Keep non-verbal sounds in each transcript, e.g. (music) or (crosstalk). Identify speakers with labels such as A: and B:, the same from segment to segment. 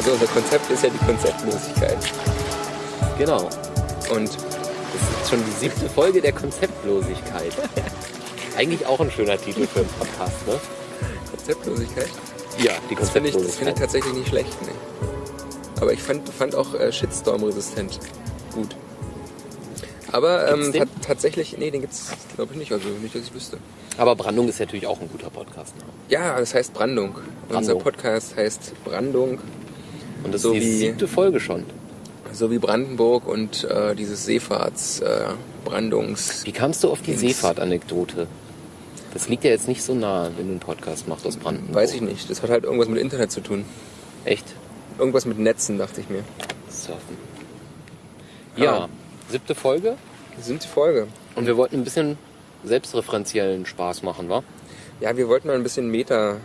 A: Also unser Konzept ist ja die Konzeptlosigkeit.
B: Genau.
A: Und
B: Das ist schon die siebte Folge der Konzeptlosigkeit. (laughs) Eigentlich auch ein schöner Titel für einen Podcast, ne?
A: Konzeptlosigkeit?
B: Ja, die
A: Das finde ich, das finde
B: Konzeptlosigkeit.
A: ich tatsächlich nicht schlecht. Nee. Aber ich fand, fand auch äh, Shitstorm-resistent gut. Aber ähm, ta- tatsächlich, nee, den gibt's glaube ich nicht, also nicht, dass ich wüsste.
B: Aber Brandung ist natürlich auch ein guter Podcast. Ne?
A: Ja, das heißt Brandung. Unser
B: Brandung.
A: Podcast heißt Brandung,
B: Und das
A: So
B: ist die
A: wie-
B: siebte Folge schon.
A: so wie Brandenburg und äh, dieses Seefahrts, äh, Brandungs...
B: Wie kamst du auf die. Seefahrt-Anekdote? Das liegt ja jetzt nicht so nah, wenn du einen Podcast machst aus Brandenburg.
A: Weiß ich nicht, das hat halt irgendwas mit Internet zu tun.
B: Echt?
A: Irgendwas mit Netzen, dachte ich mir.
B: Surfen.
A: Ja.
B: Ja, siebte Folge.
A: Die Folge.
B: Und wir wollten ein bisschen selbstreferenziellen Spaß machen, wa?
A: Ja, wir wollten mal ein bisschen Meta,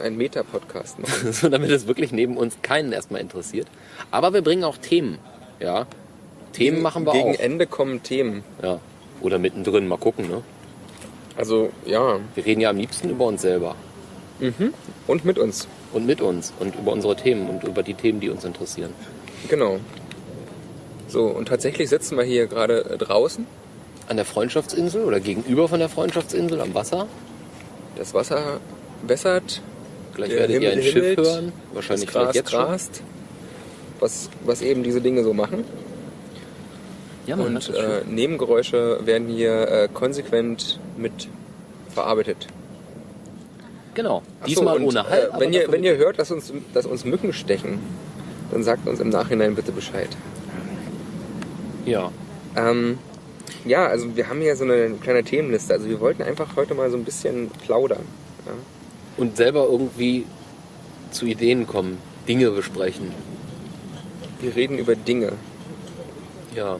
A: ein Meta-Podcast machen. (laughs)
B: so damit es wirklich neben uns keinen erstmal interessiert. Aber wir bringen auch Themen, ja. Themen
A: Gegen-
B: machen wir
A: Gegen
B: auch.
A: Ende kommen Themen.
B: Ja. Oder mittendrin, mal gucken, ne?
A: Also, ja.
B: Wir reden ja am liebsten über uns selber.
A: Und mit uns.
B: Und mit uns und über unsere Themen und über die Themen, die uns interessieren.
A: Genau. So, und tatsächlich sitzen wir hier gerade äh, draußen.
B: An der Freundschaftsinsel oder gegenüber von der Freundschaftsinsel am Wasser.
A: Das Wasser wässert.
B: Gleich
A: Der
B: werdet ihr
A: Himmel
B: ein Schiff
A: himmelt,
B: hören. Wahrscheinlich
A: das Gras
B: jetzt
A: grast. Was, was eben diese Dinge so machen.
B: Ja, man
A: Und äh. Nebengeräusche werden hier äh, konsequent mit verarbeitet.
B: Genau.
A: Ach so,
B: Diesmal
A: und,
B: ohne Halt.
A: Äh, wenn, ihr, wenn ihr hört, dass uns, dass uns Mücken stechen, dann sagt uns im Nachhinein bitte Bescheid.
B: Ja.
A: Ähm, ja, also wir haben hier so eine kleine Themenliste. Also wir wollten einfach heute mal so ein bisschen plaudern. Ja?
B: Und selber irgendwie zu Ideen kommen, Dinge besprechen.
A: Wir reden über Dinge.
B: Ja.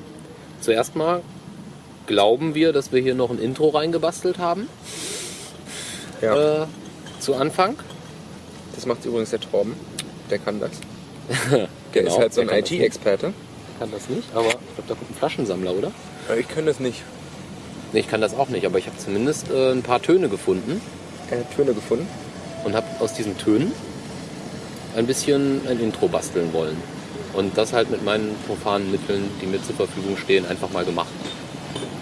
B: Zuerst mal glauben wir, dass wir hier noch ein Intro reingebastelt haben.
A: Ja.
B: Äh, zu Anfang.
A: Das macht übrigens der Torben. Der kann das. (laughs) Der
B: Genau,
A: ist halt so ein
B: der.
A: IT-Experte.
B: Kann das nicht, aber ich glaube, da kommt ein Flaschensammler, oder?
A: Aber Ich kann das nicht.
B: Nee, ich kann das auch nicht, aber ich habe zumindest äh, ein paar Töne gefunden
A: Er hat Töne gefunden.
B: Und habe aus diesen Tönen ein bisschen ein Intro basteln wollen. Und das halt mit meinen profanen Mitteln, die mir zur Verfügung stehen, einfach mal gemacht.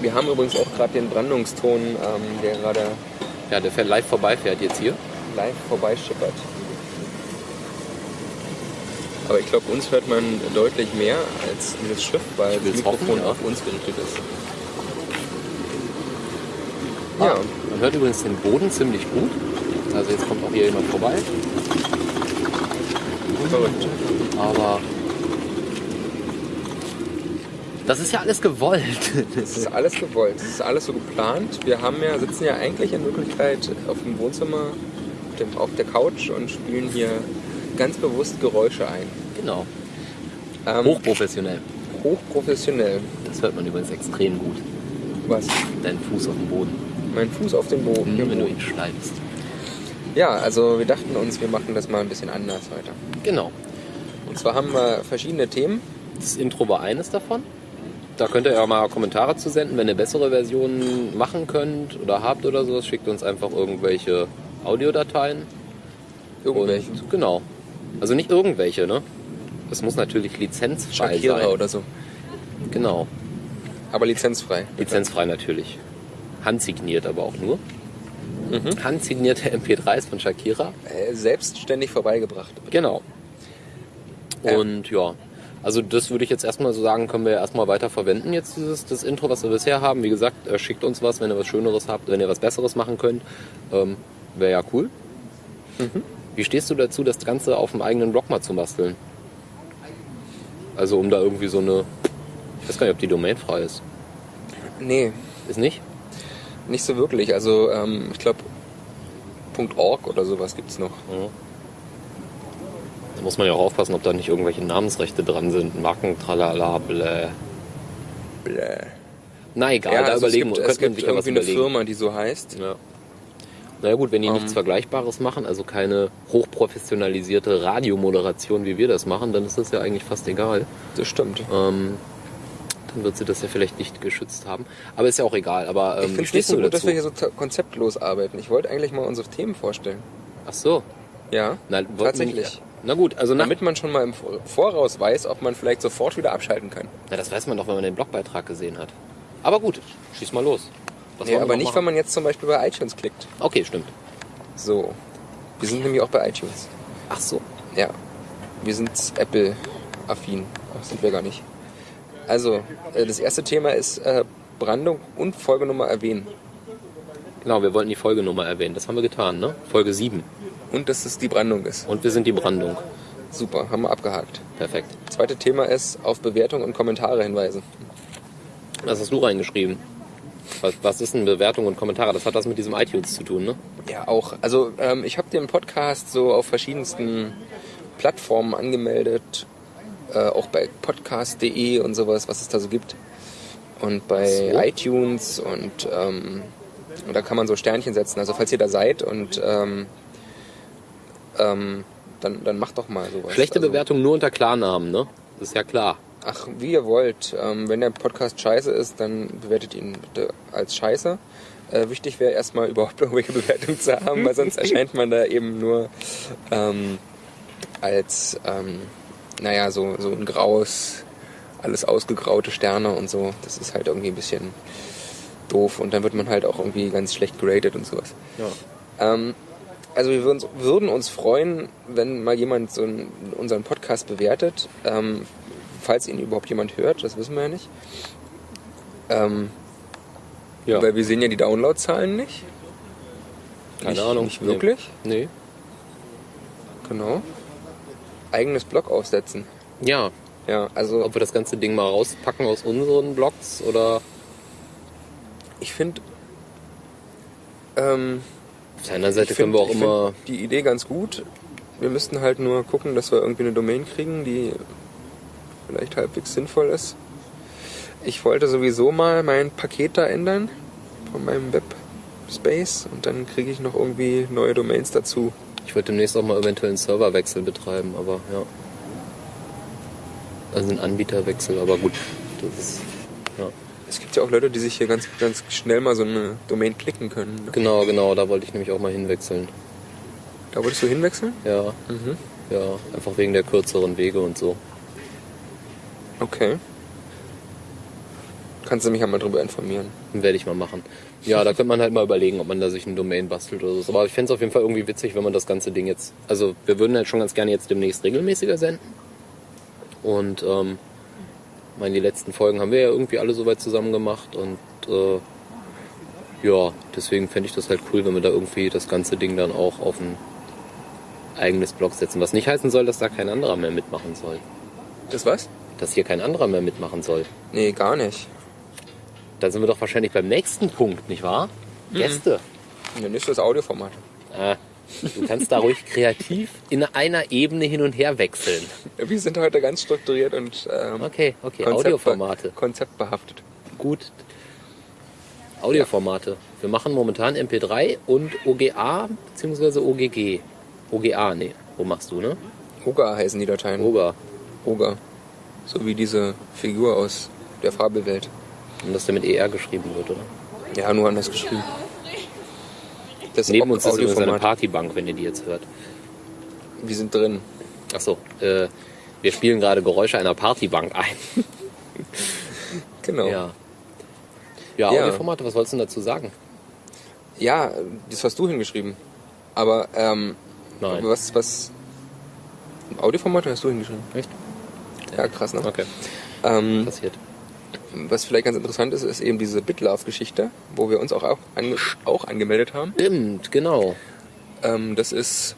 A: Wir haben übrigens auch gerade den Brandungston, ähm, der gerade
B: Ja, der fährt live vorbei, fährt jetzt hier.
A: live vorbeischippert. Aber ich glaube, uns hört man deutlich mehr als dieses Schiff, weil das Mikrofon
B: hoffen, ja.
A: auf uns gerichtet ist.
B: Ah,
A: Ja,
B: Man hört übrigens den Boden ziemlich gut. Also jetzt kommt auch hier jemand vorbei.
A: verrückt.
B: Aber das ist ja alles gewollt.
A: Das ist alles gewollt, das ist alles so geplant. Wir haben ja, sitzen ja eigentlich in Wirklichkeit auf dem Wohnzimmer, auf dem- auf der Couch und spielen hier ganz bewusst Geräusche ein.
B: genau.
A: Ähm,
B: Hochprofessionell.
A: hochprofessionell.
B: Das hört man übrigens extrem gut.
A: Was?
B: Dein Fuß auf dem Boden.
A: Mein Fuß auf dem Boden.
B: Wenn du ihn schneidest.
A: Ja, also wir dachten uns, wir machen das mal ein bisschen anders heute.
B: Genau.
A: Und zwar haben wir verschiedene Themen.
B: Das Intro war eines davon. Da könnt ihr ja mal Kommentare zu senden, wenn ihr bessere Versionen machen könnt oder habt oder sowas. Schickt uns einfach irgendwelche Audiodateien.
A: Irgendwelche.
B: Und, genau. Also nicht irgendwelche, ne? Das muss natürlich lizenzfrei
A: Shakira
B: sein.
A: oder so.
B: Genau.
A: Aber lizenzfrei.
B: Lizenzfrei natürlich. Handsigniert aber auch nur.
A: Mhm.
B: Handsignierte (laughs) MP3s von Shakira.
A: Äh, selbstständig vorbeigebracht.
B: Genau.
A: Ja.
B: Und ja, also das würde ich jetzt erstmal so sagen, können wir erstmal weiter verwenden, jetzt dieses das Intro, was wir bisher haben. Wie gesagt, äh, schickt uns was, wenn ihr was Schöneres habt, wenn ihr was Besseres machen könnt. Ähm, Wäre ja cool.
A: Mhm.
B: Wie stehst du dazu, das Ganze auf dem eigenen Blog mal zu basteln? Also um da irgendwie so eine... Ich weiß gar nicht, ob die Domain frei ist.
A: Nee,
B: Ist nicht?
A: Nicht so wirklich. Also ähm, ich glaube .org oder sowas gibt's noch.
B: Ja. Da muss man ja auch aufpassen, ob da nicht irgendwelche Namensrechte dran sind. Marken, tralala, blä.
A: Bläh.
B: Na egal,
A: Ja,
B: da
A: also es
B: überlegen
A: gibt,
B: wir,
A: es gibt
B: ja was
A: irgendwie eine. Firma, die so heißt.
B: Ja. Naja gut, wenn die
A: Ähm.
B: nichts Vergleichbares machen, also keine hochprofessionalisierte Radiomoderation, wie wir das machen, dann ist das ja eigentlich fast egal.
A: Das stimmt.
B: Ähm, dann wird sie das ja vielleicht nicht geschützt haben. Aber ist ja auch egal. Aber
A: ich
B: ähm,
A: finde
B: wie
A: es nicht so gut, dass
B: dazu?
A: wir hier so konzeptlos arbeiten. Ich wollte eigentlich mal unsere Themen vorstellen.
B: Ach so.
A: Ja,
B: Na,
A: Tatsächlich.
B: Na gut, also
A: Damit man schon mal im Voraus weiß, ob man vielleicht sofort wieder abschalten kann.
B: na, das weiß man doch, wenn man den Blogbeitrag gesehen hat. Aber gut, schieß mal los. Was
A: Nee, aber nicht,
B: machen?
A: wenn man jetzt zum Beispiel bei iTunes klickt.
B: Okay, stimmt.
A: So. Wir sind nämlich auch bei iTunes.
B: Ach so.
A: Ja. Wir sind Apple-affin. Ach, sind wir gar nicht. Also, äh, das erste Thema ist äh, Brandung und Folgenummer erwähnen.
B: Genau, wir wollten die Folgenummer erwähnen. Das haben wir getan, ne? Folge 7.
A: Und dass es die Brandung ist.
B: Und wir sind die Brandung.
A: Super, haben wir abgehakt.
B: Perfekt.
A: Zweite Thema ist auf Bewertung und Kommentare hinweisen.
B: Was hast du reingeschrieben? Was, was ist denn Bewertung und Kommentare? Das hat was mit diesem iTunes zu tun, ne?
A: Ja, auch. Also ähm, ich habe den Podcast so auf verschiedensten Plattformen angemeldet. Äh, auch bei podcast.de und sowas, was es da so gibt. Und bei
B: So.
A: iTunes und, ähm, und da kann man so Sternchen setzen. Also falls ihr da seid und ähm, ähm, dann, dann macht doch mal sowas.
B: Schlechte
A: also,
B: Bewertung nur unter Klarnamen, ne? Das ist ja klar.
A: Ach, wie ihr wollt. Ähm, wenn der Podcast scheiße ist, dann bewertet ihn bitte als scheiße. Äh, wichtig wäre erstmal (laughs) überhaupt irgendwelche Bewertungen zu haben, weil sonst (laughs) erscheint man da eben nur ähm, als, ähm, naja, so, so ein graues, alles ausgegraute Sterne und so. Das ist halt irgendwie ein bisschen doof und dann wird man halt auch irgendwie ganz schlecht geratet und sowas.
B: Ja.
A: Ähm, also wir würden, würden uns freuen, wenn mal jemand so einen, unseren Podcast bewertet, ähm, falls ihn überhaupt jemand hört, das wissen wir ja nicht. Ähm,
B: Ja.
A: Weil wir sehen ja die Downloadzahlen nicht.
B: Keine
A: nicht,
B: Ahnung.
A: Nicht wirklich,
B: Nee.
A: genau. Eigenes Blog aufsetzen.
B: Ja.
A: Ja, also
B: Ob wir das ganze Ding mal rauspacken aus unseren Blogs oder
A: ich finde, ähm,
B: auf der anderen Seite
A: ich
B: können
A: find-
B: wir auch
A: ich
B: immer.
A: find die Idee ganz gut. Wir müssten halt nur gucken, dass wir irgendwie eine Domain kriegen, die vielleicht halbwegs sinnvoll ist. Ich wollte sowieso mal mein Paket da ändern von meinem Webspace und dann kriege ich noch irgendwie neue Domains dazu.
B: Ich wollte demnächst auch mal eventuell einen Serverwechsel betreiben, aber ja. Also einen Anbieterwechsel, aber gut. Das ist, ja.
A: Es gibt ja auch Leute, die sich hier ganz, ganz schnell mal so eine Domain klicken können. Ne?
B: Genau, genau, da wollte ich nämlich auch mal hinwechseln.
A: Da wolltest du hinwechseln?
B: Ja,
A: Mhm.
B: ja, einfach wegen der kürzeren Wege und so.
A: Okay. Kannst du mich ja mal drüber informieren.
B: Werde ich mal machen. Ja, da könnte man halt mal überlegen, ob man da sich ein Domain bastelt oder so. Aber ich fände es auf jeden Fall irgendwie witzig, wenn man das ganze Ding jetzt. Also wir würden halt schon ganz gerne jetzt demnächst regelmäßiger senden. Und ähm, ich meine, die letzten Folgen haben wir ja irgendwie alle soweit zusammen gemacht und äh, ja, deswegen fände ich das halt cool, wenn wir da irgendwie das ganze Ding dann auch auf ein eigenes Blog setzen. Was nicht heißen soll, dass da kein anderer mehr mitmachen soll.
A: Das was?
B: Dass hier kein anderer mehr mitmachen soll.
A: Nee, gar nicht.
B: Da sind wir doch wahrscheinlich beim nächsten Punkt, nicht wahr? Gäste.
A: Der nächste ist Audioformat.
B: Ah, du kannst da ruhig kreativ in einer Ebene hin und her wechseln.
A: Wir sind heute ganz strukturiert und ähm,
B: Okay, okay,
A: konzeptbe-
B: Audioformate.
A: konzeptbehaftet.
B: Gut. Audioformate. Wir machen momentan MP3 und OGA bzw. OGG. OGA, nee. Wo machst du, ne?
A: Oga heißen die Dateien.
B: OGA.
A: Oga. So wie diese Figur aus der Fabelwelt.
B: Und dass der mit ER geschrieben wird, oder?
A: Ja, nur anders geschrieben. Das
B: Neben uns ist übrigens eine. Partybank, wenn ihr die jetzt hört.
A: Wir sind drin.
B: Achso, äh, wir spielen gerade Geräusche einer Partybank ein. (laughs)
A: Genau.
B: Ja. Ja,
A: Ja.
B: Audioformate, was wolltest du dazu sagen?
A: Ja, das hast du hingeschrieben. Aber ähm,
B: Nein.
A: was, was. Audioformate hast du hingeschrieben?
B: Echt?
A: Ja, krass, ne?
B: Okay,
A: Ähm,
B: passiert.
A: Was vielleicht ganz interessant ist, ist eben diese BitLove-Geschichte, wo wir uns auch, auch, ange auch angemeldet haben.
B: Stimmt, genau.
A: Ähm, das ist.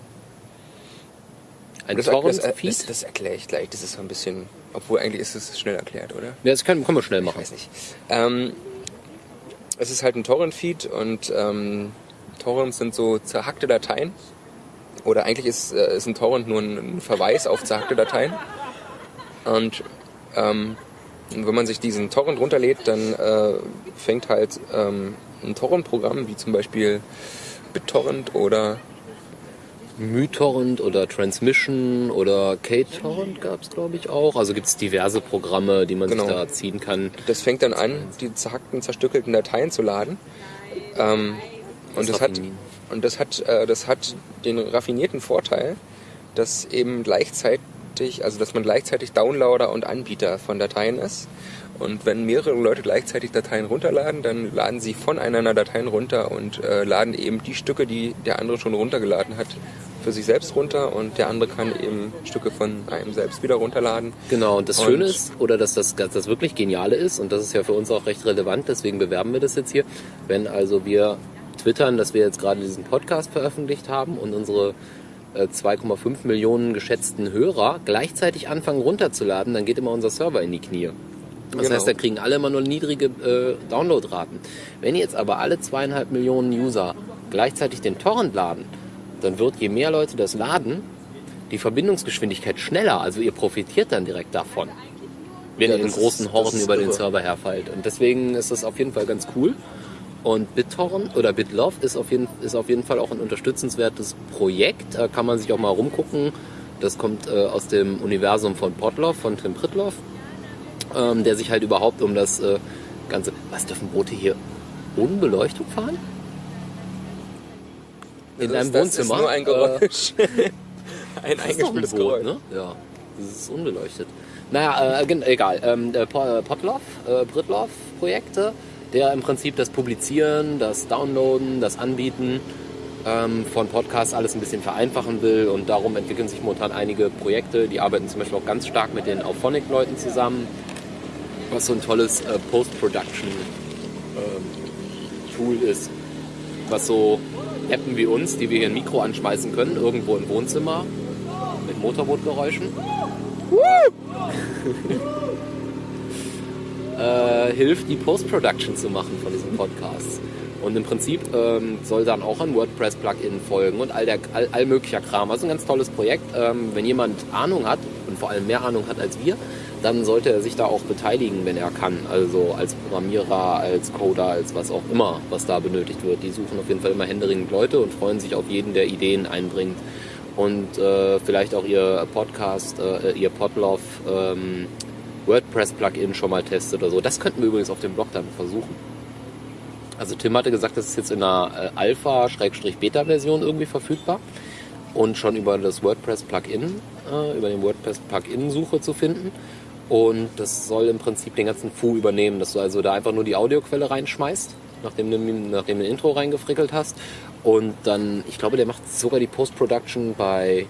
B: Ein
A: das, das, das,
B: Torrent-Feed?
A: das erkläre ich gleich. Das ist so ein bisschen. Obwohl eigentlich ist es schnell erklärt, oder?
B: Ja, das können, können wir schnell
A: Ich
B: machen.
A: weiß nicht. Ähm, es ist halt ein Torrent-Feed und ähm, Torrents sind so zerhackte Dateien. Oder eigentlich ist, äh, ist ein Torrent nur ein, ein Verweis auf zerhackte Dateien. Und ähm, wenn man sich diesen Torrent runterlädt, dann äh, fängt halt ähm, ein Torrent-Programm, wie zum Beispiel BitTorrent oder
B: MyTorrent oder Transmission oder KTorrent gab es, glaube ich, auch. Also gibt es diverse Programme, die man
A: Genau.
B: sich da ziehen kann.
A: das fängt dann an, die zerhackten, zerstückelten Dateien zu laden. Ähm, und,
B: Das
A: das hat, und das hat, äh, das hat den raffinierten Vorteil, dass eben gleichzeitig, also dass man gleichzeitig Downloader und Anbieter von Dateien ist. Und wenn mehrere Leute gleichzeitig Dateien runterladen, dann laden sie voneinander Dateien runter und äh, laden eben die Stücke, die der andere schon runtergeladen hat, für sich selbst runter und der andere kann eben Stücke von einem selbst wieder runterladen.
B: Genau, und das
A: Und-
B: Schöne ist, oder dass das, dass das wirklich Geniale ist, und das ist ja für uns auch recht relevant, deswegen bewerben wir das jetzt hier, wenn also wir twittern, dass wir jetzt gerade diesen Podcast veröffentlicht haben und unsere 2,5 Millionen geschätzten Hörer gleichzeitig anfangen runterzuladen, dann geht immer unser Server in die Knie. Das
A: Genau.
B: heißt, da kriegen alle immer nur niedrige äh, Downloadraten. Wenn jetzt aber alle zweieinhalb Millionen User gleichzeitig den Torrent laden, dann wird je mehr Leute das laden, die Verbindungsgeschwindigkeit schneller. Also ihr profitiert dann direkt davon, wenn
A: Ja,
B: ihr in großen Horden über den
A: irre.
B: Server herfallt. Und deswegen ist das auf jeden Fall ganz cool. Und BitTorrent oder BitLove ist auf, jeden, ist auf jeden Fall auch ein unterstützenswertes Projekt. Da kann man sich auch mal rumgucken. Das kommt äh, aus dem Universum von Podlove, von Tim Pritloff, ähm, der sich halt überhaupt um das äh, ganze... Was dürfen Boote hier ohne Beleuchtung fahren? In
A: Das
B: deinem
A: ist- das
B: Wohnzimmer?
A: ist nur ein
B: Äh,
A: Geräusch. (laughs) (laughs) ein eingespieltes
B: Boot,
A: Geräusch.
B: ne? Ja, das ist unbeleuchtet. Naja, äh, egal. Ähm, äh, Podlove, äh, Britlove-Projekte, der im Prinzip das Publizieren, das Downloaden, das Anbieten ähm, von Podcasts alles ein bisschen vereinfachen will und darum entwickeln sich momentan einige Projekte. Die arbeiten zum Beispiel auch ganz stark mit den Auphonic-Leuten zusammen, was so ein tolles äh, Post-Production-Tool ist, was so Appen wie uns, die wir hier ein Mikro anschmeißen können, irgendwo im Wohnzimmer mit Motorbootgeräuschen. (laughs) äh, hilft, die Post-Production zu machen von diesen Podcasts. Und im Prinzip ähm, soll dann auch ein WordPress-Plugin folgen und all, der, all, all möglicher Kram. Also ein ganz tolles Projekt. Ähm, wenn jemand Ahnung hat und vor allem mehr Ahnung hat als wir, dann sollte er sich da auch beteiligen, wenn er kann. Also als Programmierer, als Coder, als was auch immer, was da benötigt wird. Die suchen auf jeden Fall immer händeringend Leute und freuen sich auf jeden, der Ideen einbringt. Und äh, vielleicht auch ihr Podcast, äh, ihr Podlove ähm, WordPress-Plugin schon mal testet oder so. Das könnten wir übrigens auf dem Blog dann versuchen. Also Tim hatte gesagt, das ist jetzt in einer äh, Alpha-Beta-Version irgendwie verfügbar und schon über das WordPress-Plugin, äh, über den WordPress-Plugin-Suche zu finden. Und das soll im Prinzip den ganzen Fu übernehmen, dass du also da einfach nur die Audioquelle reinschmeißt, nachdem du, nachdem du ein Intro reingefrickelt hast. Und dann, ich glaube, der macht sogar die Post-Production bei,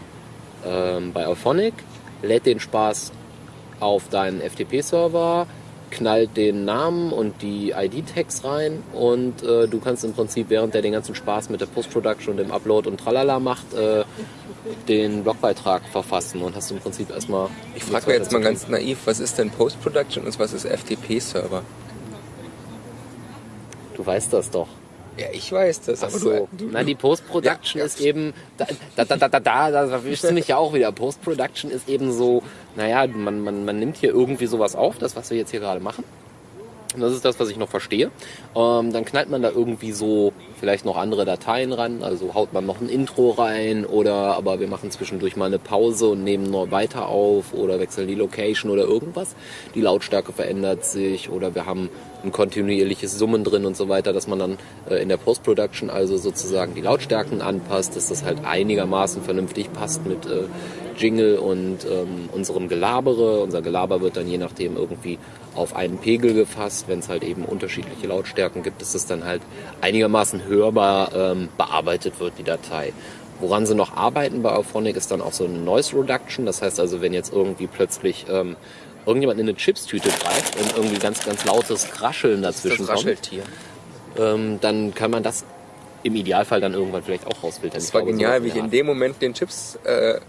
B: ähm, bei Auphonic, lädt den Spaß auf deinen FTP-Server, knallt den Namen und die ID-Tags rein und äh, du kannst im Prinzip, während der den ganzen Spaß mit der Post-Production und dem Upload und tralala macht, äh, den Blogbeitrag verfassen und hast im Prinzip erstmal...
A: Ich frage mich jetzt mal ganz naiv, was ist denn Post-Production und was ist FTP-Server?
B: Du weißt das doch.
A: Ja, ich weiß das,
B: Ach
A: aber
B: so.
A: du, du,
B: Na, die Post-Production
A: ja.
B: ist eben, da, da, da, da, da, da, da erwischst du mich ja auch wieder. Post-Production ist eben so, naja, man, man, man nimmt hier irgendwie sowas auf, das, was wir jetzt hier gerade machen. Und das ist das, was ich noch verstehe. Ähm, dann knallt man da irgendwie so vielleicht noch andere Dateien ran. Also haut man noch ein Intro rein oder aber wir machen zwischendurch mal eine Pause und nehmen noch weiter auf oder wechseln die Location oder irgendwas. Die Lautstärke verändert sich oder wir haben ein kontinuierliches Summen drin und so weiter, dass man dann äh, in der Post-Production also sozusagen die Lautstärken anpasst, dass das halt einigermaßen vernünftig passt mit äh, Jingle und ähm, unserem Gelabere. Unser Gelaber wird dann je nachdem irgendwie auf einen Pegel gefasst. Wenn es halt eben unterschiedliche Lautstärken gibt, dass es dann halt einigermaßen hörbar ähm, bearbeitet wird, die Datei. Woran sie noch arbeiten bei Auphonic ist dann auch so eine Noise Reduction. Das heißt also, wenn jetzt irgendwie plötzlich ähm, irgendjemand in eine Chipstüte greift und irgendwie ganz, ganz lautes Rascheln dazwischen
A: das
B: kommt,
A: Rascheltier.
B: ähm, dann kann man das im Idealfall dann irgendwann vielleicht auch rausfiltern.
A: Das war
B: glaube,
A: genial,
B: sowas
A: wie ich in dem Moment den Chips äh,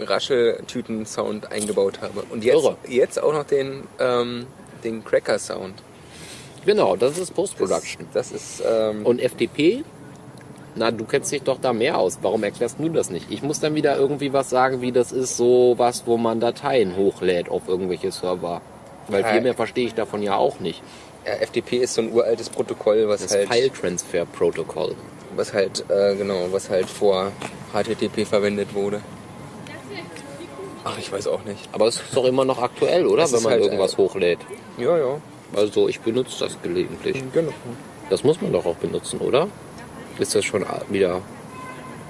A: Rascheltüten-Sound eingebaut habe. Und jetzt,
B: Irre.
A: jetzt auch noch den, ähm, den Cracker-Sound.
B: Genau, das ist Post-Production.
A: Das, das ist ähm,
B: Und FTP? Na, du kennst dich doch da mehr aus. Warum erklärst du das nicht? Ich muss dann wieder irgendwie was sagen, wie das ist so was, wo man Dateien hochlädt auf irgendwelche Server. Weil viel mehr verstehe ich davon ja auch nicht.
A: ja, FTP ist so ein uraltes Protokoll, was
B: Das
A: halt,
B: File Transfer Protocol.
A: was halt, äh, genau, was halt vor HTTP verwendet wurde. Ach, ich weiß auch nicht.
B: Aber es ist doch immer noch aktuell, oder?
A: Es
B: Wenn man
A: halt,
B: irgendwas
A: äh,
B: hochlädt.
A: Ja, ja.
B: Also ich benutze das gelegentlich.
A: Genau.
B: Das muss man doch auch benutzen, oder? Ist das schon wieder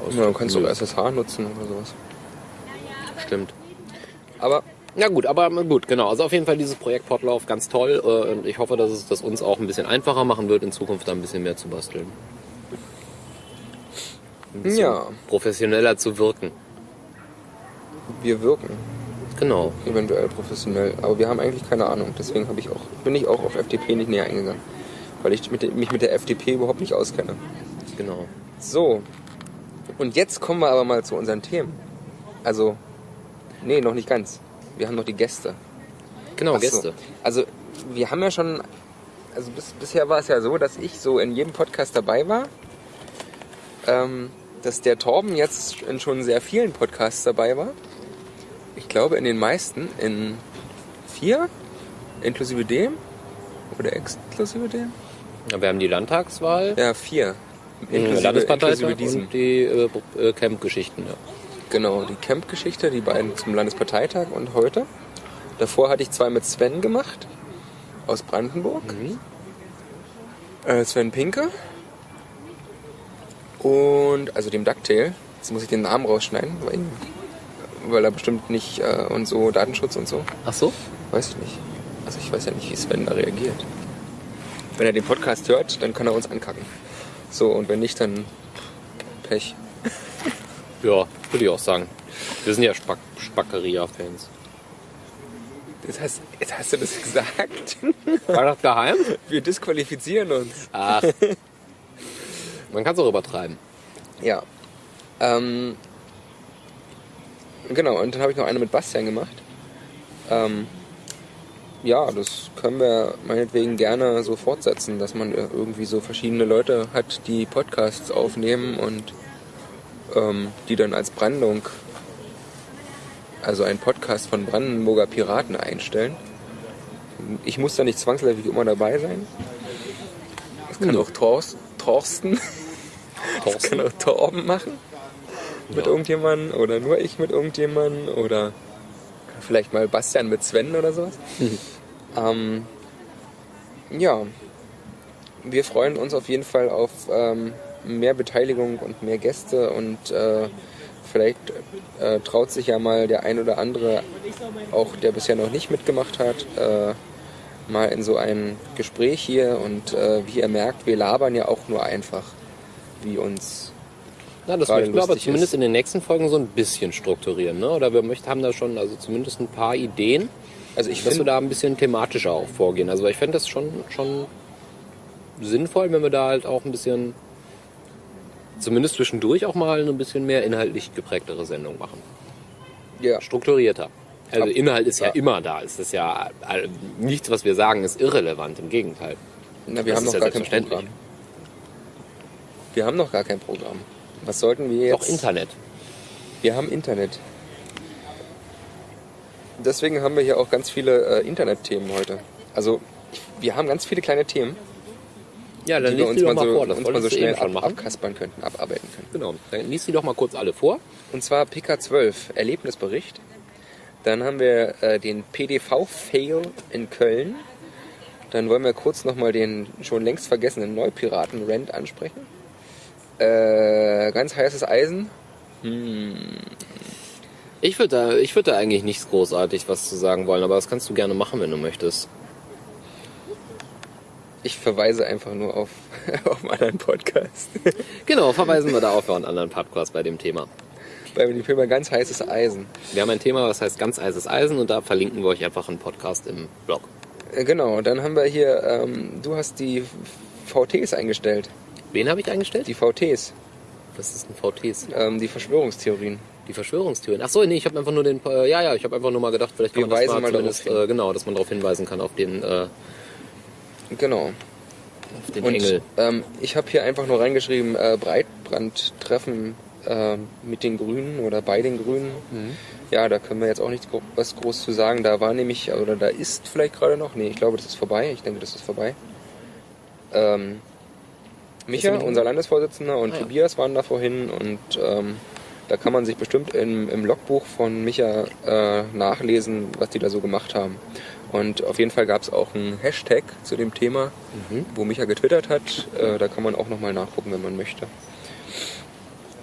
B: aus?
A: Ja, du kannst doch SSH nutzen oder sowas.
B: stimmt.
A: Aber
B: Ja gut, aber gut, genau. Also auf jeden Fall dieses Projekt Portlauf ganz toll äh, und ich hoffe, dass es das uns auch ein bisschen einfacher machen wird, in Zukunft da ein bisschen mehr zu basteln. Ein bisschen
A: Ja.
B: professioneller zu wirken.
A: Wir wirken
B: Genau.
A: eventuell professionell. Aber wir haben eigentlich keine Ahnung. Deswegen habe ich auch, bin ich auch auf FDP nicht näher eingegangen. Weil ich mit, mich mit der FDP überhaupt nicht auskenne.
B: Genau.
A: So. Und jetzt kommen wir aber mal zu unseren Themen. Also, nee, noch nicht ganz. Wir haben noch die Gäste.
B: Genau,
A: Ach so.
B: Gäste.
A: Also, wir haben ja schon, also bis, bisher war es ja so, dass ich so in jedem Podcast dabei war. Ähm, dass der Torben jetzt in schon sehr vielen Podcasts dabei war. Ich glaube in den meisten, in vier, inklusive dem. Oder exklusive dem?
B: Ja, wir haben die Landtagswahl,
A: Ja, vier.
B: den Landesparteitag
A: inklusive diesem.
B: und die äh, äh, Camp-Geschichten. Ja.
A: Genau, die Camp-Geschichte, die beiden zum Landesparteitag und heute. Davor hatte ich zwei mit Sven gemacht, aus Brandenburg. Äh, Sven Pinke. Und, also dem Ducktail. Jetzt muss ich den Namen rausschneiden, weil, weil er bestimmt nicht, äh, und so Datenschutz und so.
B: Ach so?
A: Weiß ich nicht. Also ich weiß ja nicht, wie Sven da reagiert. Wenn er den Podcast hört, dann kann er uns ankacken. So, und wenn nicht, dann Pech. (laughs)
B: Ja, würde ich auch sagen. Wir sind ja Spack Spackeria-Fans.
A: Jetzt hast, jetzt hast du das gesagt. (laughs)
B: War das geheim?
A: Wir disqualifizieren uns.
B: Ach. (laughs) Man kann es auch übertreiben.
A: Ja. Ähm, genau, und dann habe ich noch eine mit Bastian gemacht. Ähm, ja, das können wir meinetwegen gerne so fortsetzen, dass man irgendwie so verschiedene Leute hat, die Podcasts aufnehmen und ähm, die dann als Brandung, also ein Podcast von Brandenburger Piraten einstellen. Ich muss da nicht zwangsläufig immer dabei sein. Das kann
B: Ja.
A: auch Thors, Thorsten (laughs) das kann auch Torben machen. Mit
B: Ja.
A: irgendjemandem oder nur ich mit irgendjemandem oder vielleicht mal Bastian mit Sven oder sowas. (laughs) ähm, ja, wir freuen uns auf jeden Fall auf ähm, mehr Beteiligung und mehr Gäste und äh, vielleicht äh, traut sich ja mal der ein oder andere, auch der bisher noch nicht mitgemacht hat, äh, mal in so ein Gespräch hier und äh, wie ihr merkt, wir labern ja auch nur einfach, wie uns
B: Ja, das möchten wir aber zumindest
A: ist.
B: in den nächsten Folgen so ein bisschen strukturieren. Ne? Oder wir möchten, haben da schon also zumindest ein paar Ideen,
A: Also ich
B: dass wir da ein bisschen thematischer auch vorgehen. Also ich fände das schon, schon sinnvoll, wenn wir da halt auch ein bisschen, zumindest zwischendurch auch mal eine bisschen mehr inhaltlich geprägtere Sendung machen.
A: ja,
B: Strukturierter. Also
A: Ab-
B: Inhalt ist ja,
A: ja.
B: immer da. Es ist ja nichts, was wir sagen, ist irrelevant. Im Gegenteil.
A: na, wir
B: Das
A: haben noch
B: ja
A: gar kein. Programm. Wir haben noch gar kein Programm. Was sollten wir jetzt?
B: Doch Internet.
A: Wir haben Internet. Deswegen haben wir hier auch ganz viele äh, Internetthemen heute. Also wir haben ganz viele kleine Themen,
B: Ja, dann
A: die wir uns mal so,
B: vor.
A: Uns mal so schnell ab, abkaspern könnten, abarbeiten können.
B: Genau. Dann liest die doch mal kurz alle vor.
A: Und zwar PK12, Erlebnisbericht. Dann haben wir äh, den PDV-Fail in Köln. Dann wollen wir kurz nochmal den schon längst vergessenen Neupiraten-Rent ansprechen. Äh, ganz heißes Eisen.
B: Ich würde da, ich würd da eigentlich nichts großartig was zu sagen wollen, aber das kannst du gerne machen, wenn du möchtest.
A: Ich verweise einfach nur auf, (laughs) auf einen anderen Podcast. (laughs)
B: Genau, verweisen wir da auf einen anderen Podcast bei dem Thema.
A: Bei dem Thema ganz heißes Eisen.
B: Wir haben ein Thema, das heißt ganz eises Eisen und da verlinken wir euch einfach einen Podcast im Blog.
A: Äh, Genau, dann haben wir hier, ähm, du hast die VTs eingestellt.
B: Wen habe ich eingestellt?
A: Die VTs,
B: Das ist ein VTs.
A: ähm, die Verschwörungstheorien.
B: Die Verschwörungstheorien. Ach so, nee, ich habe einfach nur den, äh, ja, ja, ich habe einfach nur mal gedacht, vielleicht kann
A: Wir
B: man das mal
A: mal darauf
B: zumindest, äh, genau, dass man darauf hinweisen kann auf den, äh,
A: Genau.
B: auf den
A: Und
B: Engel.
A: ähm, ich habe hier einfach nur reingeschrieben, äh, Breitbandtreffen äh, mit den Grünen oder bei den Grünen.
B: Mhm.
A: Ja, da können wir jetzt auch nichts gro was groß zu sagen. Da war nämlich, oder da ist vielleicht gerade noch, nee, ich glaube, das ist vorbei. Ich denke, das ist vorbei. Ähm, Micha, unser Landesvorsitzender, und
B: Ah, ja.
A: Tobias waren da vorhin und ähm, da kann man sich bestimmt im, im Logbuch von Micha äh, nachlesen, was die da so gemacht haben. Und auf jeden Fall gab es auch einen Hashtag zu dem Thema,
B: Mhm.
A: wo Micha getwittert hat. Äh, da kann man auch nochmal nachgucken, wenn man möchte.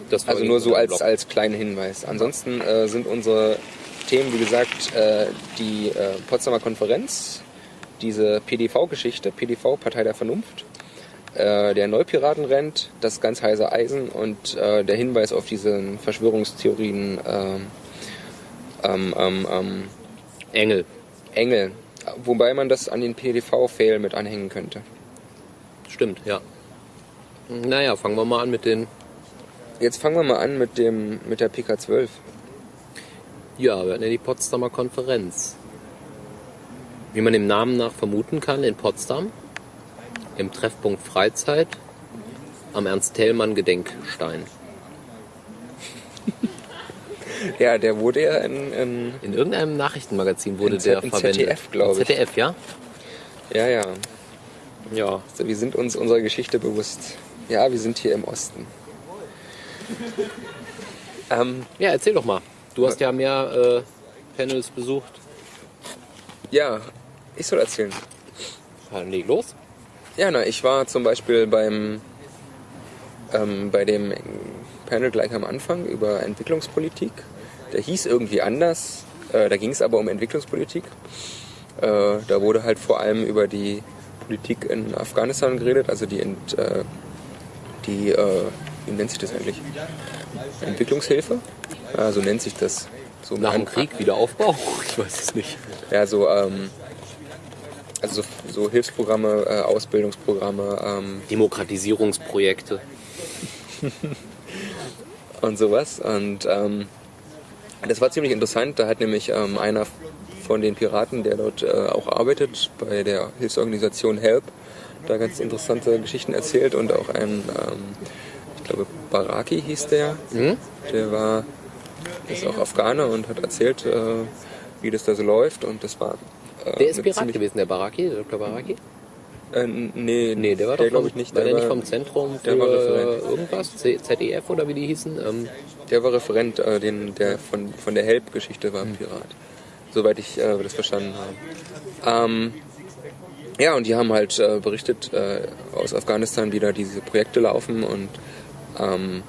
B: Das
A: Also nur so als, als kleinen Hinweis. Ansonsten äh, sind unsere Themen, wie gesagt, äh, die äh, Potsdamer Konferenz, diese PDV-Geschichte, PDV, Partei der Vernunft, äh, der Neupiraten rennt, das ganz heiße Eisen und äh, der Hinweis auf diese Verschwörungstheorien ähm, ähm, ähm, ähm,
B: Engel.
A: Engel. Wobei man das an den PDV-Fail mit anhängen könnte.
B: Stimmt, ja. Naja, fangen wir mal an mit den.
A: Jetzt fangen wir mal an mit, dem, mit der PK12.
B: Ja, wir hatten ja die Potsdamer Konferenz. Wie man dem Namen nach vermuten kann, in Potsdam. Im Treffpunkt Freizeit. Am Ernst-Thälmann-Gedenkstein. (laughs)
A: Ja, der wurde ja in, in
B: In irgendeinem Nachrichtenmagazin wurde
A: In Z-
B: der
A: in
B: verwendet.
A: ZDF, glaub ich.
B: ZDF, ja?
A: ja, ja.
B: Ja.
A: Also wir sind uns unserer Geschichte bewusst. Ja, wir sind hier im Osten. (laughs) Ähm,
B: Ja, erzähl doch mal. Du hast ja mehr äh, Panels besucht.
A: ja, ich soll erzählen.
B: Ja, leg los.
A: Ja, na, ich war zum Beispiel beim ähm, bei dem Panel gleich am Anfang über Entwicklungspolitik. Der hieß irgendwie anders. Äh, da ging es aber um Entwicklungspolitik. Äh, da wurde halt vor allem über die Politik in Afghanistan geredet, also die, Ent, äh, die äh, wie nennt sich das eigentlich? Entwicklungshilfe? Ja, so nennt sich das. So
B: Nach dem Krieg, Wiederaufbau? (laughs) Ich weiß es nicht.
A: Ja, so, ähm, also so, Hilfsprogramme, äh, Ausbildungsprogramme ähm,
B: Demokratisierungsprojekte. (laughs)
A: und sowas. Und ähm, das war ziemlich interessant. Da hat nämlich ähm, einer von den Piraten, der dort äh, auch arbeitet, bei der Hilfsorganisation HELP, da ganz interessante Geschichten erzählt und auch ein, ähm, ich glaube, Baraki hieß der,
B: Mhm.
A: der war, ist auch Afghaner und hat erzählt, äh, wie das da so läuft und das war
B: Der ist Pirat gewesen, der Baraki, der Dr. Baraki?
A: Äh, nee,
B: Nee, der war doch
A: glaube ich nicht.
B: War der,
A: war,
B: nicht vom Zentrum für
A: der war Referent.
B: irgendwas? ZDF oder wie die hießen? Ähm,
A: Der war Referent, äh, den, der von, von der Help-Geschichte war ein Pirat. Soweit ich äh, das verstanden habe. Ähm, ja, und die haben halt äh, berichtet äh, aus Afghanistan, wie da diese Projekte laufen und ähm,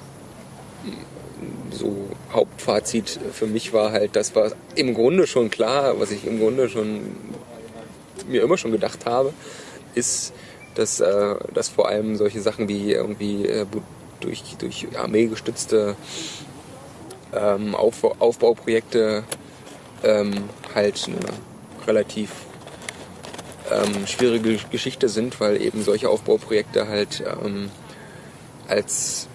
A: so Hauptfazit für mich war halt, das war im Grunde schon klar, was ich im Grunde schon mir immer schon gedacht habe, ist, dass, äh, dass vor allem solche Sachen wie irgendwie äh, durch, durch Armee gestützte ähm, Auf, Aufbauprojekte ähm, halt eine relativ ähm, schwierige Geschichte sind, weil eben solche Aufbauprojekte halt ähm, als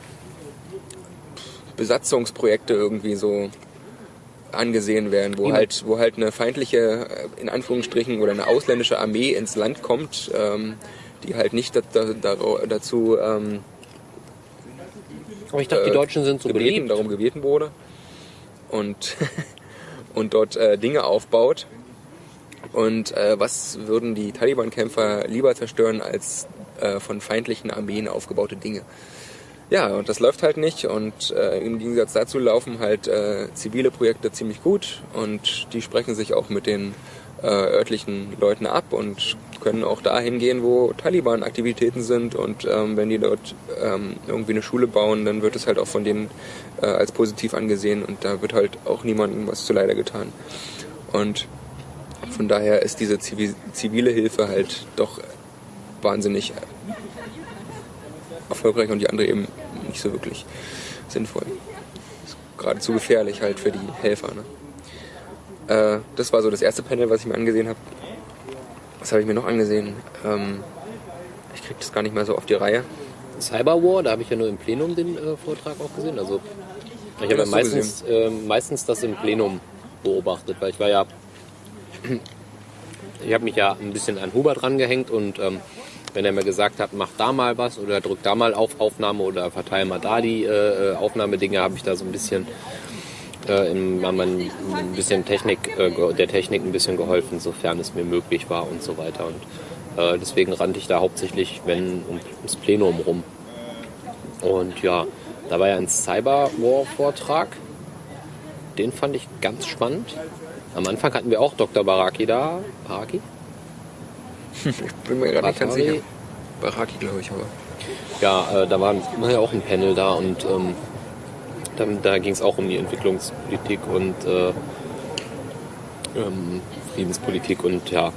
A: Besatzungsprojekte irgendwie so angesehen werden, wo halt, wo halt eine feindliche, in Anführungsstrichen, oder eine ausländische Armee ins Land kommt, ähm, die halt nicht da, da, da- dazu ähm,
B: aber ich dachte, die
A: äh,
B: Deutschen sind so
A: gebeten,
B: beliebt.
A: darum gebeten wurde und, (laughs) und dort äh, Dinge aufbaut. Und äh, was würden die Taliban-Kämpfer lieber zerstören als äh, von feindlichen Armeen aufgebaute Dinge? Ja, und das läuft halt nicht. Und äh, im Gegensatz dazu laufen halt äh, zivile Projekte ziemlich gut. Und die sprechen sich auch mit den äh, örtlichen Leuten ab und können auch dahin gehen, wo Taliban-Aktivitäten sind. Und ähm, wenn die dort ähm, irgendwie eine Schule bauen, dann wird es halt auch von denen äh, als positiv angesehen. Und da wird halt auch niemandem was zu leider getan. Und von daher ist diese zivi- zivile Hilfe halt doch wahnsinnig erfolgreich und die andere eben nicht so wirklich sinnvoll. Ist geradezu gefährlich halt für die Helfer. Ne? Äh, das war so das erste Panel, was ich mir angesehen habe. Was habe ich mir noch angesehen? Ähm, ich krieg das gar nicht mehr so auf die Reihe.
B: Cyberwar, da habe ich ja nur im Plenum den äh, Vortrag auch gesehen. Also ich habe ja meistens, äh, meistens das im Plenum beobachtet, weil ich war ja, (clears throat) ich habe mich ja ein bisschen an Hubert rangehängt und ähm, wenn er mir gesagt hat, mach da mal was oder drück da mal auf Aufnahme oder verteile mal da die äh, Aufnahmedinge, habe ich da so ein bisschen äh, in, haben wir ein bisschen Technik, äh, der Technik ein bisschen geholfen, sofern es mir möglich war und so weiter. Und äh, deswegen rannte ich da hauptsächlich, wenn um, ums Plenum rum. Und ja, da war ja ein Cyberwar-Vortrag. Den fand ich ganz spannend. Am Anfang hatten wir auch Dr. Baraki da. Baraki?
A: Ich (laughs) bin mir gerade nicht ganz sicher. Baraki, glaube ich, aber.
B: Ja, äh, da war, ja auch ein Panel da und ähm, Da, da ging es auch um die Entwicklungspolitik und äh, ähm, Friedenspolitik und ja.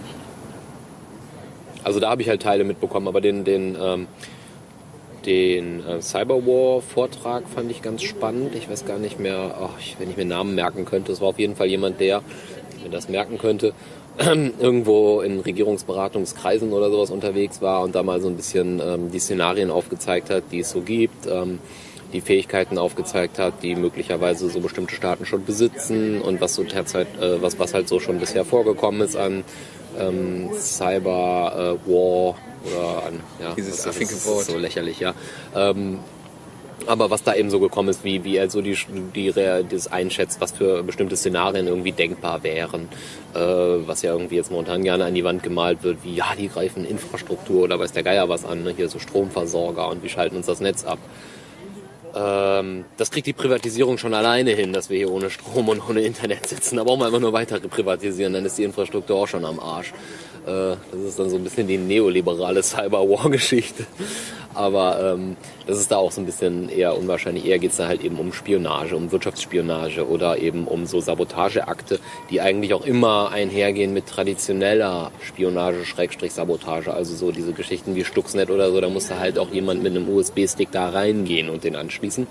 B: Also da habe ich halt Teile mitbekommen, aber den, den, ähm, den äh, Cyberwar-Vortrag fand ich ganz spannend. Ich weiß gar nicht mehr, ich, wenn ich mir Namen merken könnte. Es war auf jeden Fall jemand, der mir das merken könnte, (clears throat) irgendwo in Regierungsberatungskreisen oder sowas unterwegs war und da mal so ein bisschen ähm, die Szenarien aufgezeigt hat, die es so gibt. Ähm, die Fähigkeiten aufgezeigt hat, die möglicherweise so bestimmte Staaten schon besitzen und was so derzeit, äh, was, was halt so schon bisher vorgekommen ist an ähm, Cyber äh, War oder an ja,
A: Dieses
B: das ist so lächerlich, ja. Ähm, aber was da eben so gekommen ist, wie, wie er so die, die, das einschätzt, was für bestimmte Szenarien irgendwie denkbar wären, äh, was ja irgendwie jetzt momentan gerne an die Wand gemalt wird, wie ja, die greifen Infrastruktur oder weiß der Geier was an, ne? hier so Stromversorger und wie schalten uns das Netz ab. Ähm, das kriegt die Privatisierung schon alleine hin, dass wir hier ohne Strom und ohne Internet sitzen. Da brauchen wir einfach nur weiter privatisieren, dann ist die Infrastruktur auch schon am Arsch. Äh, das ist dann so ein bisschen die neoliberale (laughs) Cyberwar-Geschichte. Aber ähm, das ist da auch so ein bisschen eher unwahrscheinlich. Eher geht es da halt eben um Spionage, um Wirtschaftsspionage oder eben um so Sabotageakte, die eigentlich auch immer einhergehen mit traditioneller Spionage, Schrägstrich Sabotage. Also so diese Geschichten wie Stuxnet oder so, da musste halt auch jemand mit einem USB-Stick da reingehen und den anschließen.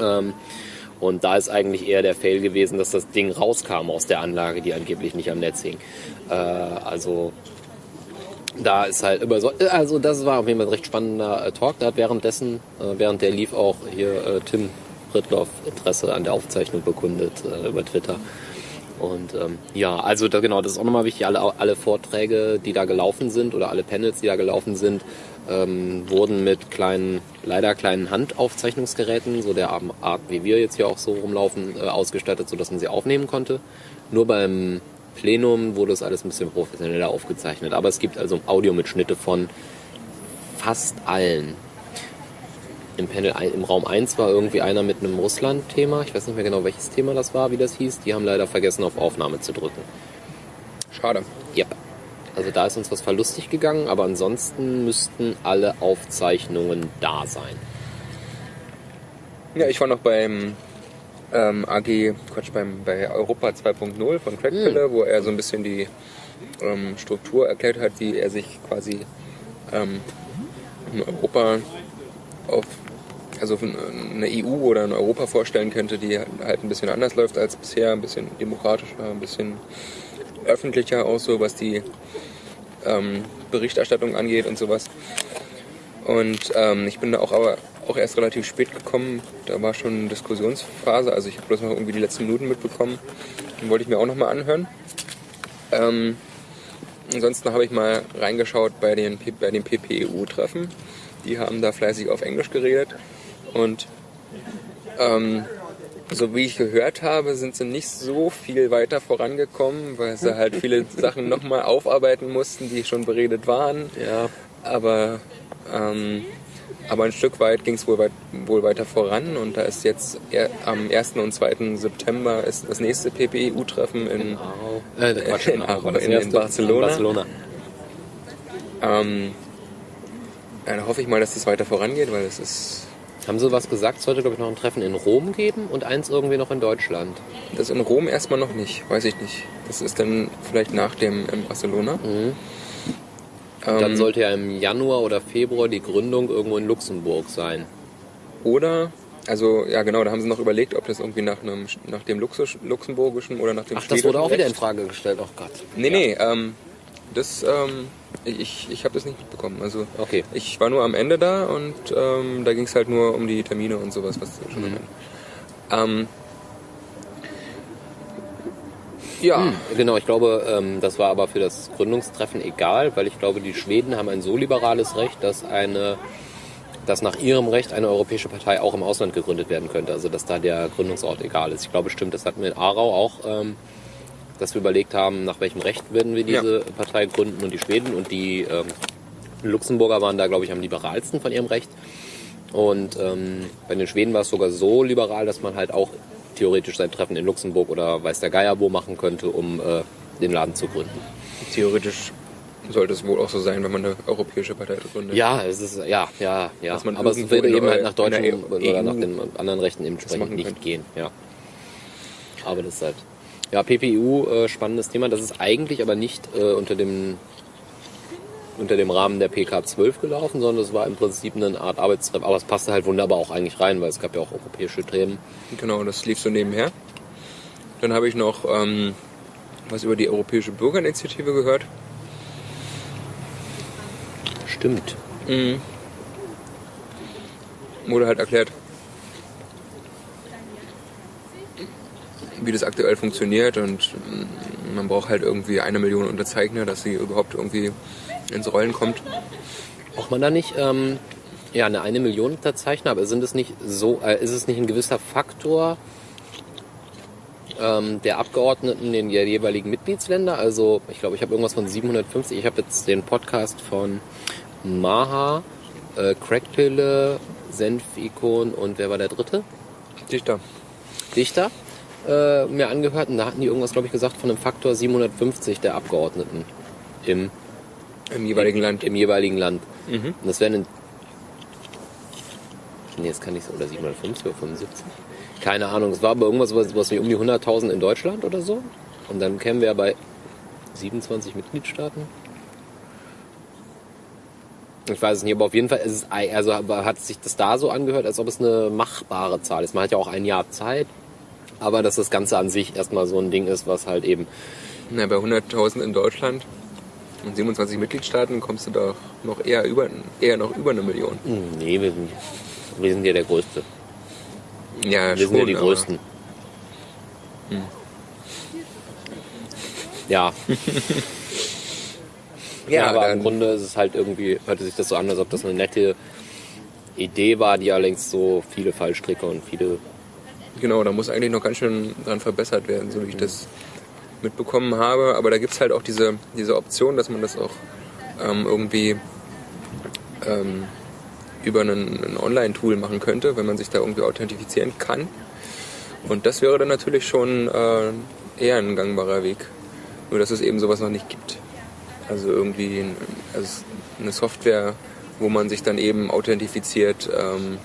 B: Ähm, und da ist eigentlich eher der Fail gewesen, dass das Ding rauskam aus der Anlage, die angeblich nicht am Netz hing. Äh, also da ist halt immer so, also das war auf jeden Fall ein recht spannender äh, Talk. Da hat währenddessen, äh, während der lief auch hier äh, Tim Ritloff Interesse an der Aufzeichnung bekundet äh, über Twitter. Und ähm, ja, also da, genau, das ist auch nochmal wichtig. Alle, alle Vorträge, die da gelaufen sind oder alle Panels, die da gelaufen sind, ähm, wurden mit kleinen, leider kleinen Handaufzeichnungsgeräten, so der Art, wie wir jetzt hier auch so rumlaufen, äh, ausgestattet, sodass man sie aufnehmen konnte. Nur beim Plenum wurde es alles ein bisschen professioneller aufgezeichnet. Aber es gibt also Audiomitschnitte von fast allen. Im Panel im Raum 1 war irgendwie einer mit einem Russland-Thema. Ich weiß nicht mehr genau, welches Thema das war, wie das hieß. Die haben leider vergessen, auf Aufnahme zu drücken.
A: Schade.
B: Yep. Also da ist uns was verlustig gegangen, aber ansonsten müssten alle Aufzeichnungen da sein.
A: Ja, ich war noch beim ähm, AG, Quatsch, beim, bei Europa 2.0 von Craig Piller, wo er so ein bisschen die ähm, Struktur erklärt hat, wie er sich quasi ähm, in Europa auf, also eine EU oder ein Europa vorstellen könnte, die halt ein bisschen anders läuft als bisher, ein bisschen demokratischer, ein bisschen öffentlicher auch so, was die ähm, Berichterstattung angeht und sowas. Und ähm, ich bin da auch aber auch erst relativ spät gekommen. Da war schon eine Diskussionsphase. Also ich habe bloß noch irgendwie die letzten Minuten mitbekommen. Den wollte ich mir auch nochmal anhören. Ähm, ansonsten habe ich mal reingeschaut bei den, bei den PPEU-Treffen. Die haben da fleißig auf Englisch geredet. Und ähm, so wie ich gehört habe, sind sie nicht so viel weiter vorangekommen, weil sie halt viele (laughs) Sachen nochmal aufarbeiten mussten, die schon beredet waren.
B: Ja.
A: Aber ähm, aber ein Stück weit ging es wohl, weit, wohl weiter voran und da ist jetzt er, am 1. und 2. September ist das nächste PPEU-Treffen in,
B: äh, Quatsch,
A: in,
B: in,
A: in, in Barcelona.
B: Barcelona.
A: Ähm, ja, da hoffe ich mal, dass das weiter vorangeht, weil es ist.
B: Haben Sie was gesagt? Es sollte, glaube ich, noch ein Treffen in Rom geben und eins irgendwie noch in Deutschland.
A: Das in Rom erstmal noch nicht, weiß ich nicht. Das ist dann vielleicht nach dem in Barcelona.
B: Mhm. Dann sollte ja im Januar oder Februar die Gründung irgendwo in Luxemburg sein.
A: Oder, also ja genau, da haben sie noch überlegt, ob das irgendwie nach, einem, nach dem Luxus, luxemburgischen oder nach dem
B: Ach, das wurde auch wieder in Frage gestellt, oh Gott.
A: Nee, ja. nee, ähm, das, ähm, ich, ich habe das nicht mitbekommen. Also
B: okay.
A: ich war nur am Ende da und ähm, da ging es halt nur um die Termine und sowas, was schon mhm. ähm,
B: ja. Hm, genau, ich glaube, ähm, das war aber für das Gründungstreffen egal, weil ich glaube, die Schweden haben ein so liberales Recht, dass eine dass nach ihrem Recht eine europäische Partei auch im Ausland gegründet werden könnte. Also dass da der Gründungsort egal ist. Ich glaube, stimmt, das hatten wir in Aarau auch, ähm, dass wir überlegt haben, nach welchem Recht werden wir diese ja. Partei gründen und die Schweden und die ähm, Luxemburger waren da, glaube ich, am liberalsten von ihrem Recht. Und ähm, bei den Schweden war es sogar so liberal, dass man halt auch theoretisch sein Treffen in Luxemburg oder weiß der Geier wo machen könnte, um äh, den Laden zu gründen.
A: Theoretisch sollte es wohl auch so sein, wenn man eine europäische Partei gründet.
B: Ja, es ist, ja, ja, ja. Aber es würde eben halt nach deutschen
A: EU
B: oder nach den anderen Rechten eben entsprechend nicht gehen, ja. Aber das ist halt. Ja, PPU, äh, spannendes Thema. Das ist eigentlich aber nicht äh, unter dem unter dem Rahmen der PK 12 gelaufen, sondern es war im Prinzip eine Art Arbeitstreff. Aber es passte halt wunderbar auch eigentlich rein, weil es gab ja auch europäische Themen.
A: Genau, das lief so nebenher. Dann habe ich noch ähm, was über die Europäische Bürgerinitiative gehört.
B: Stimmt.
A: Wurde halt erklärt, wie das aktuell funktioniert und mm, man braucht halt irgendwie eine Million Unterzeichner, dass sie überhaupt irgendwie ins Rollen kommt.
B: Braucht man da nicht ähm, ja, eine eine Million Unterzeichner, aber sind es nicht so, äh, ist es nicht ein gewisser Faktor ähm, der Abgeordneten in der jeweiligen Mitgliedsländer? Also ich glaube, ich habe irgendwas von 750. Ich habe jetzt den Podcast von Maha, äh, Crackpille, Senfikon und wer war der dritte?
A: Dichter.
B: Dichter äh, mir angehört und da hatten die irgendwas, glaube ich, gesagt von einem Faktor 750 der Abgeordneten im
A: Im jeweiligen Land.
B: im jeweiligen Land.
A: Mhm.
B: Und das wären in. Nee, das kann nicht so. Oder 750 oder 75. Keine Ahnung. Es war aber irgendwas was, was wie um die 100.000 in Deutschland oder so. Und dann kämen wir bei 27 Mitgliedstaaten. Ich weiß es nicht, aber auf jeden Fall ist es, also hat sich das da so angehört, als ob es eine machbare Zahl ist. Man hat ja auch ein Jahr Zeit, aber dass das Ganze an sich erstmal so ein Ding ist, was halt eben
A: Na, bei 100.000 in Deutschland und 27 Mitgliedstaaten kommst du doch noch eher über, eher noch über eine Million.
B: Hm, Nee, wir sind, wir sind ja der Größte.
A: Ja,
B: Wir sind ja die Größten. Ja. ja, aber im Grunde ist es halt irgendwie, hörte sich das so an, als ob das eine nette Idee war, die allerdings so viele Fallstricke und viele.
A: Genau, da muss eigentlich noch ganz schön dran verbessert werden, so wie ich das mitbekommen habe. Aber da gibt es halt auch diese, diese Option, dass man das auch ähm, irgendwie ähm, über ein Online-Tool machen könnte, wenn man sich da irgendwie authentifizieren kann. Und das wäre dann natürlich schon äh, eher ein gangbarer Weg. Nur dass es eben sowas noch nicht gibt. Also irgendwie also eine Software, wo man sich dann eben authentifiziert ähm,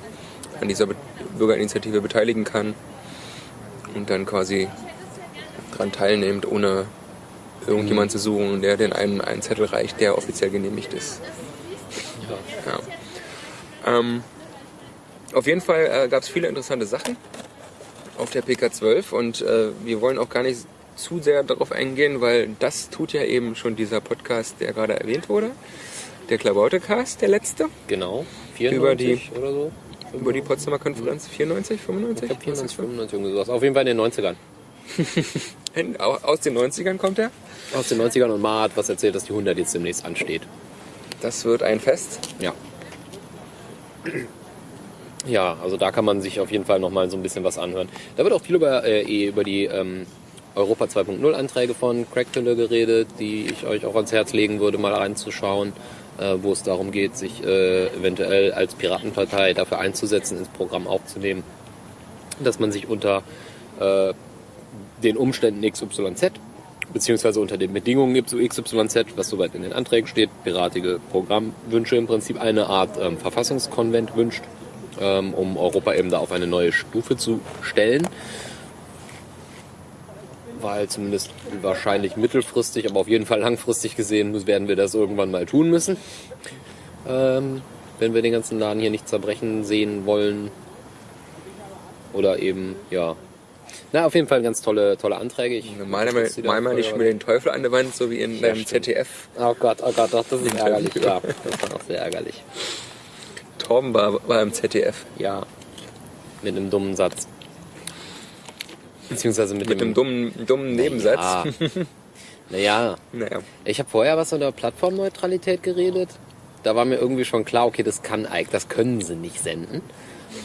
A: an dieser Be Bürgerinitiative beteiligen kann und dann quasi dran teilnimmt, ohne irgendjemand zu suchen, der den einen einen Zettel reicht, der offiziell genehmigt ist. Ja. Ähm, auf jeden Fall äh, gab es viele interessante Sachen auf der PK12 und äh, wir wollen auch gar nicht zu sehr darauf eingehen, weil das tut ja eben schon dieser Podcast, der gerade erwähnt wurde. Der Klabautecast, der letzte,
B: Genau.
A: Über die-
B: 94 oder so.
A: über die Potsdamer Konferenz, 94,
B: Ich
A: 95?
B: glaube 94, 95, irgendwie sowas. Auf jeden Fall in den 90ern. (laughs)
A: Aus den 90ern kommt er.
B: Aus den 90ern und Ma hat was erzählt, dass die 100 jetzt demnächst ansteht.
A: Das wird ein Fest.
B: Ja. Ja, also da kann man sich auf jeden Fall nochmal so ein bisschen was anhören. Da wird auch viel über, äh, eh über die ähm, Europa 2.0 Anträge von Crackpille geredet, die ich euch auch ans Herz legen würde, mal reinzuschauen, äh, wo es darum geht, sich äh, eventuell als Piratenpartei dafür einzusetzen, ins Programm aufzunehmen, dass man sich unter äh, den Umständen XYZ beziehungsweise unter den Bedingungen XYZ, was soweit in den Anträgen steht, piratige Programmwünsche im Prinzip eine Art ähm, Verfassungskonvent wünscht, ähm, um Europa eben da auf eine neue Stufe zu stellen. Weil zumindest wahrscheinlich mittelfristig, aber auf jeden Fall langfristig gesehen, werden wir das irgendwann mal tun müssen. Ähm, wenn wir den ganzen Laden hier nicht zerbrechen sehen wollen. Oder eben, ja. Na, auf jeden Fall ganz tolle, tolle Anträge. Ich
A: Mal mal, nicht mit den Teufel an der Wand, so wie in deinem
B: stimmt.
A: ZDF.
B: Oh Gott, oh Gott, doch, das ist ärgerlich. Ja, das war auch sehr ärgerlich.
A: Torben war, war im ZDF.
B: Ja, mit einem dummen Satz. Beziehungsweise mit,
A: Mit
B: dem
A: einem dummen, dummen Nebensatz. (laughs)
B: Ja. Naja,
A: Naja.
B: ich habe vorher was von der Plattformneutralität geredet. Da war mir irgendwie schon klar, okay, das kann eigentlich, das können sie nicht senden,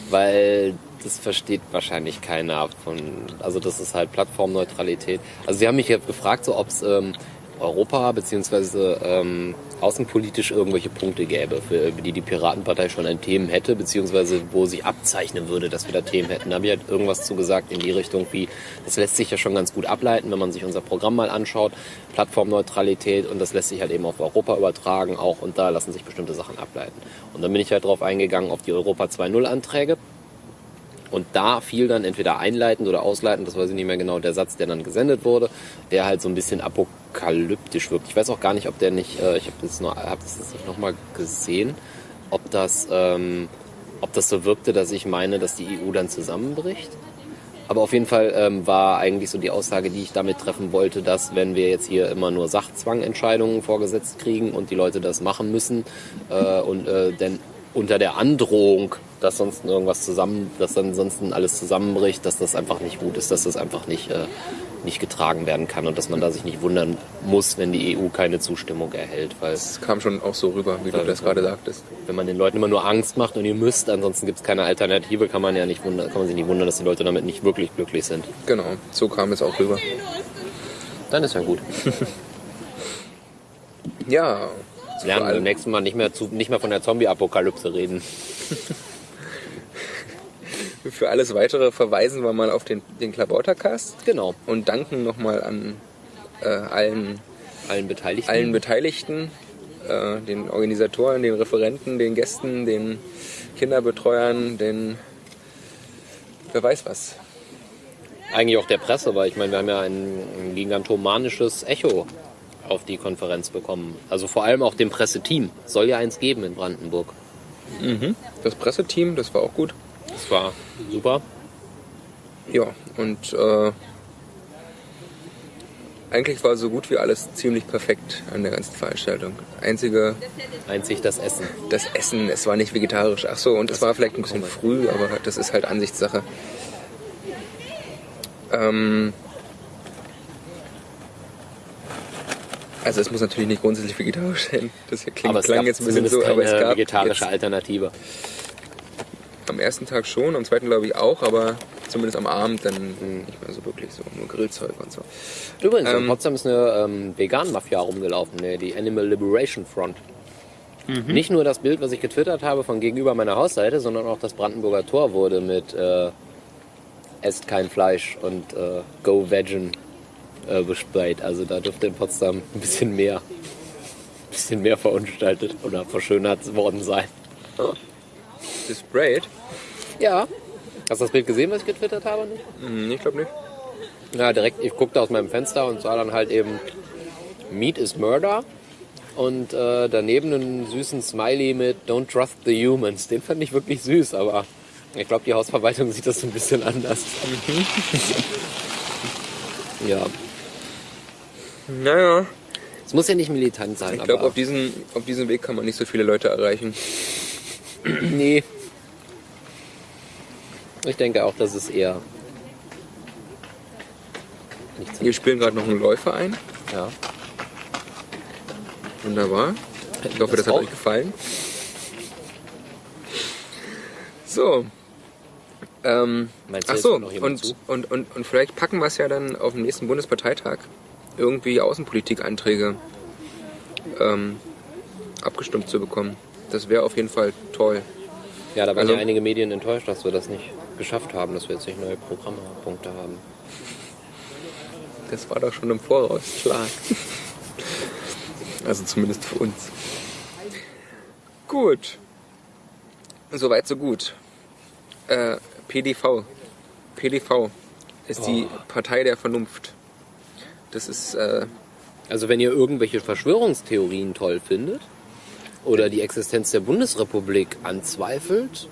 B: weil das versteht wahrscheinlich keiner von. Also das ist halt Plattformneutralität. Also sie haben mich jetzt gefragt, so ob's, ähm, Europa beziehungsweise ähm, außenpolitisch irgendwelche Punkte gäbe, für die die Piratenpartei schon an Themen hätte, beziehungsweise wo sich abzeichnen würde, dass wir da Themen hätten. Da habe ich halt irgendwas zu gesagt in die Richtung wie, das lässt sich ja schon ganz gut ableiten, wenn man sich unser Programm mal anschaut, Plattformneutralität und das lässt sich halt eben auf Europa übertragen auch und da lassen sich bestimmte Sachen ableiten. Und dann bin ich halt drauf eingegangen auf die Europa 2.0 Anträge und da fiel dann entweder einleitend oder ausleitend, das weiß ich nicht mehr genau, der Satz, der dann gesendet wurde, der halt so ein bisschen apokalyptisch wirkt. Ich weiß auch gar nicht, ob der nicht, äh, ich habe das, hab das nicht nochmal gesehen, ob das, ähm, ob das so wirkte, dass ich meine, dass die EU dann zusammenbricht. Aber auf jeden Fall ähm, war eigentlich so die Aussage, die ich damit treffen wollte, dass wenn wir jetzt hier immer nur Sachzwangentscheidungen vorgesetzt kriegen und die Leute das machen müssen äh, und äh, denn unter der Androhung, dass sonst irgendwas zusammen, dass dann sonst alles zusammenbricht, dass das einfach nicht gut ist, dass das einfach nicht, äh, nicht getragen werden kann und dass man da sich nicht wundern muss, wenn die EU keine Zustimmung erhält. Weil
A: Das kam schon auch so rüber, wie du das gerade sagtest.
B: wenn man den Leuten immer nur Angst macht und ihr müsst, ansonsten gibt es keine Alternative, kann man ja nicht wundern, kann man sich nicht wundern, dass die Leute damit nicht wirklich glücklich sind.
A: Genau, so kam es auch rüber.
B: Dann ist ja gut. (laughs)
A: Ja,
B: lernen wir beim nächsten Mal nicht mehr, zu, nicht mehr von der Zombie-Apokalypse reden. (laughs)
A: für alles weitere verweisen wir mal auf den, den Klabautercast
B: Genau.
A: und danken nochmal an äh, allen,
B: Allen Beteiligten.
A: allen Beteiligten, äh, den Organisatoren, den Referenten, den Gästen, den Kinderbetreuern, den wer weiß was.
B: Eigentlich auch der Presse, weil ich meine, wir haben ja ein, gigantomanisches Echo auf die Konferenz bekommen. Also vor allem auch dem Presseteam. Soll ja eins geben in Brandenburg.
A: Das Presseteam, das war auch gut.
B: Das war super.
A: Ja, und äh, eigentlich war so gut wie alles ziemlich perfekt an der ganzen Veranstaltung. Einzige,
B: Einzig das Essen.
A: das Essen, es war nicht vegetarisch. Ach so, und es war vielleicht ein bisschen früh, aber das ist halt Ansichtssache. Ähm, also es muss natürlich nicht grundsätzlich vegetarisch sein. Das klingt,
B: Aber es
A: klang
B: gab
A: jetzt ein bisschen so, aber es gab
B: vegetarische
A: jetzt
B: Alternative.
A: Am ersten Tag schon, am zweiten glaube ich auch, aber zumindest am Abend dann nicht mehr so wirklich so, nur Grillzeug und so.
B: Übrigens, in
A: Ähm,
B: Potsdam ist eine ähm, Vegan-Mafia rumgelaufen, ne, die Animal Liberation Front. Nicht nur das Bild, was ich getwittert habe von gegenüber meiner Hausseite, sondern auch das Brandenburger Tor wurde mit äh, Esst kein Fleisch und äh, Go Vegan äh, besprayt. Also da dürfte in Potsdam ein bisschen mehr, (laughs) ein bisschen mehr verunstaltet oder verschönert worden sein.
A: Gesprayt?
B: Ja. Hast du das Bild gesehen, was ich getwittert habe?
A: Hm, ich glaube nicht.
B: Ja, direkt, ich guckte aus meinem Fenster und sah dann halt eben Meat is Murder und äh, daneben einen süßen Smiley mit Don't Trust the Humans. Den fand ich wirklich süß, aber ich glaube, die Hausverwaltung sieht das so ein bisschen anders. (laughs) ja,
A: Naja,
B: es muss ja nicht militant sein,
A: ich glaube,
B: aber
A: auf diesem, auf diesem Weg kann man nicht so viele Leute erreichen. (clears throat)
B: nee. Ich denke auch, dass es eher nichts
A: Wir spielen gerade noch einen Läufer ein.
B: ja.
A: Wunderbar. Ich hoffe, das,
B: Das
A: hat euch gefallen. So. Ähm,
B: Meinst du,
A: ach so, und,
B: zu?
A: und, und, und vielleicht packen wir es ja dann auf dem nächsten Bundesparteitag irgendwie Außenpolitikanträge ähm, abgestimmt zu bekommen. Das wäre auf jeden Fall toll.
B: Ja, da waren
A: Also-
B: ja einige Medien enttäuscht, dass wir das nicht geschafft haben, dass wir jetzt nicht neue Programmpunkte haben.
A: Das war doch schon im Voraus klar. also zumindest für uns. Gut. Soweit, so gut. Äh, PDV. PDV ist die Partei der Vernunft. Das ist, äh,
B: Also wenn ihr irgendwelche Verschwörungstheorien toll findet oder die Existenz der Bundesrepublik anzweifelt,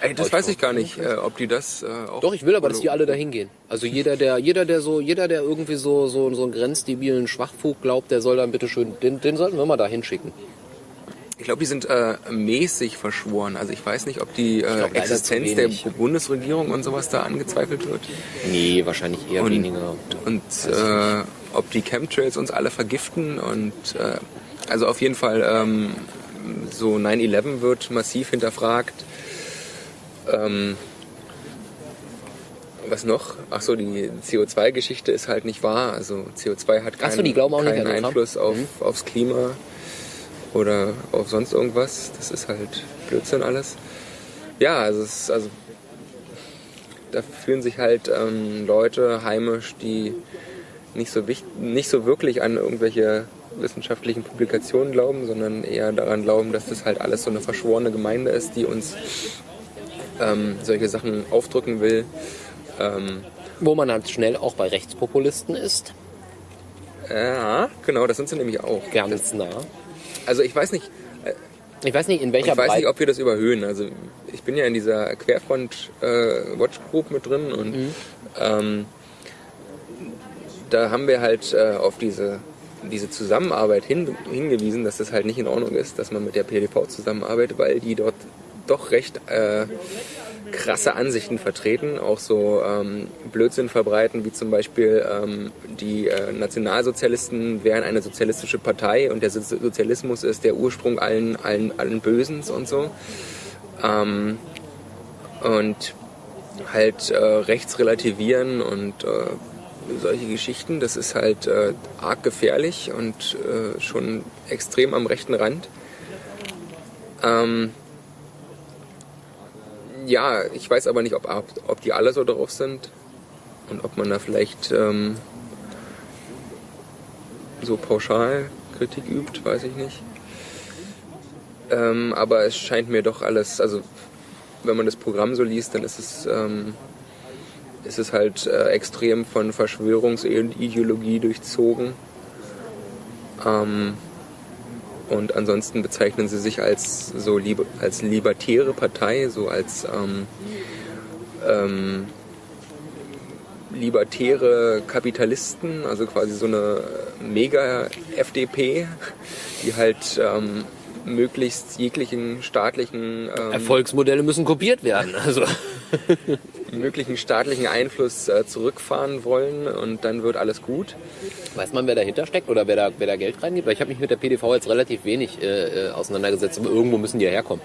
A: ey, das weiß ich gar nicht, äh, ob die das äh, auch.
B: doch, ich will aber, dass die alle dahin gehen. Also jeder, der, jeder, der so, jeder, der irgendwie so, so, so einen grenzdebilen Schwachfug glaubt, der soll dann bitte schön, den, den sollten wir mal da hinschicken.
A: Ich glaube, die sind äh, mäßig verschworen. Also ich weiß nicht, ob die äh,
B: glaub,
A: Existenz der. Bundesregierung und sowas da angezweifelt wird.
B: Nee, wahrscheinlich eher
A: Und-
B: weniger.
A: und äh, ob die Chemtrails uns alle vergiften und äh, also auf jeden Fall ähm, so 9-11 wird massiv hinterfragt. Ähm, was noch? Ach so, die CO2-Geschichte ist halt nicht wahr. Also CO2 hat
B: Ach so,
A: keinen, keinen? Einfluss auf,
B: Mhm.
A: aufs Klima oder auf sonst irgendwas. Das ist halt Blödsinn alles. Ja, also, es also da fühlen sich halt ähm, Leute heimisch, die nicht so, wichtig, nicht so wirklich an irgendwelche wissenschaftlichen Publikationen glauben, sondern eher daran glauben, dass das halt alles so eine verschworene Gemeinde ist, die uns ähm, solche Sachen aufdrücken will. Ähm,
B: Wo man halt schnell auch bei Rechtspopulisten ist.
A: ja, genau, das sind sie nämlich auch.
B: Ganz nah.
A: Also ich weiß nicht,
B: Ich weiß nicht, in welcher
A: ich weiß nicht, ob wir das überhöhen. Also ich bin ja in dieser Querfront äh, Watch Group mit drin und
B: Mhm.
A: ähm, da haben wir halt äh, auf diese diese Zusammenarbeit hin, hingewiesen, dass das halt nicht in Ordnung ist, dass man mit der PDV zusammenarbeitet, weil die dort doch recht äh, krasse Ansichten vertreten, auch so ähm, Blödsinn verbreiten, wie zum Beispiel ähm, die äh, Nationalsozialisten wären eine sozialistische Partei und der So- Sozialismus ist der Ursprung allen, allen, allen Bösens und so. Ähm, und halt äh, rechts relativieren und äh, solche Geschichten, das ist halt äh, arg gefährlich und äh, schon extrem am rechten Rand. Ähm, ja, ich weiß aber nicht, ob, ob die alle so drauf sind und ob man da vielleicht ähm, so pauschal Kritik übt, weiß ich nicht. Ähm, aber es scheint mir doch alles, also wenn man das Programm so liest, dann ist es, ähm, ist es halt äh, extrem von Verschwörungsideologie durchzogen. Ähm, und ansonsten bezeichnen sie sich als so lieb als libertäre Partei, so als ähm, ähm, libertäre Kapitalisten, also quasi so eine Mega-FDP, die halt ähm, möglichst jeglichen staatlichen ähm,
B: Erfolgsmodelle müssen kopiert werden. Also.
A: Möglichen staatlichen Einfluss äh, zurückfahren wollen und dann wird alles gut.
B: Weiß man, wer dahinter steckt oder wer da, wer da Geld reingibt? Weil ich habe mich mit der PDV jetzt relativ wenig äh, äh, auseinandergesetzt, aber irgendwo müssen die ja herkommen.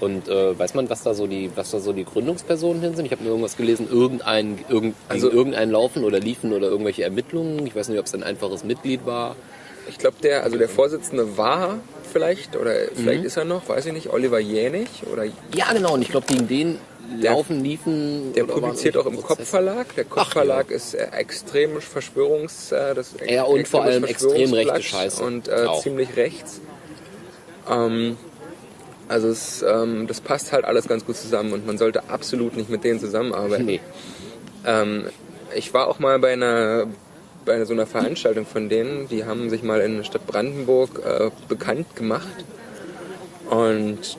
B: Und äh, weiß man, was da so die, was da so die Gründungspersonen hin sind? Ich habe mir irgendwas gelesen, irgendein, irgend,
A: Also-
B: irgendein Laufen oder Liefen oder irgendwelche Ermittlungen. Ich weiß nicht, ob es ein einfaches Mitglied war.
A: Ich glaube, der, also der Vorsitzende war vielleicht, oder vielleicht ist er noch, weiß ich nicht, Oliver Jänig oder
B: Ja, genau. Und ich glaube, gegen den Laufen, Liefen.
A: der publiziert auch im. Kopfverlag. Der Kopfverlag ist äh, extrem Verschwörungs... Äh, das
B: Ja, und vor allem extrem rechte Scheiße.
A: Und äh, ziemlich rechts. Ähm, also es, ähm, das passt halt alles ganz gut zusammen und man sollte absolut nicht mit denen zusammenarbeiten.
B: Nee.
A: Ähm, ich war auch mal bei einer bei so einer Veranstaltung von denen, die haben sich mal in der Stadt Brandenburg äh, bekannt gemacht und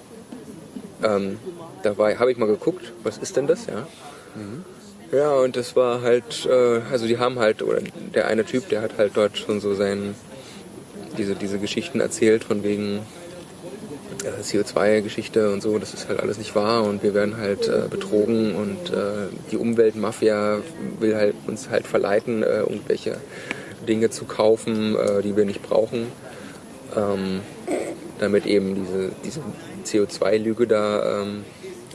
A: ähm, da habe ich mal geguckt, was ist denn das, ja? Ja, und das war halt, äh, also die haben halt, oder der eine Typ, der hat halt dort schon so sein, diese, diese Geschichten erzählt von wegen äh, CO2-Geschichte und so, das ist halt alles nicht wahr und wir werden halt äh, betrogen und äh, die Umweltmafia will halt uns halt verleiten, äh, irgendwelche Dinge zu kaufen, äh, die wir nicht brauchen, ähm, damit eben diese, diese CO2-Lüge da ähm,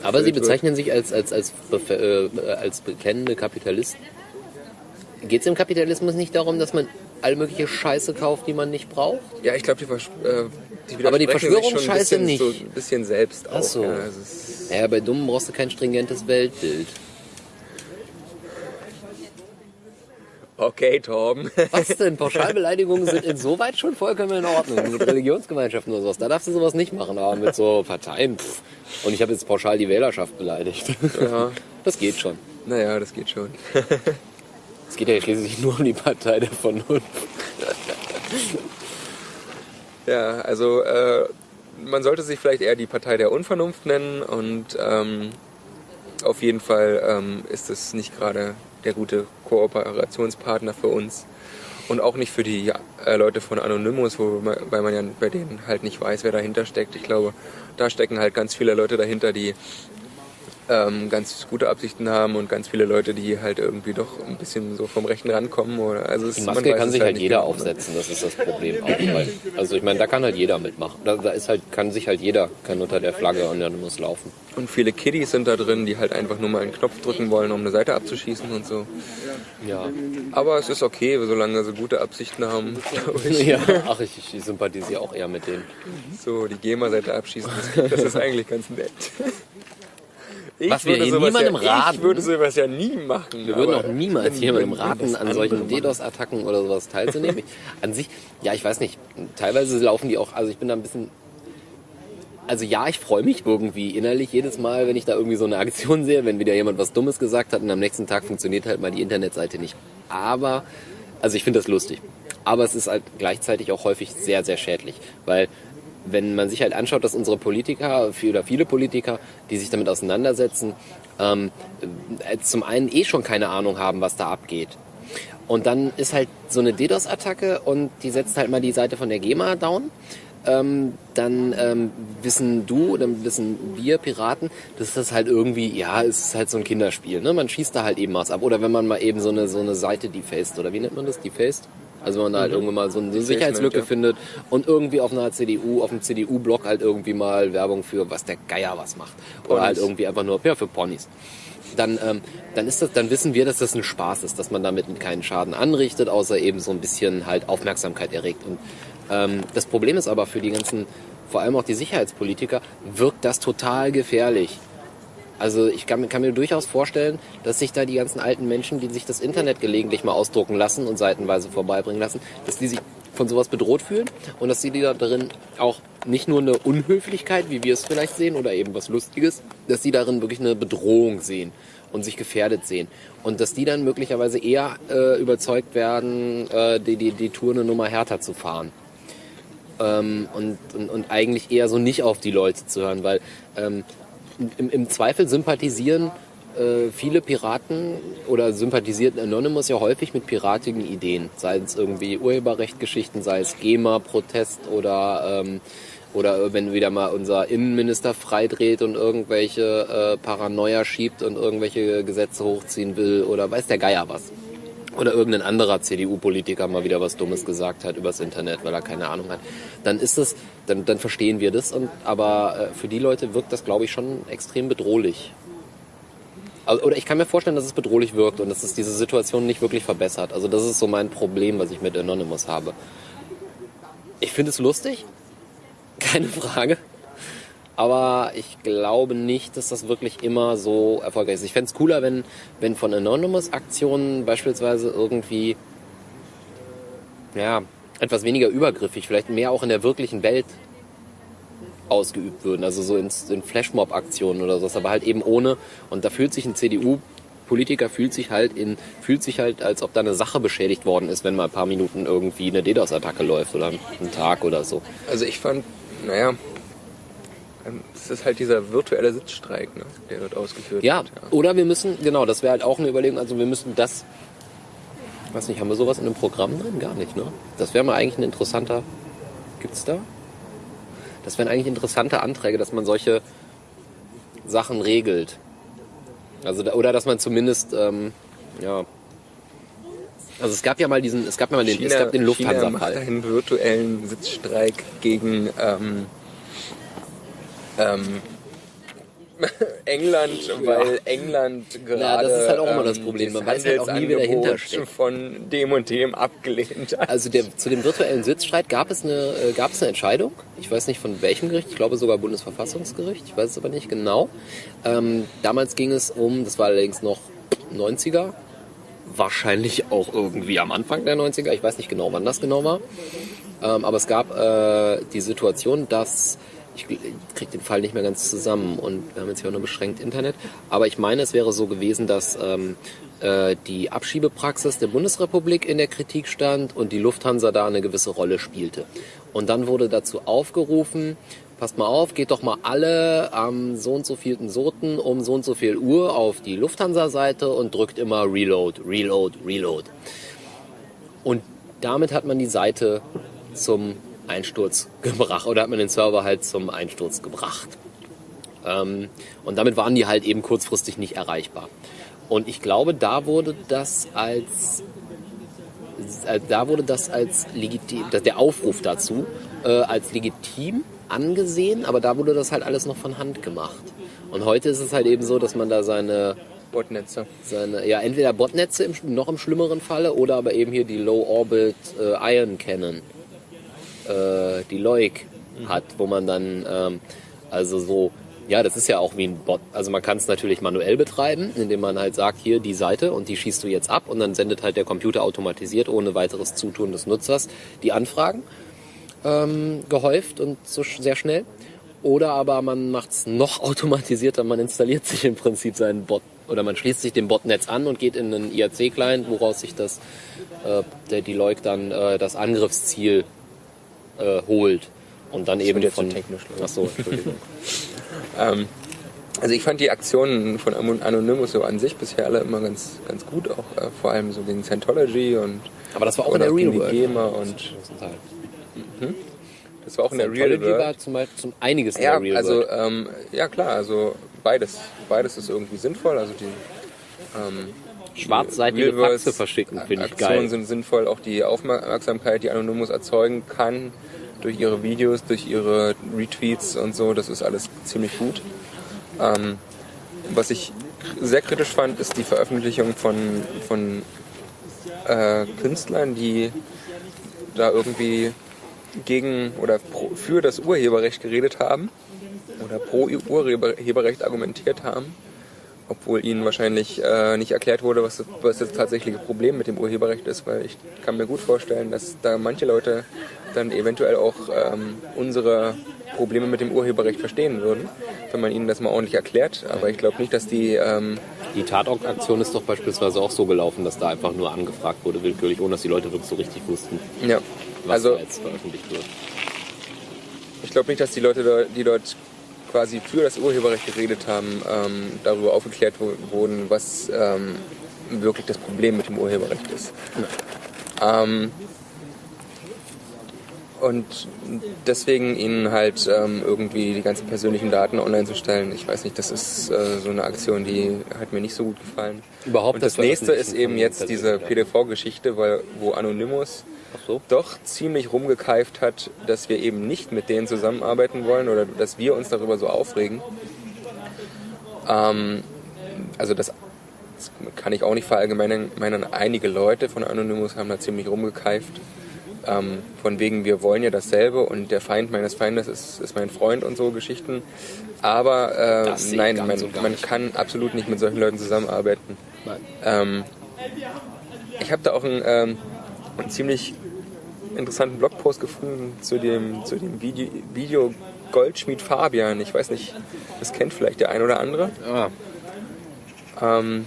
B: Aber Sie bezeichnen sich als, als, als, äh, als bekennende Kapitalisten. Geht es im Kapitalismus nicht darum, dass man all mögliche Scheiße kauft, die man nicht braucht?
A: Ja, ich glaube, die, Vers äh, die
B: Aber die Verschwörungsscheiße nicht.
A: So ein bisschen selbst auch.
B: Ach so.
A: Ja, also es,
B: Ja, bei Dummen brauchst du kein stringentes Weltbild.
A: okay, Torben.
B: Was denn? (laughs) Pauschalbeleidigungen sind insoweit schon vollkommen in Ordnung. Mit Religionsgemeinschaften oder sowas. Da darfst du sowas nicht machen. Aber mit so Parteien. Pff. Und ich habe jetzt pauschal die Wählerschaft beleidigt.
A: ja, (laughs)
B: Das geht schon.
A: naja, das geht schon.
B: Es geht ja schließlich nur um die Partei der Vernunft.
A: Ja, also äh, man sollte sich vielleicht eher die Partei der Unvernunft nennen und ähm, auf jeden Fall ähm, ist es nicht gerade der gute Kooperationspartner für uns und auch nicht für die äh, Leute von Anonymous, wo man, weil man ja bei denen halt nicht weiß, wer dahinter steckt. Ich glaube, da stecken halt ganz viele Leute dahinter, die ähm, ganz gute Absichten haben und ganz viele Leute, die halt irgendwie doch ein bisschen so vom Rechten rankommen. Oder, also
B: die Maske kann sich halt, halt jeder genau, ne? aufsetzen, das ist das Problem. Auch, also ich meine, da kann halt jeder mitmachen. Da, da, ist halt, kann sich halt jeder, kann unter der Flagge und dann muss laufen.
A: Und viele Kiddies sind da drin, die halt einfach nur mal einen Knopf drücken wollen, um eine Seite abzuschießen und so.
B: Ja.
A: Aber es ist okay, solange sie gute Absichten haben. (laughs)
B: ja, ach, ich, ich sympathisiere auch eher mit denen.
A: So, die GEMA-Seite abschießen, das, das ist eigentlich ganz nett. (laughs)
B: Ich Was wir hier niemandem
A: ja,
B: raten.
A: Ich würde sowas ja nie machen.
B: Wir würden auch niemals jemandem raten, an solchen DDoS-Attacken oder sowas teilzunehmen. (laughs) an sich, ja, ich weiß nicht. Teilweise laufen die auch, also ich bin da ein bisschen also ja, ich freue mich irgendwie innerlich jedes Mal, wenn ich da irgendwie so eine Aktion sehe, wenn wieder jemand was Dummes gesagt hat und am nächsten Tag funktioniert halt mal die Internetseite nicht. Aber, also ich finde das lustig. Aber es ist halt gleichzeitig auch häufig sehr, sehr schädlich, weil wenn man sich halt anschaut, dass unsere Politiker oder viele Politiker, die sich damit auseinandersetzen, ähm, äh, zum einen eh schon keine Ahnung haben, was da abgeht. Und dann ist halt so eine DDoS-Attacke und die setzt halt mal die Seite von der GEMA down. Ähm, dann ähm, wissen du, dann wissen wir Piraten, dass das halt irgendwie, ja, es ist halt so ein Kinderspiel. Ne? Man schießt da halt eben was ab. Oder wenn man mal eben so eine, so eine Seite defaced, oder wie nennt man das? Defaced? Also wenn man da halt mhm. irgendwann mal so eine Sicherheitslücke findet und irgendwie auf einer CDU, auf dem CDU-Blog halt irgendwie mal Werbung für was der Geier was macht. Oder halt irgendwie einfach nur, ja, für Ponys. Dann, ähm, dann ist das, dann wissen wir, dass das ein Spaß ist, dass man damit keinen Schaden anrichtet, außer eben so ein bisschen halt Aufmerksamkeit erregt. Und ähm, das Problem ist aber für die ganzen, vor allem auch die Sicherheitspolitiker, wirkt das total gefährlich. Also ich kann, kann, mir durchaus vorstellen, dass sich da die ganzen alten Menschen, die sich das Internet gelegentlich mal ausdrucken lassen und seitenweise vorbeibringen lassen, dass die sich von sowas bedroht fühlen und dass sie da darin auch nicht nur eine Unhöflichkeit, wie wir es vielleicht sehen, oder eben was Lustiges, dass sie darin wirklich eine Bedrohung sehen und sich gefährdet sehen. Und dass die dann möglicherweise eher äh, überzeugt werden, äh, die, die, die Tour eine Nummer härter zu fahren. Ähm, und, und, und eigentlich eher so nicht auf die Leute zu hören, weil ähm, im, im Zweifel sympathisieren äh, viele Piraten oder sympathisiert Anonymous ja häufig mit piratigen Ideen, sei es irgendwie Urheberrechtgeschichten, sei es GEMA-Protest oder ähm, oder wenn wieder mal unser Innenminister freidreht und irgendwelche äh, Paranoia schiebt und irgendwelche Gesetze hochziehen will oder weiß der Geier was. Oder irgendein anderer CDU-Politiker mal wieder was Dummes gesagt hat übers Internet, weil er keine Ahnung hat. Dann ist das, dann, dann verstehen wir das. Und, aber äh, für die Leute wirkt das, glaube ich, schon extrem bedrohlich. Also, oder ich kann mir vorstellen, dass es bedrohlich wirkt und dass es diese Situation nicht wirklich verbessert. Also das ist so mein Problem, was ich mit Anonymous habe. Ich finde es lustig, (laughs) keine Frage. Aber ich glaube nicht, dass das wirklich immer so erfolgreich ist. Ich fände es cooler, wenn, wenn von Anonymous-Aktionen beispielsweise irgendwie ja, etwas weniger übergriffig, vielleicht mehr auch in der wirklichen Welt ausgeübt würden. Also so in, in Flashmob-Aktionen oder sowas, aber halt eben ohne. Und da fühlt sich ein CDU Politiker fühlt sich halt in, fühlt sich halt, als ob da eine Sache beschädigt worden ist, wenn mal ein paar Minuten irgendwie eine DDoS-Attacke läuft oder einen Tag oder so.
A: Also ich fand, naja, es ist halt dieser virtuelle Sitzstreik, ne, der dort ausgeführt
B: ja,
A: wird.
B: Ja, oder wir müssen, genau, das wäre halt auch eine Überlegung, also wir müssen das, ich weiß nicht, haben wir sowas in einem Programm drin? Gar nicht, ne? Das wäre mal eigentlich ein interessanter, gibt's da? Das wären eigentlich interessante Anträge, dass man solche Sachen regelt. Also oder dass man zumindest ähm, ja also es gab ja mal diesen, es gab ja mal den,
A: China,
B: es gab den Lufthansa-Fall.
A: Einen virtuellen Sitzstreik gegen ähm, ähm, (laughs) England, weil ja. England gerade. Ja,
B: das ist halt auch immer das ähm, Problem. Man weiß halt auch nie, wer dahinter steht.
A: von dem und dem abgelehnt
B: hat. Also der, zu dem virtuellen Sitzstreit gab es, eine, äh, gab es eine Entscheidung. Ich weiß nicht von welchem Gericht. Ich glaube sogar Bundesverfassungsgericht. Ich weiß es aber nicht genau. Ähm, damals ging es um, das war allerdings noch 90er. Wahrscheinlich auch irgendwie am Anfang der 90er. Ich weiß nicht genau, wann das genau war. Ähm, aber es gab äh, die Situation, dass ich kriege den Fall nicht mehr ganz zusammen und wir haben jetzt hier auch nur beschränkt Internet. Aber ich meine, es wäre so gewesen, dass ähm, äh, die Abschiebepraxis der Bundesrepublik in der Kritik stand und die Lufthansa da eine gewisse Rolle spielte. Und dann wurde dazu aufgerufen, passt mal auf, geht doch mal alle am so und so vielten Soten um so und so viel Uhr auf die Lufthansa-Seite und drückt immer Reload, Reload, Reload. Und damit hat man die Seite zum Einsturz gebracht oder hat man den Server halt zum Einsturz gebracht. Ähm, und damit waren die halt eben kurzfristig nicht erreichbar. Und ich glaube, da wurde das als äh, da wurde das als legitim, der Aufruf dazu äh, als legitim angesehen, aber da wurde das halt alles noch von Hand gemacht. Und heute ist es halt eben so, dass man da seine
A: Botnetze.
B: Seine, ja, entweder Botnetze im, noch im schlimmeren Falle oder aber eben hier die Low Orbit äh, Ion Cannon, äh, die mhm. hat, wo man dann ähm, also so ja, das ist ja auch wie ein Bot. Also man kann es natürlich manuell betreiben, indem man halt sagt, hier die Seite und die schießt du jetzt ab und dann sendet halt der Computer automatisiert ohne weiteres Zutun des Nutzers die Anfragen ähm, gehäuft und so sehr schnell. Oder aber man macht es noch (laughs) automatisierter, man installiert sich im Prinzip seinen Bot oder man schließt sich dem Botnetz an und geht in einen IRC-Client, woraus sich das äh, der Deloitte dann äh, das Angriffsziel äh, holt und dann das eben von
A: technisch. Ach so, Entschuldigung. (laughs) ähm, also ich fand die Aktionen von Anonymous so an sich bisher alle immer ganz ganz gut, auch äh, vor allem so den Scientology und
B: aber das war auch in der Real World.
A: GEMA und
B: mhm. Das war auch in der Real World. war zum Beispiel zum einiges in
A: ja,
B: der Real
A: also. Ähm, ja klar, also beides. Beides ist irgendwie sinnvoll. Also die ähm,
B: schwarzseitige Faxe verschicken, finde ich geil.
A: Aktionen sind sinnvoll, auch die Aufmerksamkeit, die Anonymous erzeugen kann durch ihre Videos, durch ihre Retweets und so, das ist alles ziemlich gut. Ähm, was ich sehr kritisch fand, ist die Veröffentlichung von, von äh, Künstlern, die da irgendwie gegen oder pro, für das Urheberrecht geredet haben oder pro Urheberrecht argumentiert haben, obwohl ihnen wahrscheinlich äh, nicht erklärt wurde, was, was das tatsächliche Problem mit dem Urheberrecht ist, weil ich kann mir gut vorstellen, dass da manche Leute dann eventuell auch ähm, unsere Probleme mit dem Urheberrecht verstehen würden, wenn man ihnen das mal ordentlich erklärt. Aber ich glaube nicht, dass die... Ähm,
B: die Tatort-Aktion ist doch beispielsweise auch so gelaufen, dass da einfach nur angefragt wurde, willkürlich, ohne dass die Leute wirklich so richtig wussten.
A: Ja
B: was also, da jetzt veröffentlicht wird.
A: Ich glaube nicht, dass die Leute, die dort quasi für das Urheberrecht geredet haben, ähm, darüber aufgeklärt wurden, was ähm, wirklich das Problem mit dem Urheberrecht ist. Ja. Ähm, und deswegen ihnen halt ähm, irgendwie die ganzen persönlichen Daten online zu stellen, ich weiß nicht, das ist äh, so eine Aktion, die hat mir nicht so gut gefallen.
B: Überhaupt.
A: Und das, das nächste ist eben jetzt diese PDV-Geschichte, wo Anonymous so. doch ziemlich rumgekeift hat, dass wir eben nicht mit denen zusammenarbeiten wollen oder dass wir uns darüber so aufregen. Ähm, also das, das, kann ich auch nicht verallgemeinern. Einige Leute von Anonymous haben da ziemlich rumgekeift. Ähm, von wegen, wir wollen ja dasselbe und der Feind meines Feindes ist, ist mein Freund und so Geschichten. Aber äh, nein, man, so man kann absolut nicht mit solchen Leuten zusammenarbeiten. Ähm, ich habe da auch ein, ähm, ein ziemlich interessanten Blogpost gefunden zu dem, zu dem Video, Video Goldschmied Fabian. Ich weiß nicht, das kennt vielleicht der ein oder andere.
B: Ah.
A: Ähm,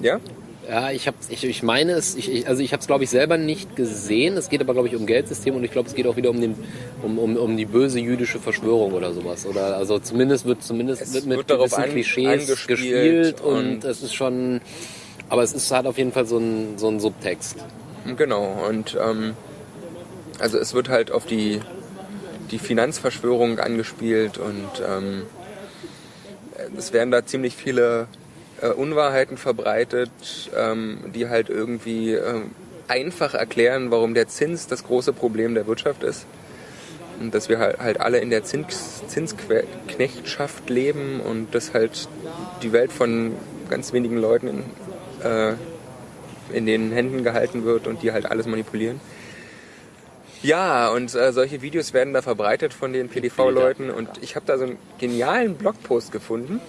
A: ja?
B: Ja, ich, hab, ich, ich meine es, ich, also ich habe es glaube ich selber nicht gesehen. Es geht aber glaube ich um Geldsystem und ich glaube es geht auch wieder um, den, um, um, um die böse jüdische Verschwörung oder sowas. Oder also zumindest wird zumindest wird mit wird gewissen an, Klischees gespielt und, und es ist schon, aber es ist hat auf jeden Fall so ein, so ein Subtext.
A: Genau, und ähm, also es wird halt auf die, die Finanzverschwörung angespielt und ähm, es werden da ziemlich viele äh, Unwahrheiten verbreitet, ähm, die halt irgendwie äh, einfach erklären, warum der Zins das große Problem der Wirtschaft ist. Und dass wir halt, halt alle in der Zins, Zinsknechtschaft leben und dass halt die Welt von ganz wenigen Leuten in, äh, in den Händen gehalten wird und die halt alles manipulieren. Ja, und äh, solche Videos werden da verbreitet von den PDV-Leuten und ich habe da so einen genialen Blogpost gefunden,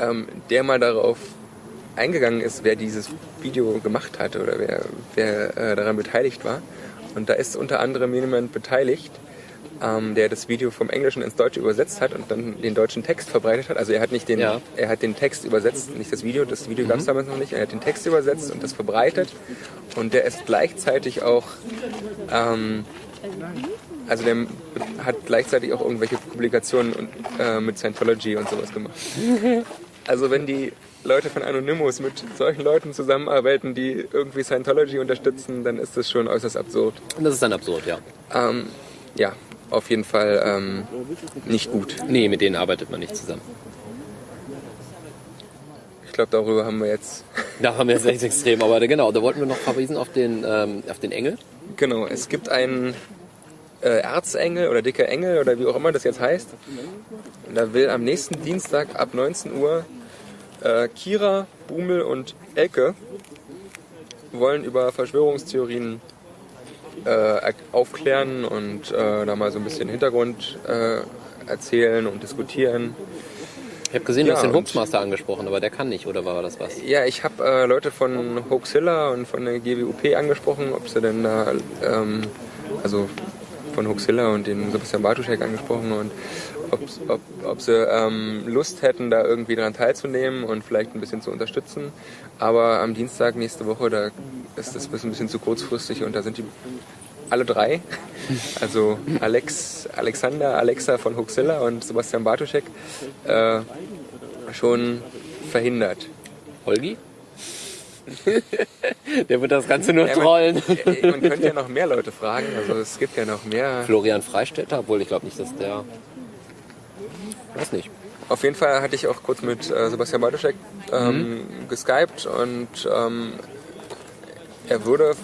A: ähm, der mal darauf eingegangen ist, wer dieses Video gemacht hat oder wer, wer äh, daran beteiligt war. Und da ist unter anderem jemand beteiligt, ähm, der das Video vom Englischen ins Deutsche übersetzt hat und dann den deutschen Text verbreitet hat. Also er hat nicht den, ja. er hat den Text übersetzt, nicht das Video, das Video mhm. gab es damals noch nicht, er hat den Text übersetzt und das verbreitet. Und der ist gleichzeitig auch, ähm, also der hat gleichzeitig auch irgendwelche Publikationen und, äh, mit Scientology und sowas gemacht. (laughs) Also wenn die Leute von Anonymous mit solchen Leuten zusammenarbeiten, die irgendwie Scientology unterstützen, dann ist das schon äußerst absurd.
B: Das ist dann absurd, ja.
A: Ähm, ja, auf jeden Fall ähm, nicht gut.
B: Nee, mit denen arbeitet man nicht zusammen.
A: Ich glaube, darüber haben wir jetzt.
B: Da haben wir jetzt echt extrem, aber genau, da wollten wir noch verweisen auf den, ähm, auf den Engel.
A: Genau, es gibt einen äh, Erzengel oder dicker Engel oder wie auch immer das jetzt heißt. Und da will am nächsten Dienstag ab 19 Uhr äh, Kira, Bumel und Elke wollen über Verschwörungstheorien äh, aufklären und äh, da mal so ein bisschen Hintergrund äh, erzählen und diskutieren.
B: Ich habe gesehen, du
A: Ja,
B: hast den Hoaxmaster angesprochen, aber der kann nicht, oder war das was?
A: Ja, ich habe äh, Leute von Hoaxilla und von der GWUP angesprochen, ob sie denn da, ähm, also von Hoaxilla und den Sebastian Bartuschek angesprochen und ob, ob, ob sie ähm, Lust hätten, da irgendwie daran teilzunehmen und vielleicht ein bisschen zu unterstützen. Aber am Dienstag nächste Woche, da ist das ein bisschen zu kurzfristig und da sind die alle drei, (laughs) also Alex, Alexander, Alexa von Hoaxilla und Sebastian Bartuschek, äh, schon verhindert.
B: Holgi? (laughs) der wird das Ganze nur
A: Ja, man-
B: trollen. (laughs)
A: Man könnte ja noch mehr Leute fragen. Also es gibt ja noch mehr.
B: Florian Freistetter, obwohl ich glaube nicht, dass der. Weiß nicht.
A: Auf jeden Fall hatte ich auch kurz mit äh, Sebastian Bartoschek ähm, geskypt und ähm, er würde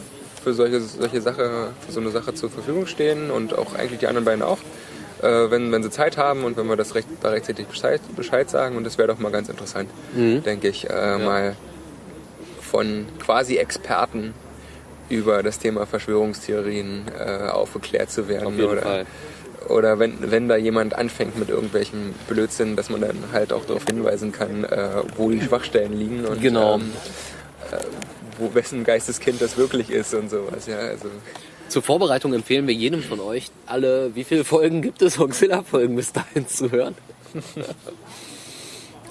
A: für solche, solche Sache, für so eine Sache zur Verfügung stehen und auch eigentlich die anderen beiden auch, äh, wenn, wenn sie Zeit haben und wenn wir das recht, da rechtzeitig Bescheid, Bescheid sagen. Und das wäre doch mal ganz interessant, denke ich, äh, mal von quasi Experten über das Thema Verschwörungstheorien äh, aufgeklärt zu werden.
B: Auf jeden
A: oder,
B: Fall.
A: Oder wenn, wenn da jemand anfängt mit irgendwelchen Blödsinn, dass man dann halt auch darauf hinweisen kann, äh, wo die Schwachstellen liegen und
B: Genau.
A: ähm, äh, wo wessen Geisteskind das wirklich ist und sowas. Ja, also
B: Zur Vorbereitung empfehlen wir jedem von euch, alle, wie viele Folgen gibt es, Hoaxilla-Folgen bis dahin zu hören? (laughs)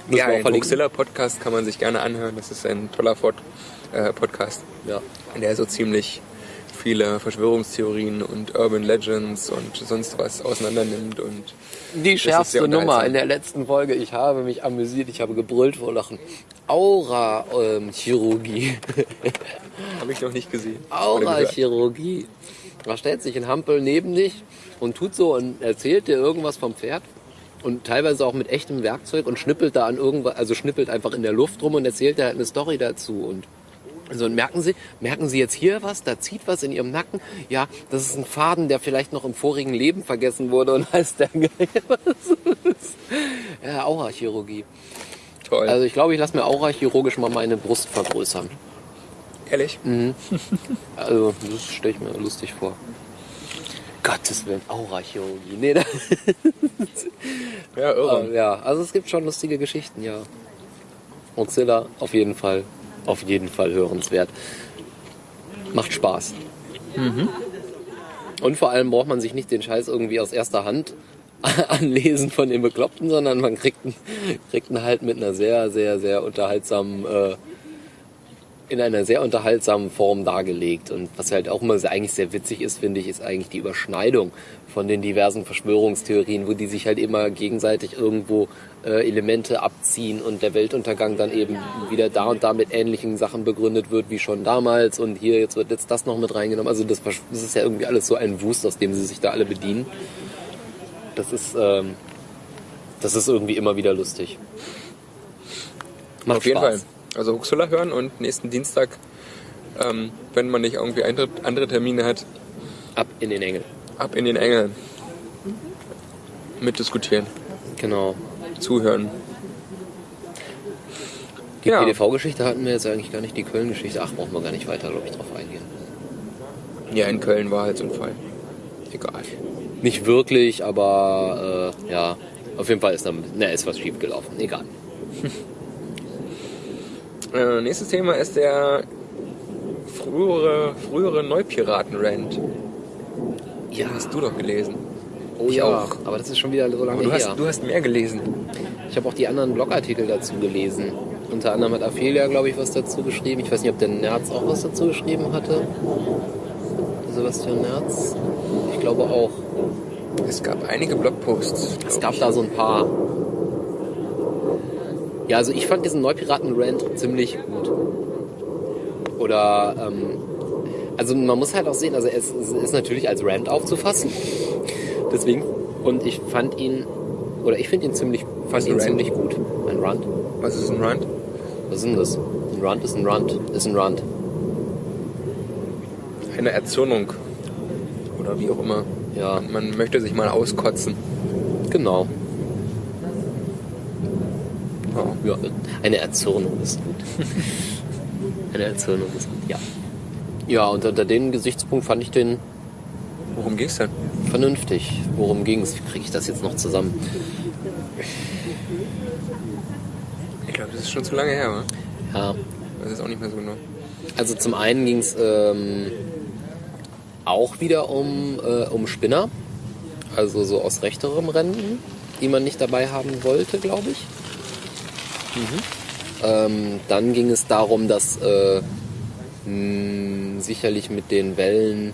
A: Ja, den
B: verlinken.
A: Hoaxilla Podcast kann man sich gerne anhören. Das ist ein toller Pod, äh, Podcast,
B: Ja.
A: der so ziemlich viele Verschwörungstheorien und Urban Legends und sonst was auseinander nimmt und
B: Die schärfste Nummer in der letzten Folge. Ich habe mich amüsiert, ich habe gebrüllt vor Lachen. Aura-Chirurgie. (laughs)
A: habe ich noch nicht gesehen.
B: Aura-Chirurgie. Da stellt sich ein Hampel neben dich und tut so und erzählt dir irgendwas vom Pferd. Und teilweise auch mit echtem Werkzeug und schnippelt da an irgendwas, also schnippelt einfach in der Luft rum und erzählt dir halt eine Story dazu. Und so, und merken Sie, merken Sie jetzt hier was? Da zieht was in Ihrem Nacken? Ja, das ist ein Faden, der vielleicht noch im vorigen Leben vergessen wurde und heißt der. (laughs) Ja, Aura-Chirurgie.
A: Toll.
B: Also ich glaube, ich lasse mir aurachirurgisch mal meine Brust vergrößern.
A: Ehrlich?
B: Also das stelle ich mir lustig vor. Gottes Willen, Aurachirurgie. Nee,
A: Ja, irre.
B: ja, also es gibt schon lustige Geschichten, ja. Mozilla, auf jeden Fall, auf jeden Fall hörenswert. Macht Spaß. Und vor allem braucht man sich nicht den Scheiß irgendwie aus erster Hand (laughs) anlesen von den Bekloppten, sondern man kriegt ihn, kriegt ihn halt mit einer sehr, sehr, sehr unterhaltsamen, äh, in einer sehr unterhaltsamen Form dargelegt. Und was halt auch immer sehr, eigentlich sehr witzig ist, finde ich, ist eigentlich die Überschneidung von den diversen Verschwörungstheorien, wo die sich halt immer gegenseitig irgendwo äh, Elemente abziehen und der Weltuntergang dann eben wieder da und da mit ähnlichen Sachen begründet wird wie schon damals und hier jetzt wird jetzt das noch mit reingenommen. Also das, das ist ja irgendwie alles so ein Wust, aus dem sie sich da alle bedienen. Das ist, ähm, das ist irgendwie immer wieder lustig. Macht
A: Auf jeden
B: Spaß.
A: Fall. Also Huxilla hören und nächsten Dienstag, ähm, wenn man nicht irgendwie andere, andere Termine hat,
B: Ab in den Engel.
A: ab in den Engeln. Mitdiskutieren,
B: Genau.
A: zuhören.
B: Die
A: Ja.
B: PDV-Geschichte hatten wir jetzt eigentlich gar nicht, die Köln-Geschichte. Ach, brauchen wir gar nicht weiter, glaube ich, drauf eingehen.
A: Ja, in Köln war halt so ein Fall. Egal.
B: Nicht wirklich, aber äh, ja, auf jeden Fall ist da na, ist was schief gelaufen. Egal.
A: Äh, nächstes Thema ist der frühere, frühere Neupiraten-Rant.
B: Ja,
A: Hast du doch gelesen.
B: oh
A: ich
B: ja,
A: auch.
B: aber das ist schon wieder so lange
A: du
B: her.
A: hast, du hast mehr gelesen.
B: Ich habe auch die anderen Blogartikel dazu gelesen. Unter anderem hat Ophelia, glaube ich, was dazu geschrieben. Ich weiß nicht, ob der Nerz auch was dazu geschrieben hatte. Sebastian Nerz. Ich glaube auch.
A: Es gab einige Blogposts.
B: Es gab
A: ich.
B: da so ein paar. Ja, also ich fand diesen Neupiraten-Rant ziemlich gut. Oder, ähm, also man muss halt auch sehen, also es, es ist natürlich als Rant aufzufassen. Deswegen, und ich fand ihn, oder ich finde ihn ziemlich, fand ihn ziemlich gut. Ein Rant?
A: Was ist ein Rant?
B: Was ist denn das? Ein Rant ist ein Rant, ist ein Rant.
A: Eine Erzürnung. Oder wie auch immer.
B: Ja,
A: Man möchte sich mal auskotzen.
B: genau.
A: Ja.
B: Ja, eine Erzürnung ist gut. (laughs) eine Erzürnung ist gut, ja. Ja, und unter dem Gesichtspunkt fand ich den
A: Worum ging's denn?
B: vernünftig. Worum ging's? Wie kriege ich das jetzt noch zusammen?
A: Ich glaube, das ist schon zu lange her, wa?
B: Ja,
A: Das ist auch nicht mehr so genau.
B: also zum einen ging es ähm, auch wieder um, äh, um Spinner. Also so aus rechterem Rennen, die man nicht dabei haben wollte, glaube ich. Ähm, dann ging es darum, dass äh, mh, sicherlich mit den Wellen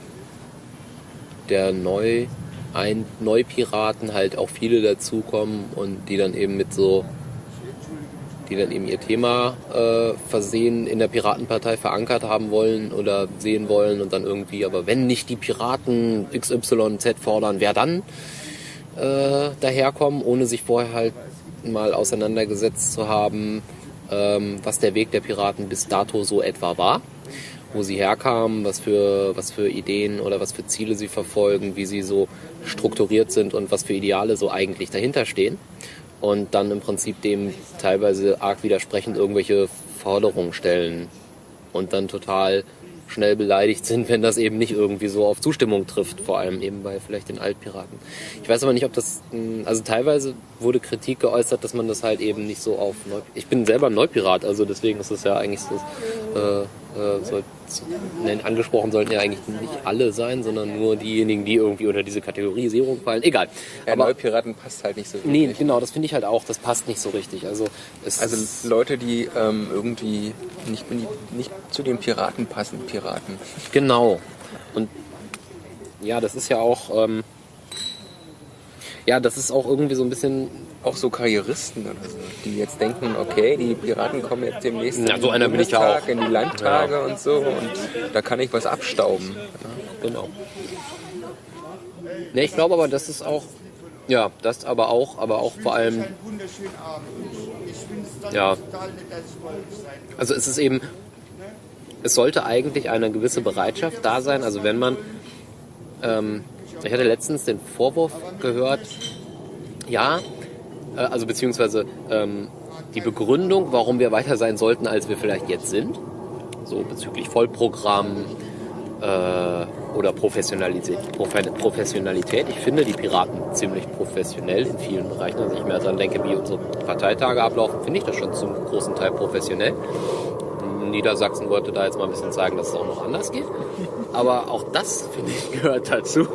B: der Neu ein Neupiraten halt auch viele dazukommen und die dann eben mit so die dann eben ihr Thema äh, versehen in der Piratenpartei verankert haben wollen oder sehen wollen und dann irgendwie, aber wenn nicht die Piraten XYZ fordern, wer dann äh, daherkommen, ohne sich vorher halt mal auseinandergesetzt zu haben, ähm, was der Weg der Piraten bis dato so etwa war, wo sie herkamen, was für, was für Ideen oder was für Ziele sie verfolgen, wie sie so strukturiert sind und was für Ideale so eigentlich dahinter stehen. Und dann im Prinzip dem teilweise arg widersprechend irgendwelche Forderungen stellen und dann total schnell beleidigt sind, wenn das eben nicht irgendwie so auf Zustimmung trifft, vor allem eben bei vielleicht den Altpiraten. Ich weiß aber nicht, ob das, mh, also teilweise wurde Kritik geäußert, dass man das halt eben nicht so auf Neu Ich bin selber Neupirat, also deswegen ist es ja eigentlich so, äh, äh, soll, nein, angesprochen sollten ja eigentlich nicht alle sein, sondern nur diejenigen, die irgendwie unter diese Kategorisierung fallen. Egal.
A: Ja,
B: aber
A: Neupiraten passt halt nicht so
B: Nee,
A: wirklich.
B: genau, das finde ich halt auch, das passt nicht so richtig. Also,
A: Also Leute, die ähm, irgendwie nicht, nicht zu den Piraten passen, Piraten.
B: genau. Und ja, das ist ja auch, ähm, ja, das ist auch irgendwie so ein bisschen,
A: Auch so Karrieristen oder so, die jetzt denken, okay, die Piraten kommen jetzt demnächst
B: Ja, so einer bin ich ja auch.
A: in die Landtage und so und da kann ich was abstauben.
B: genau. Ne, ich glaube aber, das ist auch, ja, das aber auch, aber auch vor allem, Ja. also es ist eben, es sollte eigentlich eine gewisse Bereitschaft da sein, also wenn man, ähm, ich hatte letztens den Vorwurf gehört, ja, äh, also beziehungsweise ähm, die Begründung, warum wir weiter sein sollten, als wir vielleicht jetzt sind, so bezüglich Vollprogramm äh, oder Professionalität, Profe Professionalität. Ich finde die Piraten ziemlich professionell in vielen Bereichen. Also ich mir daran denke, wie unsere Parteitage ablaufen, finde ich das schon zum großen Teil professionell. Niedersachsen wollte da jetzt mal ein bisschen zeigen, dass es auch noch anders geht. Aber auch das, finde ich, gehört dazu.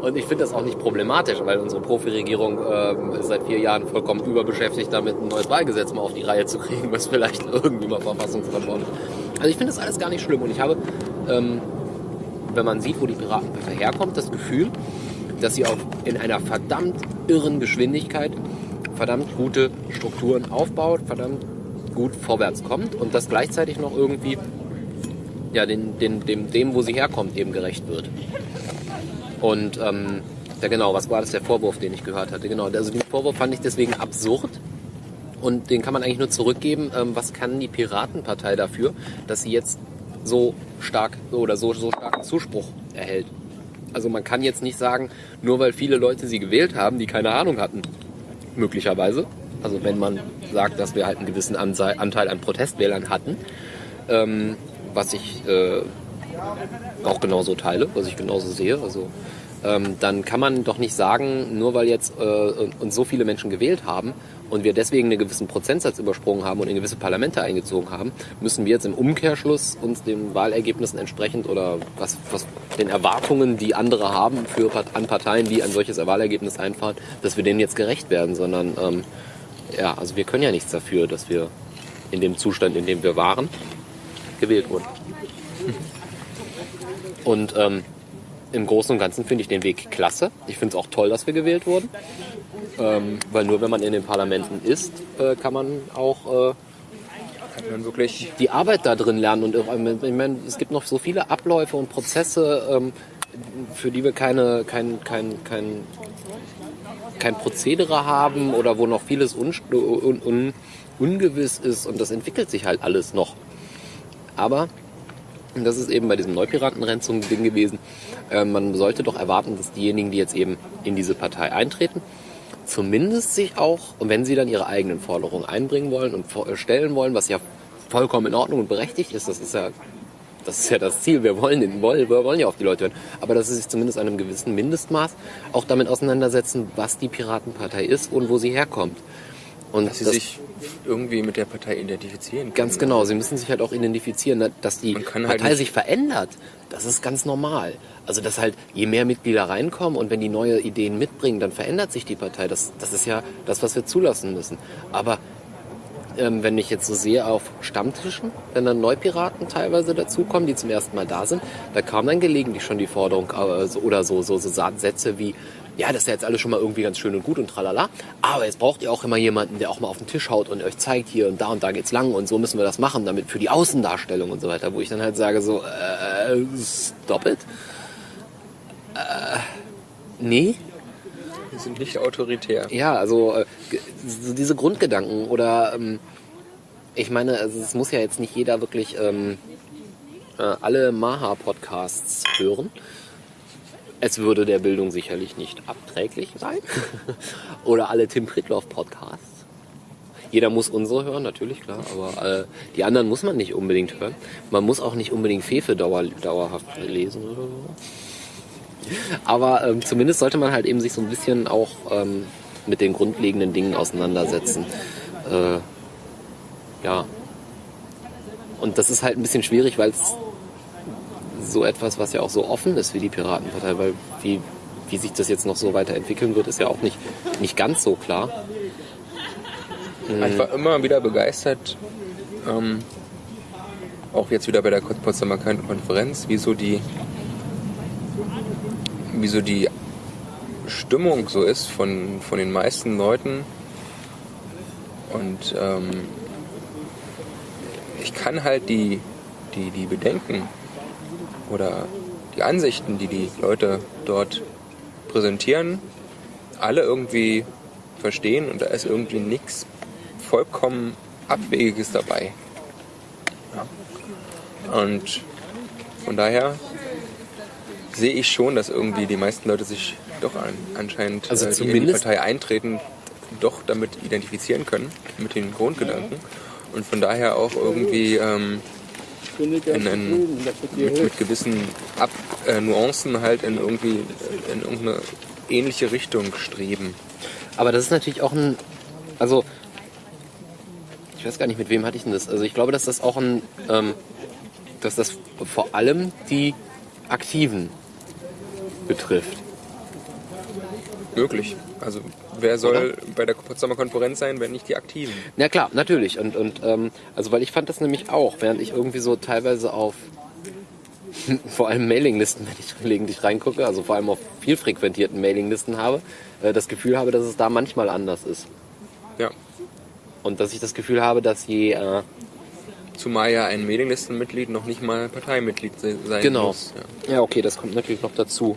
B: Und ich finde das auch nicht problematisch, weil unsere Profi-Regierung ähm, ist seit vier Jahren vollkommen überbeschäftigt, damit ein neues Wahlgesetz mal auf die Reihe zu kriegen, was vielleicht (laughs) irgendwie mal verfassungskonform ist. Also ich finde das alles gar nicht schlimm. Und ich habe, ähm, wenn man sieht, wo die Piratenpartei herkommt, das Gefühl, dass sie auch in einer verdammt irren Geschwindigkeit verdammt gute Strukturen aufbaut, verdammt gut vorwärts kommt und das gleichzeitig noch irgendwie ja, den, den, dem, dem, wo sie herkommt, eben gerecht wird. Und ähm, ja genau, was war das der Vorwurf, den ich gehört hatte? Genau, also den Vorwurf fand ich deswegen absurd und den kann man eigentlich nur zurückgeben. Ähm, was kann die Piratenpartei dafür, dass sie jetzt so stark oder so, so starken Zuspruch erhält? Also man kann jetzt nicht sagen, nur weil viele Leute sie gewählt haben, die keine Ahnung hatten, möglicherweise. Also wenn man sagt, dass wir halt einen gewissen Anteil an Protestwählern hatten, ähm, was ich äh, auch genauso teile, was ich genauso sehe. Also ähm, dann kann man doch nicht sagen, nur weil jetzt äh, uns so viele Menschen gewählt haben und wir deswegen einen gewissen Prozentsatz übersprungen haben und in gewisse Parlamente eingezogen haben, müssen wir jetzt im Umkehrschluss uns den Wahlergebnissen entsprechend oder was, was den Erwartungen, die andere haben für an Parteien, die ein solches Wahlergebnis einfahren, dass wir denen jetzt gerecht werden, sondern ähm, ja, also wir können ja nichts dafür, dass wir in dem Zustand, in dem wir waren, gewählt wurden. Und ähm, im Großen und Ganzen finde ich den Weg klasse. Ich finde es auch toll, dass wir gewählt wurden. Ähm, weil nur wenn man in den Parlamenten ist, äh, kann man auch äh,
A: man wirklich
B: die Arbeit da drin lernen. Und äh, ich meine, es gibt noch so viele Abläufe und Prozesse, ähm, für die wir keine, kein, kein, kein, kein Prozedere haben oder wo noch vieles un, un, un, ungewiss ist und das entwickelt sich halt alles noch. Aber und das ist eben bei diesem Neupiratenrennen so ein Ding gewesen. Äh, man sollte doch erwarten, dass diejenigen, die jetzt eben in diese Partei eintreten, zumindest sich auch, und wenn sie dann ihre eigenen Forderungen einbringen wollen und stellen wollen, was ja vollkommen in Ordnung und berechtigt ist, das ist ja das ist ja das Ziel. Wir wollen, den, wollen, wir wollen ja auf die Leute hören. Aber dass sie sich zumindest einem gewissen Mindestmaß auch damit auseinandersetzen, was die Piratenpartei ist und wo sie herkommt.
A: Und dass sie das, sich irgendwie mit der Partei identifizieren können.
B: Ganz genau, sie müssen sich halt auch identifizieren, ne, dass die halt Partei halt sich verändert. Das ist ganz normal. Also dass halt je mehr Mitglieder reinkommen und wenn die neue Ideen mitbringen, dann verändert sich die Partei. Das, das ist ja das, was wir zulassen müssen. Aber ähm, wenn ich jetzt so sehe auf Stammtischen, wenn dann Neupiraten teilweise dazukommen, die zum ersten Mal da sind, da kam dann gelegentlich schon die Forderung äh, oder so, so, so Sätze wie, ja, das ist ja jetzt alles schon mal irgendwie ganz schön und gut und tralala, aber jetzt braucht ihr auch immer jemanden, der auch mal auf den Tisch haut und euch zeigt, hier und da und da geht's lang und so müssen wir das machen, damit für die Außendarstellung und so weiter, wo ich dann halt sage so, äh, stop it. Äh, nee,
A: die sind nicht autoritär.
B: Ja, also äh, so diese Grundgedanken oder ähm, ich meine, also es muss ja jetzt nicht jeder wirklich ähm, äh, alle Maha-Podcasts hören. Es würde der Bildung sicherlich nicht abträglich sein. (laughs) Oder alle Tim Pritloff-Podcasts. Jeder muss unsere hören, natürlich, klar, aber äh, die anderen muss man nicht unbedingt hören. Man muss auch nicht unbedingt Fefe dauer, dauerhaft lesen oder so. Aber ähm, zumindest sollte man halt eben sich so ein bisschen auch ähm, mit den grundlegenden Dingen auseinandersetzen. Äh, ja. Und das ist halt ein bisschen schwierig, weil es so etwas, was ja auch so offen ist wie die Piratenpartei, weil wie, wie sich das jetzt noch so weiterentwickeln wird, ist ja auch nicht, nicht ganz so klar.
A: Ich war immer wieder begeistert, ähm, auch jetzt wieder bei der Potsdamer Konferenz, wie so die, wie so die Stimmung so ist von, von den meisten Leuten. Und ähm, ich kann halt die, die, die Bedenken oder die Ansichten, die die Leute dort präsentieren, alle irgendwie verstehen und da ist irgendwie nichts vollkommen Abwegiges dabei. Und von daher sehe ich schon, dass irgendwie die meisten Leute sich doch an, anscheinend,
B: also
A: äh, die in die Partei eintreten, doch damit identifizieren können, mit den Grundgedanken. Und von daher auch irgendwie ähm, in, in, mit, mit, gewissen Ab äh, Nuancen halt in irgendwie in irgendeine ähnliche Richtung streben.
B: Aber das ist natürlich auch ein, also ich weiß gar nicht, mit wem hatte ich denn das? Also ich glaube, dass das auch ein, ähm, dass das vor allem die Aktiven betrifft.
A: Möglich. Also wer soll Oder? bei der Potsdamer Konferenz sein, wenn nicht die Aktiven?
B: Na klar, natürlich. Und, und ähm, also weil ich fand das nämlich auch, während ich irgendwie so teilweise auf (laughs) vor allem Mailinglisten, wenn ich (laughs) gelegentlich reingucke, also vor allem auf viel frequentierten Mailinglisten habe, äh, das Gefühl habe, dass es da manchmal anders ist.
A: Ja.
B: Und dass ich das Gefühl habe, dass je äh,
A: Zumal ja ein Mailinglistenmitglied noch nicht mal Parteimitglied sein
B: genau.
A: muss.
B: Genau. Ja. ja, okay, das kommt natürlich noch dazu.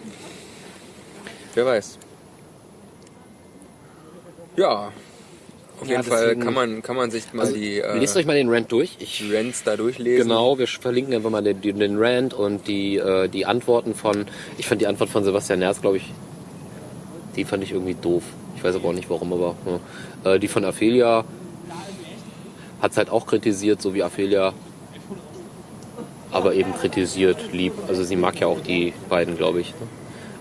A: Wer weiß. Ja, auf ja, jeden Fall kann man, kann man sich mal also, die.
B: Äh, lest euch mal den Rant durch.
A: Ich, Rants da durchlesen.
B: Genau, wir verlinken einfach mal den, den Rant und die, äh, die Antworten von. Ich fand die Antwort von Sebastian Nerz, glaube ich, die fand ich irgendwie doof. Ich weiß aber auch nicht warum, aber ja. äh, die von Aphelia hat es halt auch kritisiert, so wie Aphelia. Aber eben kritisiert, lieb. Also sie mag ja auch die beiden, glaube ich. Ne?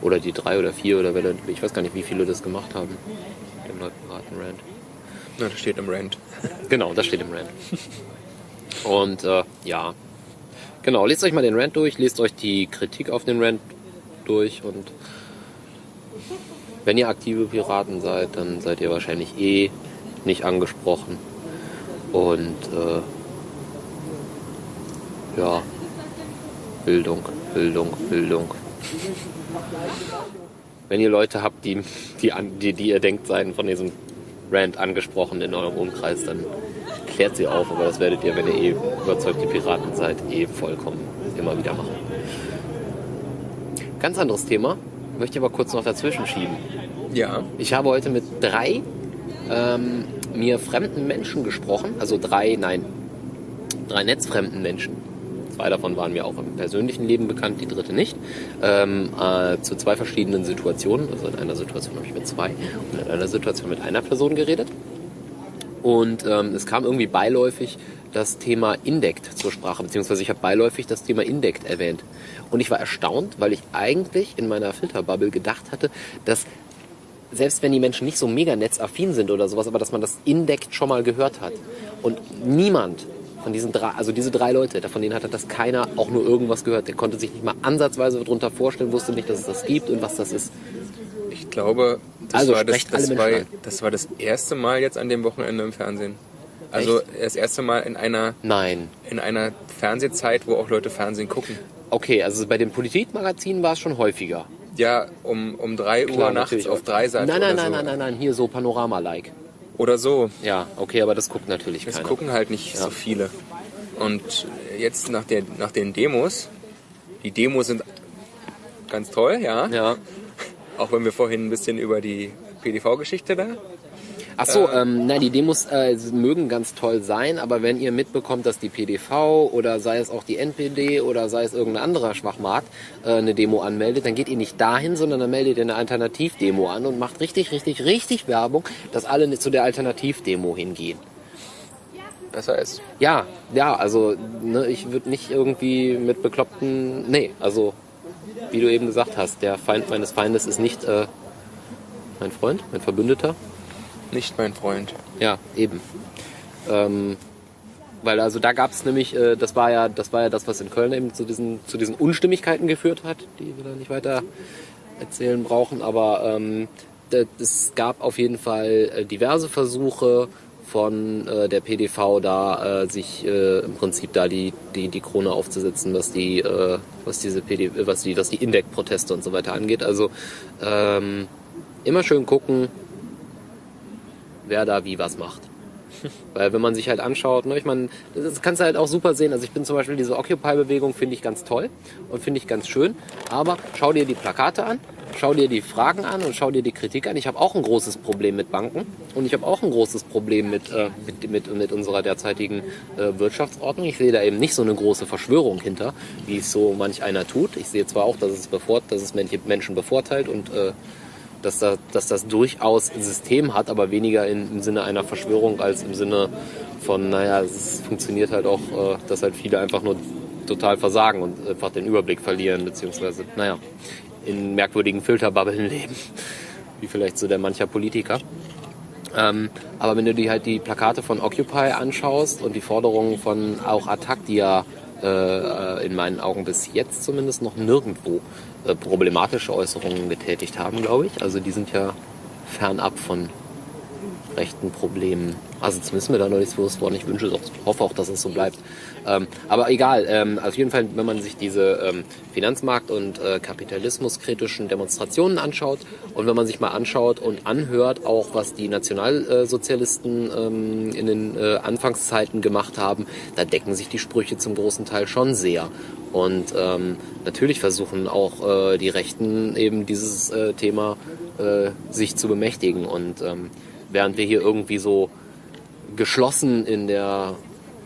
B: Oder die drei oder vier oder wer, ich weiß gar nicht, wie viele das gemacht haben. Den Neupiraten-Rand.
A: Ja, das steht im Rand.
B: Genau, das steht im Rand. Und äh, ja, genau, lest euch mal den Rand durch, lest euch die Kritik auf den Rand durch und wenn ihr aktive Piraten seid, dann seid ihr wahrscheinlich eh nicht angesprochen. Und äh, ja, Bildung, Bildung, Bildung. Wenn ihr Leute habt, die, die, die, die ihr denkt, seien von diesem Rant angesprochen in eurem Umkreis, dann klärt sie auf. Aber das werdet ihr, wenn ihr eh überzeugte Piraten seid, eh vollkommen immer wieder machen. Ganz anderes Thema. Möchte aber kurz noch dazwischen schieben.
A: Ja.
B: Ich habe heute mit drei ähm, mir fremden Menschen gesprochen. Also drei, nein, drei netzfremden Menschen. Zwei davon waren mir auch im persönlichen Leben bekannt, die dritte nicht. Ähm, äh, zu zwei verschiedenen Situationen. Also in einer Situation habe ich mit zwei und in einer Situation mit einer Person geredet. Und ähm, es kam irgendwie beiläufig das Thema Indect zur Sprache, beziehungsweise ich habe beiläufig das Thema Indect erwähnt. Und ich war erstaunt, weil ich eigentlich in meiner Filterbubble gedacht hatte, dass selbst wenn die Menschen nicht so mega netzaffin sind oder sowas, aber dass man das Indect schon mal gehört hat. Und niemand von diesen drei, also diese drei Leute, von denen hatte das keiner auch nur irgendwas gehört. Der konnte sich nicht mal ansatzweise darunter vorstellen, wusste nicht, dass es das gibt und was das ist.
A: Ich glaube, das,
B: Also
A: war, das, das, war, das war das erste Mal jetzt an dem Wochenende im Fernsehen. Also das erste Mal in einer,
B: Nein.
A: in einer Fernsehzeit, wo auch Leute Fernsehen gucken.
B: Okay, also bei den Politikmagazinen war es schon häufiger.
A: Ja, um, um 3 Uhr
B: Klar,
A: nachts
B: natürlich.
A: auf Dreisat
B: Nein, nein,
A: oder
B: nein,
A: so.
B: nein, nein, nein, hier so Panorama-like.
A: Oder so.
B: Ja, okay, aber das guckt natürlich
A: Das
B: keiner.
A: gucken halt nicht
B: Ja.
A: so viele. Und jetzt nach, der, nach den Demos, die Demos sind ganz toll, ja.
B: Ja.
A: Auch wenn wir vorhin ein bisschen über die PDV-Geschichte da.
B: Ach so, ähm, nein, die Demos äh, mögen ganz toll sein, aber wenn ihr mitbekommt, dass die PDV oder sei es auch die NPD oder sei es irgendein anderer Schwachmat äh, eine Demo anmeldet, dann geht ihr nicht dahin, sondern dann meldet ihr eine Alternativdemo an und macht richtig, richtig, richtig Werbung, dass alle zu der Alternativdemo hingehen.
A: Besser ist.
B: Ja, ja, also ne, ich würde nicht irgendwie mit bekloppten, nee, also wie du eben gesagt hast, der Feind meines Feindes ist nicht äh, mein Freund, mein Verbündeter.
A: Nicht mein Freund.
B: Ja, eben. Ähm, weil also da gab es nämlich, äh, das war ja, das war ja das, was in Köln eben zu diesen, zu diesen Unstimmigkeiten geführt hat, die wir da nicht weiter erzählen brauchen. Aber ähm, es gab auf jeden Fall äh, diverse Versuche von äh, der PDV da äh, sich äh, im Prinzip da die, die, die Krone aufzusetzen, was die, äh, was diese PD, was die, was die Indec-Proteste und so weiter angeht. Also ähm, immer schön gucken, wer da wie was macht. (laughs) Weil wenn man sich halt anschaut, ne, ich meine, das kannst du halt auch super sehen. Also ich bin zum Beispiel diese Occupy-Bewegung finde ich ganz toll und finde ich ganz schön. Aber schau dir die Plakate an, schau dir die Fragen an und schau dir die Kritik an. Ich habe auch ein großes Problem mit Banken und ich habe auch ein großes Problem mit, äh, mit, mit, mit unserer derzeitigen äh, Wirtschaftsordnung. Ich sehe da eben nicht so eine große Verschwörung hinter, wie es so manch einer tut. Ich sehe zwar auch, dass es, bevor, dass es Menschen bevorteilt und äh, dass, da, dass das durchaus ein System hat, aber weniger in, im Sinne einer Verschwörung als im Sinne von, naja, es funktioniert halt auch, äh, dass halt viele einfach nur total versagen und einfach den Überblick verlieren, beziehungsweise, naja, in merkwürdigen Filterbubbeln leben, wie vielleicht so der mancher Politiker. Ähm, aber wenn du dir halt die Plakate von Occupy anschaust und die Forderungen von auch Attac, die ja äh, in meinen Augen bis jetzt zumindest noch nirgendwo äh, problematische Äußerungen getätigt haben, glaube ich. Also die sind ja fernab von rechten Problemen. Also zumindest mir da noch nichts bewusst worden. Ich wünsche es auch, hoffe auch, dass es so bleibt. Ähm, aber egal, ähm, auf jeden Fall, wenn man sich diese ähm, Finanzmarkt- und äh, kapitalismuskritischen Demonstrationen anschaut und wenn man sich mal anschaut und anhört, auch was die Nationalsozialisten ähm, in den äh, Anfangszeiten gemacht haben, da decken sich die Sprüche zum großen Teil schon sehr. Und ähm, natürlich versuchen auch äh, die Rechten eben dieses äh, Thema äh, sich zu bemächtigen. Und ähm, während wir hier irgendwie so geschlossen in der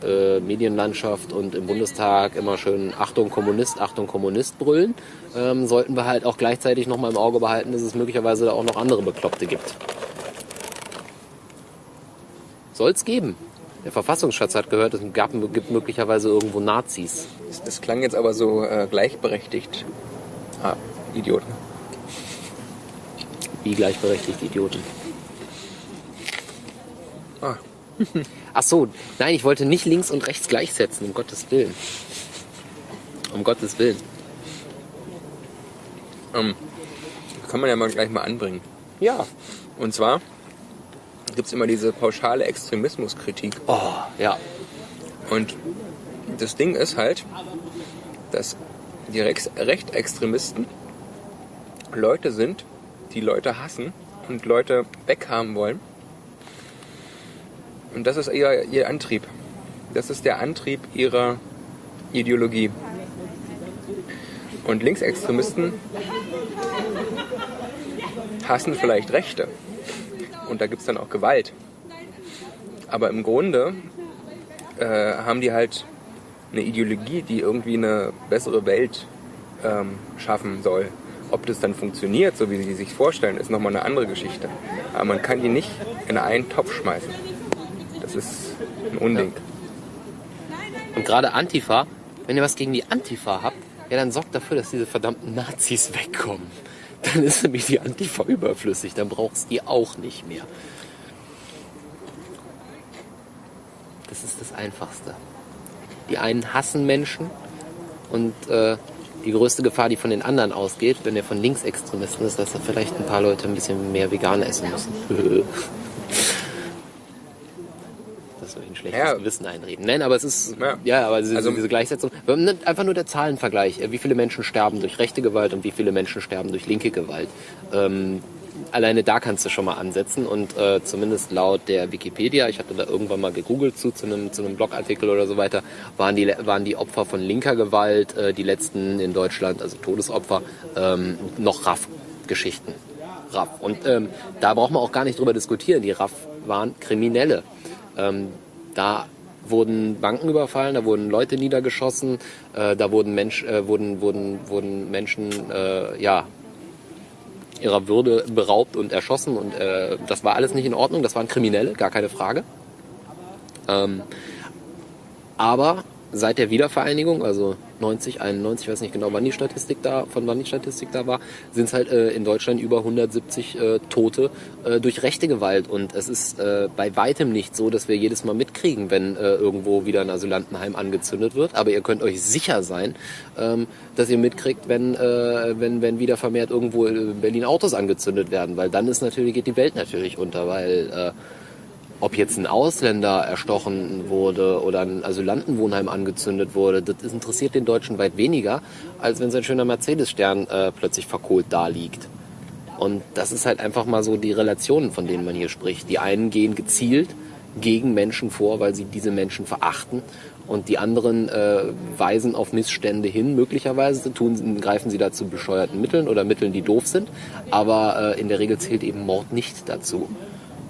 B: äh, Medienlandschaft und im Bundestag immer schön Achtung Kommunist, Achtung Kommunist brüllen, ähm, sollten wir halt auch gleichzeitig nochmal im Auge behalten, dass es möglicherweise da auch noch andere Bekloppte gibt. Soll es geben. Der Verfassungsschatz hat gehört, es gab, gibt möglicherweise irgendwo Nazis.
A: Das, das klang jetzt aber so äh, gleichberechtigt. Ah, Idioten.
B: Wie gleichberechtigt Idioten.
A: Ah, (laughs)
B: Ach so, nein, ich wollte nicht links und rechts gleichsetzen, um Gottes Willen. Um Gottes Willen.
A: ähm, kann man ja mal gleich mal anbringen.
B: Ja.
A: Und zwar gibt es immer diese pauschale Extremismuskritik.
B: Oh, ja.
A: Und das Ding ist halt, dass die Rex Rechtextremisten Leute sind, die Leute hassen und Leute weghaben wollen. Und das ist ihr, ihr Antrieb. Das ist der Antrieb ihrer Ideologie. Und Linksextremisten hassen vielleicht Rechte. Und da gibt es dann auch Gewalt. Aber im Grunde äh, haben die halt eine Ideologie, die irgendwie eine bessere Welt ähm, schaffen soll. Ob das dann funktioniert, so wie sie sich vorstellen, ist nochmal eine andere Geschichte. Aber man kann die nicht in einen Topf schmeißen. Das ist ein Unding.
B: Und gerade Antifa, wenn ihr was gegen die Antifa habt, ja, dann sorgt dafür, dass diese verdammten Nazis wegkommen. Dann ist nämlich die Antifa überflüssig, dann brauchst ihr auch nicht mehr. Das ist das Einfachste. Die einen hassen Menschen und äh, die größte Gefahr, die von den anderen ausgeht, wenn er von Linksextremisten ist, dass da vielleicht ein paar Leute ein bisschen mehr vegan essen müssen. (laughs) ein schlechtes
A: Ja.
B: Gewissen einreden. Nein, aber es ist, ja,
A: Ja.
B: aber diese,
A: Also-
B: diese Gleichsetzung, einfach nur der Zahlenvergleich, wie viele Menschen sterben durch rechte Gewalt und wie viele Menschen sterben durch linke Gewalt. Ähm, alleine da kannst du schon mal ansetzen und äh, zumindest laut der Wikipedia, ich hatte da irgendwann mal gegoogelt zu, zu einem, zu einem Blogartikel oder so weiter, waren die, waren die Opfer von linker Gewalt, äh, die letzten in Deutschland, also Todesopfer, ähm, noch RAF-Geschichten. RAF. Und ähm, da braucht man auch gar nicht drüber diskutieren. Die RAF waren Kriminelle. Ähm, da wurden Banken überfallen, da wurden Leute niedergeschossen, äh, da wurden, Mensch, äh, wurden, wurden, wurden Menschen äh, ja, ihrer Würde beraubt und erschossen und äh, das war alles nicht in Ordnung, das waren Kriminelle, gar keine Frage. Ähm, aber seit der Wiedervereinigung, also 90, 91, ich weiß nicht genau, wann die Statistik da, von wann die Statistik da war, sind es halt äh, in Deutschland über 170 äh, Tote äh, durch rechte Gewalt. Und es ist äh, bei weitem nicht so, dass wir jedes Mal mitkriegen, wenn äh, irgendwo wieder ein Asylantenheim angezündet wird. Aber ihr könnt euch sicher sein, ähm, dass ihr mitkriegt, wenn, äh, wenn, wenn wieder vermehrt irgendwo in Berlin Autos angezündet werden. Weil dann ist natürlich, geht die Welt natürlich unter, weil äh, ob jetzt ein Ausländer erstochen wurde oder ein Asylantenwohnheim angezündet wurde, das interessiert den Deutschen weit weniger, als wenn sein schöner Mercedes-Stern äh, plötzlich verkohlt da liegt. Und das ist halt einfach mal so die Relationen, von denen man hier spricht. Die einen gehen gezielt gegen Menschen vor, weil sie diese Menschen verachten. Und die anderen äh, weisen auf Missstände hin. Möglicherweise tun, greifen sie dazu bescheuerten Mitteln oder Mitteln, die doof sind. Aber äh, in der Regel zählt eben Mord nicht dazu.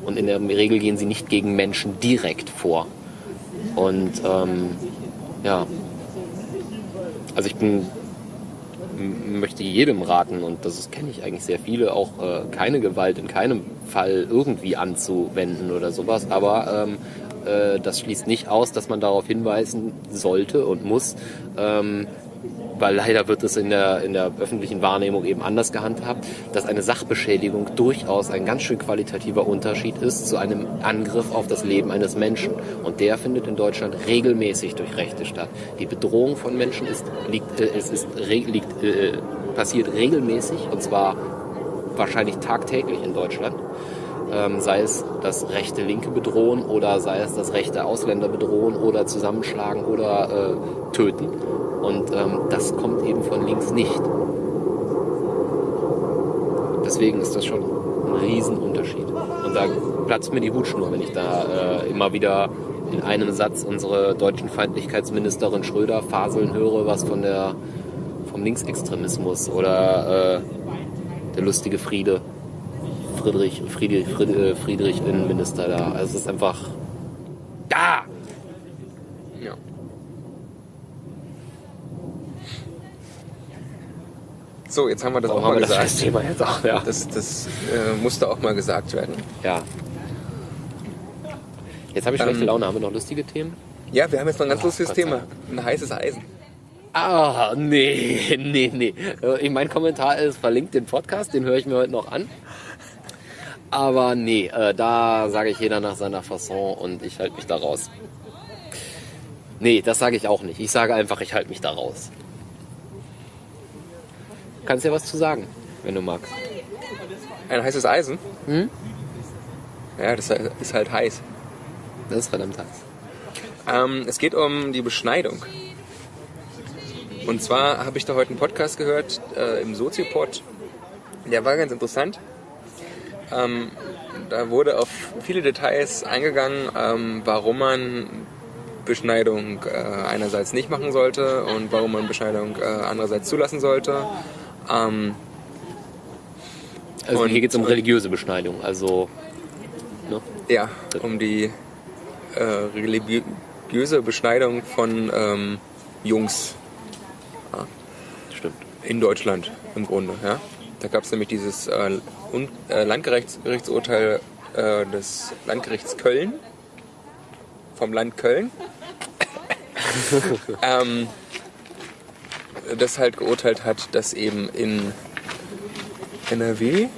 B: Und in der Regel gehen sie nicht gegen Menschen direkt vor. Und ähm, ja, also ich bin möchte jedem raten, und das kenne ich eigentlich sehr viele, auch äh, keine Gewalt in keinem Fall irgendwie anzuwenden oder sowas. Aber ähm, äh, das schließt nicht aus, dass man darauf hinweisen sollte und muss, ähm, weil leider wird es in der, in der öffentlichen Wahrnehmung eben anders gehandhabt, dass eine Sachbeschädigung durchaus ein ganz schön qualitativer Unterschied ist zu einem Angriff auf das Leben eines Menschen. Und der findet in Deutschland regelmäßig durch Rechte statt. Die Bedrohung von Menschen ist, liegt, äh, es ist, liegt, äh, passiert regelmäßig und zwar wahrscheinlich tagtäglich in Deutschland. Ähm, sei es das rechte Linke bedrohen oder sei es das rechte Ausländer bedrohen oder zusammenschlagen oder äh, töten. Und ähm, das kommt eben von links nicht. Deswegen ist das schon ein Riesenunterschied. Und da platzt mir die Hutschnur, wenn ich da äh, immer wieder in einem Satz unsere deutschen Feindlichkeitsministerin Schröder faseln höre, was von der vom Linksextremismus oder äh, der lustige Friede, Friedrich, Friedrich, Friedrich, Friedrich Innenminister da. Also es ist einfach da.
A: So, jetzt haben wir das
B: Warum
A: auch mal
B: das
A: gesagt.
B: als Thema jetzt auch? Ja.
A: Das, das äh, musste auch mal gesagt werden.
B: ja. Jetzt habe ich schlechte
A: Ähm,
B: Laune. Haben wir noch lustige Themen?
A: Ja, wir haben jetzt noch ein ganz
B: Oh,
A: lustiges
B: Gott
A: Thema. Ein heißes Eisen.
B: Ah, nee, (laughs) nee, nee. Äh, Mein Kommentar ist verlinkt den Podcast, den höre ich mir heute noch an. Aber nee, äh, da sage ich jeder nach seiner Fasson und ich halte mich da raus. Nee, das sage ich auch nicht. Ich sage einfach, ich halte mich da raus. Kannst ja was zu sagen, wenn du magst.
A: Ein heißes Eisen?
B: Hm?
A: Ja, das ist halt heiß.
B: Das ist verdammt heiß.
A: Ähm, es geht um die Beschneidung. Und zwar habe ich da heute einen Podcast gehört äh, im Soziopod. Der war ganz interessant. Ähm, da wurde auf viele Details eingegangen, ähm, warum man Beschneidung äh, einerseits nicht machen sollte und warum man Beschneidung äh, andererseits zulassen sollte. Ähm,
B: Also
A: Und-
B: hier geht es um religiöse Beschneidung. Also, ne?
A: ja, um die äh, religiöse Beschneidung von ähm, Jungs
B: Stimmt.
A: in Deutschland im Grunde. Ja? Da gab es nämlich dieses äh, äh, Landgerichtsurteil äh, des Landgerichts Köln, vom Land Köln, (laughs) ähm, das halt geurteilt hat, dass eben in NRW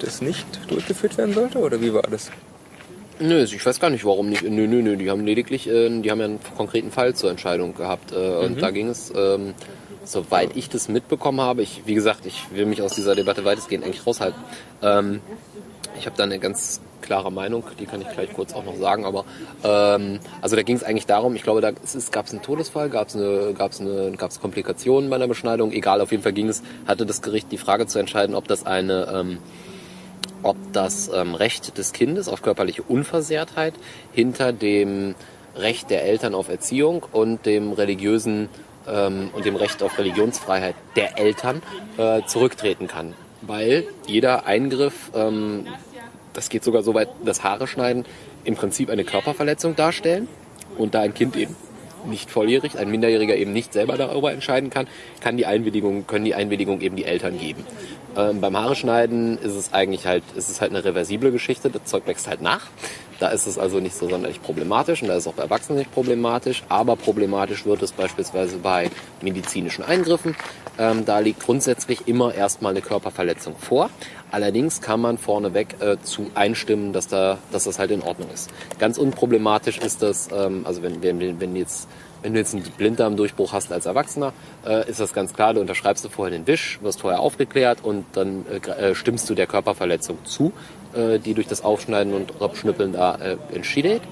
A: das nicht durchgeführt werden sollte? Oder wie war das?
B: Nö, ich weiß gar nicht, warum nicht. Nö, nö, nö. Die haben lediglich, äh, die haben ja einen konkreten Fall zur Entscheidung gehabt. Äh, Und da ging es, ähm, soweit ich das mitbekommen habe, ich, wie gesagt, ich will mich aus dieser Debatte weitestgehend eigentlich raushalten. Ähm, ich habe da eine ganz klare Meinung, die kann ich gleich kurz auch noch sagen, aber ähm, also da ging es eigentlich darum, ich glaube, da gab es einen Todesfall, gab es eine, gab's eine, gab's Komplikationen bei einer Beschneidung, egal, auf jeden Fall ging es, hatte das Gericht die Frage zu entscheiden, ob das eine ähm, ob das ähm, Recht des Kindes auf körperliche Unversehrtheit hinter dem Recht der Eltern auf Erziehung und dem religiösen ähm, und dem Recht auf Religionsfreiheit der Eltern äh, zurücktreten kann. Weil jeder Eingriff, ähm, das geht sogar so weit, das Haare schneiden, im Prinzip eine Körperverletzung darstellen und da ein Kind eben nicht volljährig, ein Minderjähriger eben nicht selber darüber entscheiden kann, kann die Einwilligung, können die Einwilligung eben die Eltern geben. Ähm, beim Haare schneiden ist es eigentlich halt, ist es halt eine reversible Geschichte, das Zeug wächst halt nach. Da ist es also nicht so sonderlich problematisch und da ist es auch bei Erwachsenen nicht problematisch, aber problematisch wird es beispielsweise bei medizinischen Eingriffen. Ähm, da liegt grundsätzlich immer erstmal eine Körperverletzung vor. Allerdings kann man vorneweg äh, zu einstimmen, dass, da, dass das halt in Ordnung ist. Ganz unproblematisch ist das, ähm, also wenn, wenn, wenn jetzt wenn du jetzt einen Blinddarmdurchbruch hast als Erwachsener, äh, ist das ganz klar, du unterschreibst du vorher den Wisch, wirst vorher aufgeklärt und dann äh, äh, stimmst du der Körperverletzung zu, äh, die durch das Aufschneiden und Abschnippeln da äh, entsteht.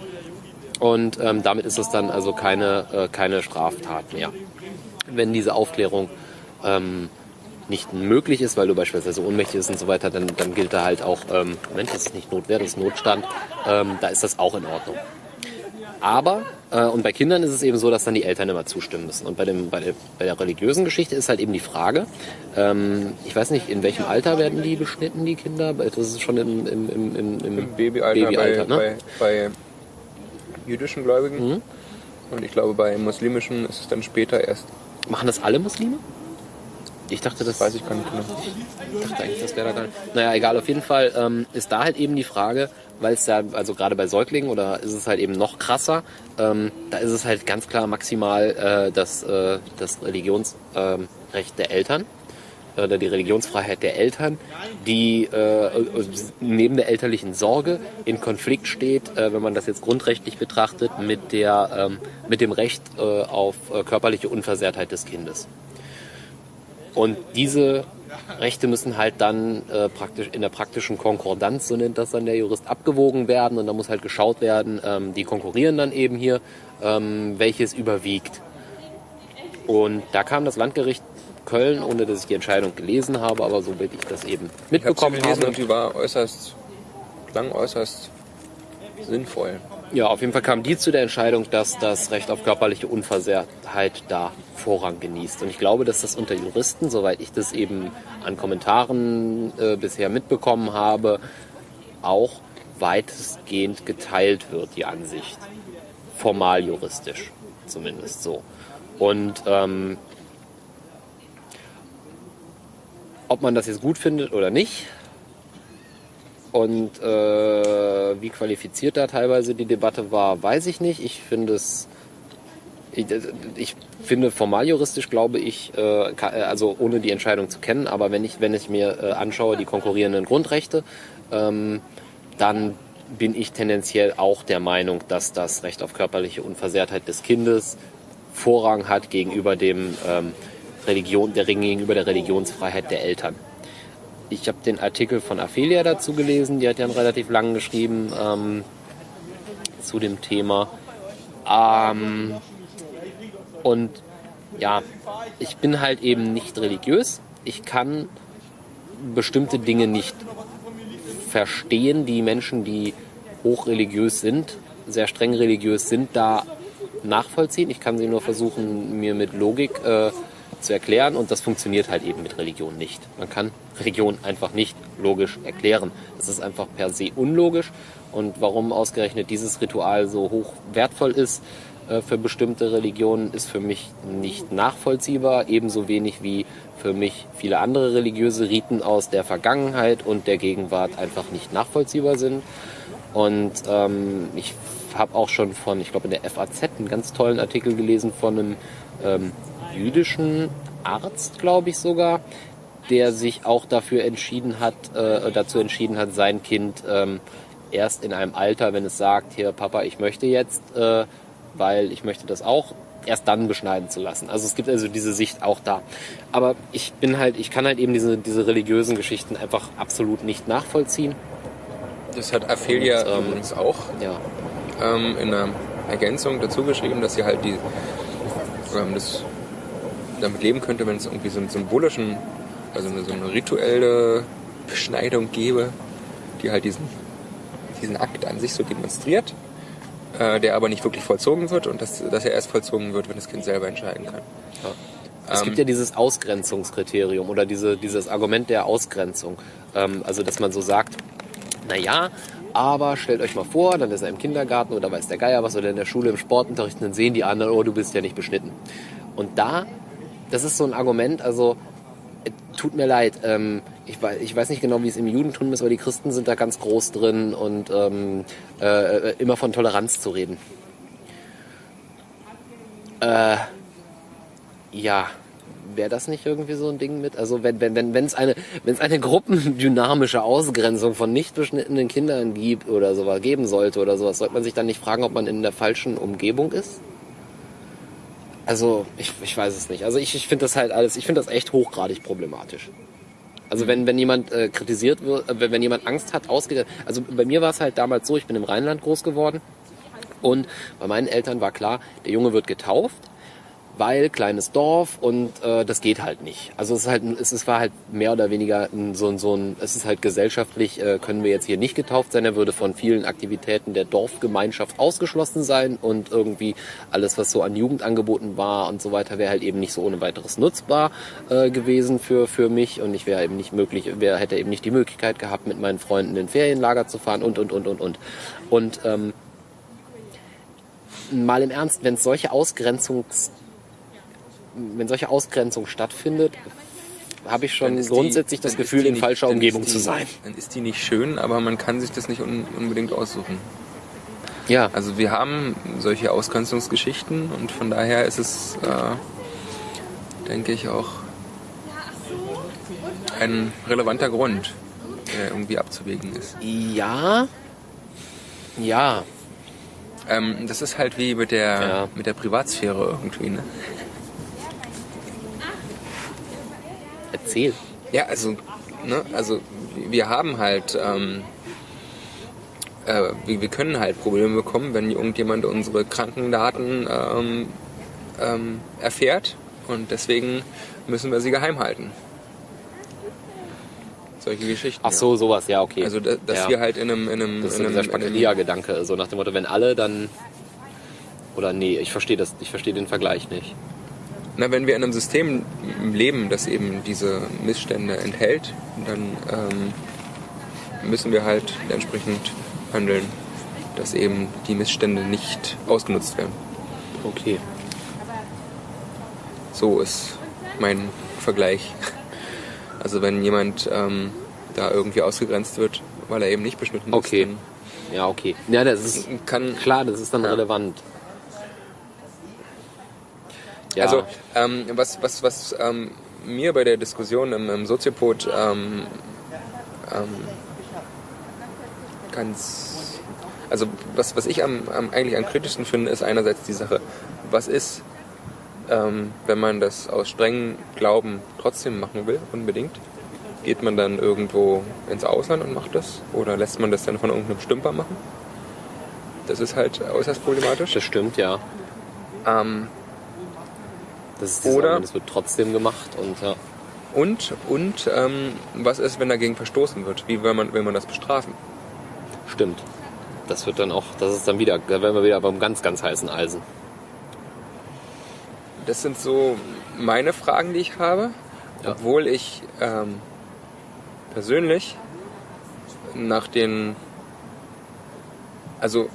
B: Und ähm, damit ist es dann also keine, äh, keine Straftat mehr. Wenn diese Aufklärung ähm, nicht möglich ist, weil du beispielsweise ohnmächtig bist und so weiter, dann, dann gilt da halt auch, ähm, Moment, das ist nicht Notwehr, das ist Notstand, ähm, da ist das auch in Ordnung. Aber, äh, und bei Kindern ist es eben so, dass dann die Eltern immer zustimmen müssen. Und bei, dem, bei, der, bei der religiösen Geschichte ist halt eben die Frage, ähm, ich weiß nicht, in welchem Alter werden die beschnitten, die Kinder? Das ist schon im, im, im, im, im
A: Im Babyalter,
B: Babyalter,
A: bei,
B: ne?
A: bei, bei jüdischen Gläubigen.
B: Mhm.
A: Und ich glaube, bei muslimischen ist es dann später erst.
B: Machen das alle Muslime? Ich dachte, das,
A: weiß ich gar nicht genau.
B: Ich dachte eigentlich, das wäre da gar nicht. Naja, egal, auf jeden Fall ähm, ist da halt eben die Frage, weil es ja, also gerade bei Säuglingen oder ist es halt eben noch krasser, ähm, da ist es halt ganz klar maximal äh, das, äh, das Religionsrecht ähm, Recht der Eltern äh, oder die Religionsfreiheit der Eltern, die äh, neben der elterlichen Sorge in Konflikt steht, äh, wenn man das jetzt grundrechtlich betrachtet, mit, der, ähm, mit dem Recht äh, auf äh, körperliche Unversehrtheit des Kindes. Und diese Rechte müssen halt dann äh, praktisch in der praktischen Konkordanz, so nennt das dann der Jurist, abgewogen werden. Und da muss halt geschaut werden, ähm, die konkurrieren dann eben hier, ähm, welches überwiegt. Und da kam das Landgericht Köln, ohne dass ich die Entscheidung gelesen habe, aber so will ich das eben
A: Ich
B: mitbekommen
A: gelesen
B: habe.
A: und die war äußerst, klang äußerst sinnvoll.
B: Ja, auf jeden Fall kam die zu der Entscheidung, dass das Recht auf körperliche Unversehrtheit da Vorrang genießt. Und ich glaube, dass das unter Juristen, soweit ich das eben an Kommentaren äh, bisher mitbekommen habe, auch weitestgehend geteilt wird, die Ansicht. Formal juristisch zumindest so. Und ähm, ob man das jetzt gut findet oder nicht, und äh, wie qualifiziert da teilweise die Debatte war, weiß ich nicht. Ich finde es, ich, ich finde formal juristisch glaube ich, äh, äh, also ohne die Entscheidung zu kennen, aber wenn ich, wenn ich mir äh, anschaue die konkurrierenden Grundrechte, ähm, dann bin ich tendenziell auch der Meinung, dass das Recht auf körperliche Unversehrtheit des Kindes Vorrang hat gegenüber dem ähm, Religion, der gegenüber der Religionsfreiheit der Eltern. Ich habe den Artikel von Aphelia dazu gelesen, die hat ja einen relativ langen geschrieben ähm, zu dem Thema. Ähm, und ja, ich bin halt eben nicht religiös. Ich kann bestimmte Dinge nicht verstehen. Die Menschen, die hochreligiös sind, sehr streng religiös sind, da nachvollziehen. Ich kann sie nur versuchen, mir mit Logik äh, zu erklären und das funktioniert halt eben mit Religion nicht. Man kann Religion einfach nicht logisch erklären. Das ist einfach per se unlogisch und warum ausgerechnet dieses Ritual so hoch wertvoll ist äh, für bestimmte Religionen, ist für mich nicht nachvollziehbar, ebenso wenig wie für mich viele andere religiöse Riten aus der Vergangenheit und der Gegenwart einfach nicht nachvollziehbar sind. Und ähm, ich habe auch schon von, ich glaube in der FAZ einen ganz tollen Artikel gelesen von einem ähm, jüdischen Arzt, glaube ich sogar, der sich auch dafür entschieden hat, äh, dazu entschieden hat, sein Kind ähm, erst in einem Alter, wenn es sagt, hier Papa, ich möchte jetzt, äh, weil ich möchte das auch, erst dann beschneiden zu lassen. Also es gibt also diese Sicht auch da. Aber ich bin halt, ich kann halt eben diese, diese religiösen Geschichten einfach absolut nicht nachvollziehen.
A: Das hat Aphelia
B: Und, ähm,
A: übrigens auch
B: Ja.
A: ähm, in einer Ergänzung dazu geschrieben, dass sie halt die, ähm, das damit leben könnte, wenn es irgendwie so einen symbolischen, also eine, so eine rituelle Beschneidung gäbe, die halt diesen, diesen Akt an sich so demonstriert, äh, der aber nicht wirklich vollzogen wird und dass, dass er erst vollzogen wird, wenn das Kind selber entscheiden kann.
B: Es
A: Ähm,
B: gibt ja dieses Ausgrenzungskriterium oder diese, dieses Argument der Ausgrenzung. Ähm, also, dass man so sagt, na ja, aber stellt euch mal vor, dann ist er im Kindergarten oder weiß der Geier was oder in der Schule im Sportunterricht, dann sehen die anderen, oh, du bist ja nicht beschnitten. Und da, das ist so ein Argument, also äh, tut mir leid, ähm, ich, weiß, ich weiß nicht genau, wie es im Judentum ist, aber die Christen sind da ganz groß drin und ähm, äh, äh, immer von Toleranz zu reden. Äh, ja, wäre das nicht irgendwie so ein Ding mit? Also wenn wenn wenn wenn es eine wenn es eine gruppendynamische Ausgrenzung von nicht beschnittenen Kindern gibt oder sowas geben sollte oder sowas, sollte man sich dann nicht fragen, ob man in der falschen Umgebung ist? Also ich, ich weiß es nicht. Also ich, ich finde das halt alles, ich finde das echt hochgradig problematisch. Also wenn, wenn jemand äh, kritisiert wird, äh, wenn, wenn jemand Angst hat, ausgeht. Also bei mir war es halt damals so, ich bin im Rheinland groß geworden und bei meinen Eltern war klar, der Junge wird getauft, weil kleines Dorf und äh, das geht halt nicht. Also es ist halt, es ist, war halt mehr oder weniger ein, so, ein- so ein, es ist halt gesellschaftlich, äh, können wir jetzt hier nicht getauft sein, er würde von vielen Aktivitäten der Dorfgemeinschaft ausgeschlossen sein und irgendwie alles, was so an Jugend angeboten war und so weiter, wäre halt eben nicht so ohne weiteres nutzbar äh, gewesen für, für mich und ich wäre eben nicht möglich, wer hätte eben nicht die Möglichkeit gehabt, mit meinen Freunden in Ferienlager zu fahren und, und, und, und, und. Und ähm, mal im Ernst, wenn es solche Ausgrenzungs wenn solche Ausgrenzung stattfindet, habe ich schon
A: ist die-
B: grundsätzlich das Gefühl, in
A: nicht-
B: falscher Umgebung
A: die-
B: zu sein.
A: Dann ist die nicht schön, aber man kann sich das nicht un unbedingt aussuchen.
B: Ja,
A: Also wir haben solche Ausgrenzungsgeschichten und von daher ist es, äh, denke ich, auch ein relevanter Grund, der irgendwie abzuwägen ist.
B: ja, ja,
A: Ähm, das ist halt wie mit der,
B: Ja.
A: mit der Privatsphäre irgendwie. Ne?
B: Erzähl.
A: Ja, also, ne, also wir haben halt, ähm, äh, wir, wir können halt Probleme bekommen, wenn irgendjemand unsere Krankendaten ähm, ähm, erfährt und deswegen müssen wir sie geheim halten. Solche Geschichten.
B: Ach so, sowas, ja, okay.
A: Ja. Also, da- dass
B: ja.
A: wir halt in einem, in einem,
B: Das ist
A: in einem,
B: dieser Spakaria-Gedanke, so nach dem Motto, wenn alle, dann... Oder nee, ich verstehe das, ich verstehe den Vergleich nicht.
A: Na, wenn wir in einem System leben, das eben diese Missstände enthält, dann ähm, müssen wir halt entsprechend handeln, dass eben die Missstände nicht ausgenutzt werden.
B: Okay.
A: So ist mein Vergleich. Also wenn jemand ähm, da irgendwie ausgegrenzt wird, weil er eben nicht beschnitten
B: Okay.
A: ist,
B: Ja, okay. Ja, das ist
A: kann
B: klar, das ist dann
A: Ja.
B: relevant. Ja,
A: Also ähm, was, was, was ähm, mir bei der Diskussion im, im Soziopod ähm, ähm, ganz... Also was, was ich am, am, eigentlich am kritischsten finde, ist einerseits die Sache, was ist, ähm, wenn man das aus strengem Glauben trotzdem machen will, unbedingt? Geht man dann irgendwo ins Ausland und macht das? Oder lässt man das dann von irgendeinem Stümper machen? Das ist halt äußerst problematisch.
B: das stimmt, ja.
A: Ähm,
B: Das ist
A: Oder-
B: es wird trotzdem gemacht und ja.
A: Und, und ähm, was ist, wenn dagegen verstoßen wird? Wie will man, will man das bestrafen?
B: Stimmt. Das wird dann auch, das ist dann wieder, da wären wir wieder beim ganz, ganz heißen Eisen.
A: das sind so meine Fragen, die ich habe.
B: Ja.
A: Obwohl ich ähm, persönlich nach den, also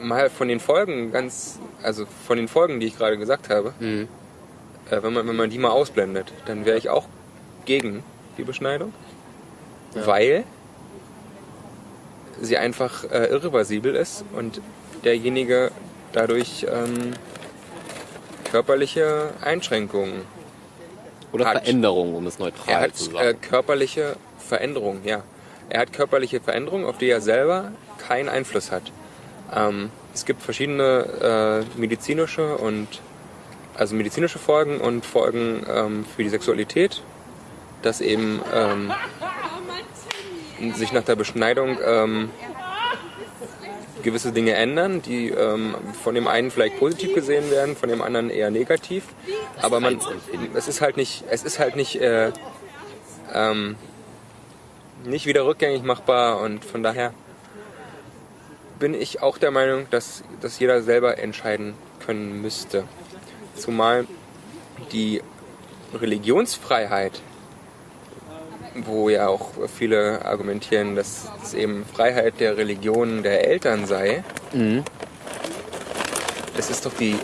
A: mal von den Folgen ganz, also von den Folgen, die ich gerade gesagt habe,
B: Mhm.
A: Äh, wenn, man, wenn man die mal ausblendet, dann wäre ich auch gegen die Beschneidung,
B: Ja.
A: weil sie einfach äh, irreversibel ist und derjenige dadurch ähm, körperliche Einschränkungen
B: Oder
A: Hat.
B: Veränderung, um es neutral
A: er hat
B: zu
A: äh,
B: sagen.
A: körperliche Veränderungen, ja. Er hat körperliche Veränderungen, auf die er selber keinen Einfluss hat. Ähm, es gibt verschiedene äh, medizinische und also medizinische Folgen und Folgen ähm, für die Sexualität, dass eben ähm, sich nach der Beschneidung ähm, gewisse Dinge ändern, die ähm, von dem einen vielleicht positiv gesehen werden, von dem anderen eher negativ. Aber man, es ist halt nicht, es ist halt nicht, äh, ähm, nicht wieder rückgängig machbar und von daher bin ich auch der Meinung, dass, dass jeder selber entscheiden können müsste. Zumal die Religionsfreiheit, wo ja auch viele argumentieren, dass es eben Freiheit der Religion der Eltern sei,
B: Mhm.
A: es ist doch die,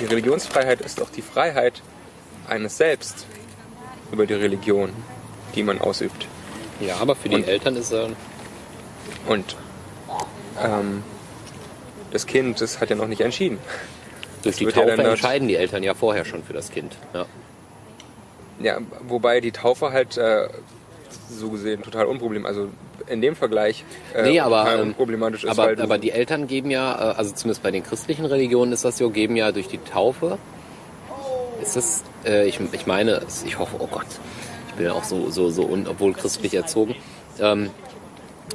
A: die Religionsfreiheit ist doch die Freiheit eines Selbst über die Religion, die man ausübt.
B: Ja, aber für die
A: Und-
B: Eltern ist er.
A: Und ähm, das Kind, das hat ja noch nicht entschieden.
B: Durch die Taufe entscheiden die Eltern ja vorher schon für das Kind. Ja.
A: Ja, wobei die Taufe halt äh, so gesehen total unproblem, also in dem Vergleich äh,
B: Nee, aber, ähm,
A: unproblematisch ist,
B: aber,
A: du,
B: aber die Eltern geben ja, äh, also zumindest bei den christlichen Religionen ist das so, geben ja durch die Taufe. Ist das, äh, ich, ich meine, ich hoffe, oh Gott, ich bin ja auch so, so, so, un, obwohl christlich erzogen, ähm,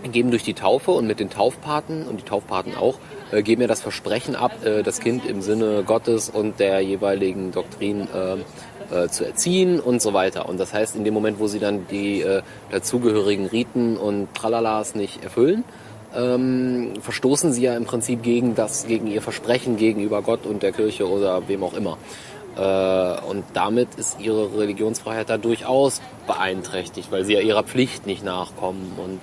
B: geben durch die Taufe und mit den Taufpaten und die Taufpaten auch, äh, geben ja das Versprechen ab, äh, das Kind im Sinne Gottes und der jeweiligen Doktrin ähm, äh, zu erziehen und so weiter. Und das heißt, in dem Moment, wo sie dann die äh, dazugehörigen Riten und Tralalas nicht erfüllen, ähm, verstoßen sie ja im Prinzip gegen das, gegen ihr Versprechen gegenüber Gott und der Kirche oder wem auch immer. Äh, und damit ist ihre Religionsfreiheit da durchaus beeinträchtigt, weil sie ja ihrer Pflicht nicht nachkommen und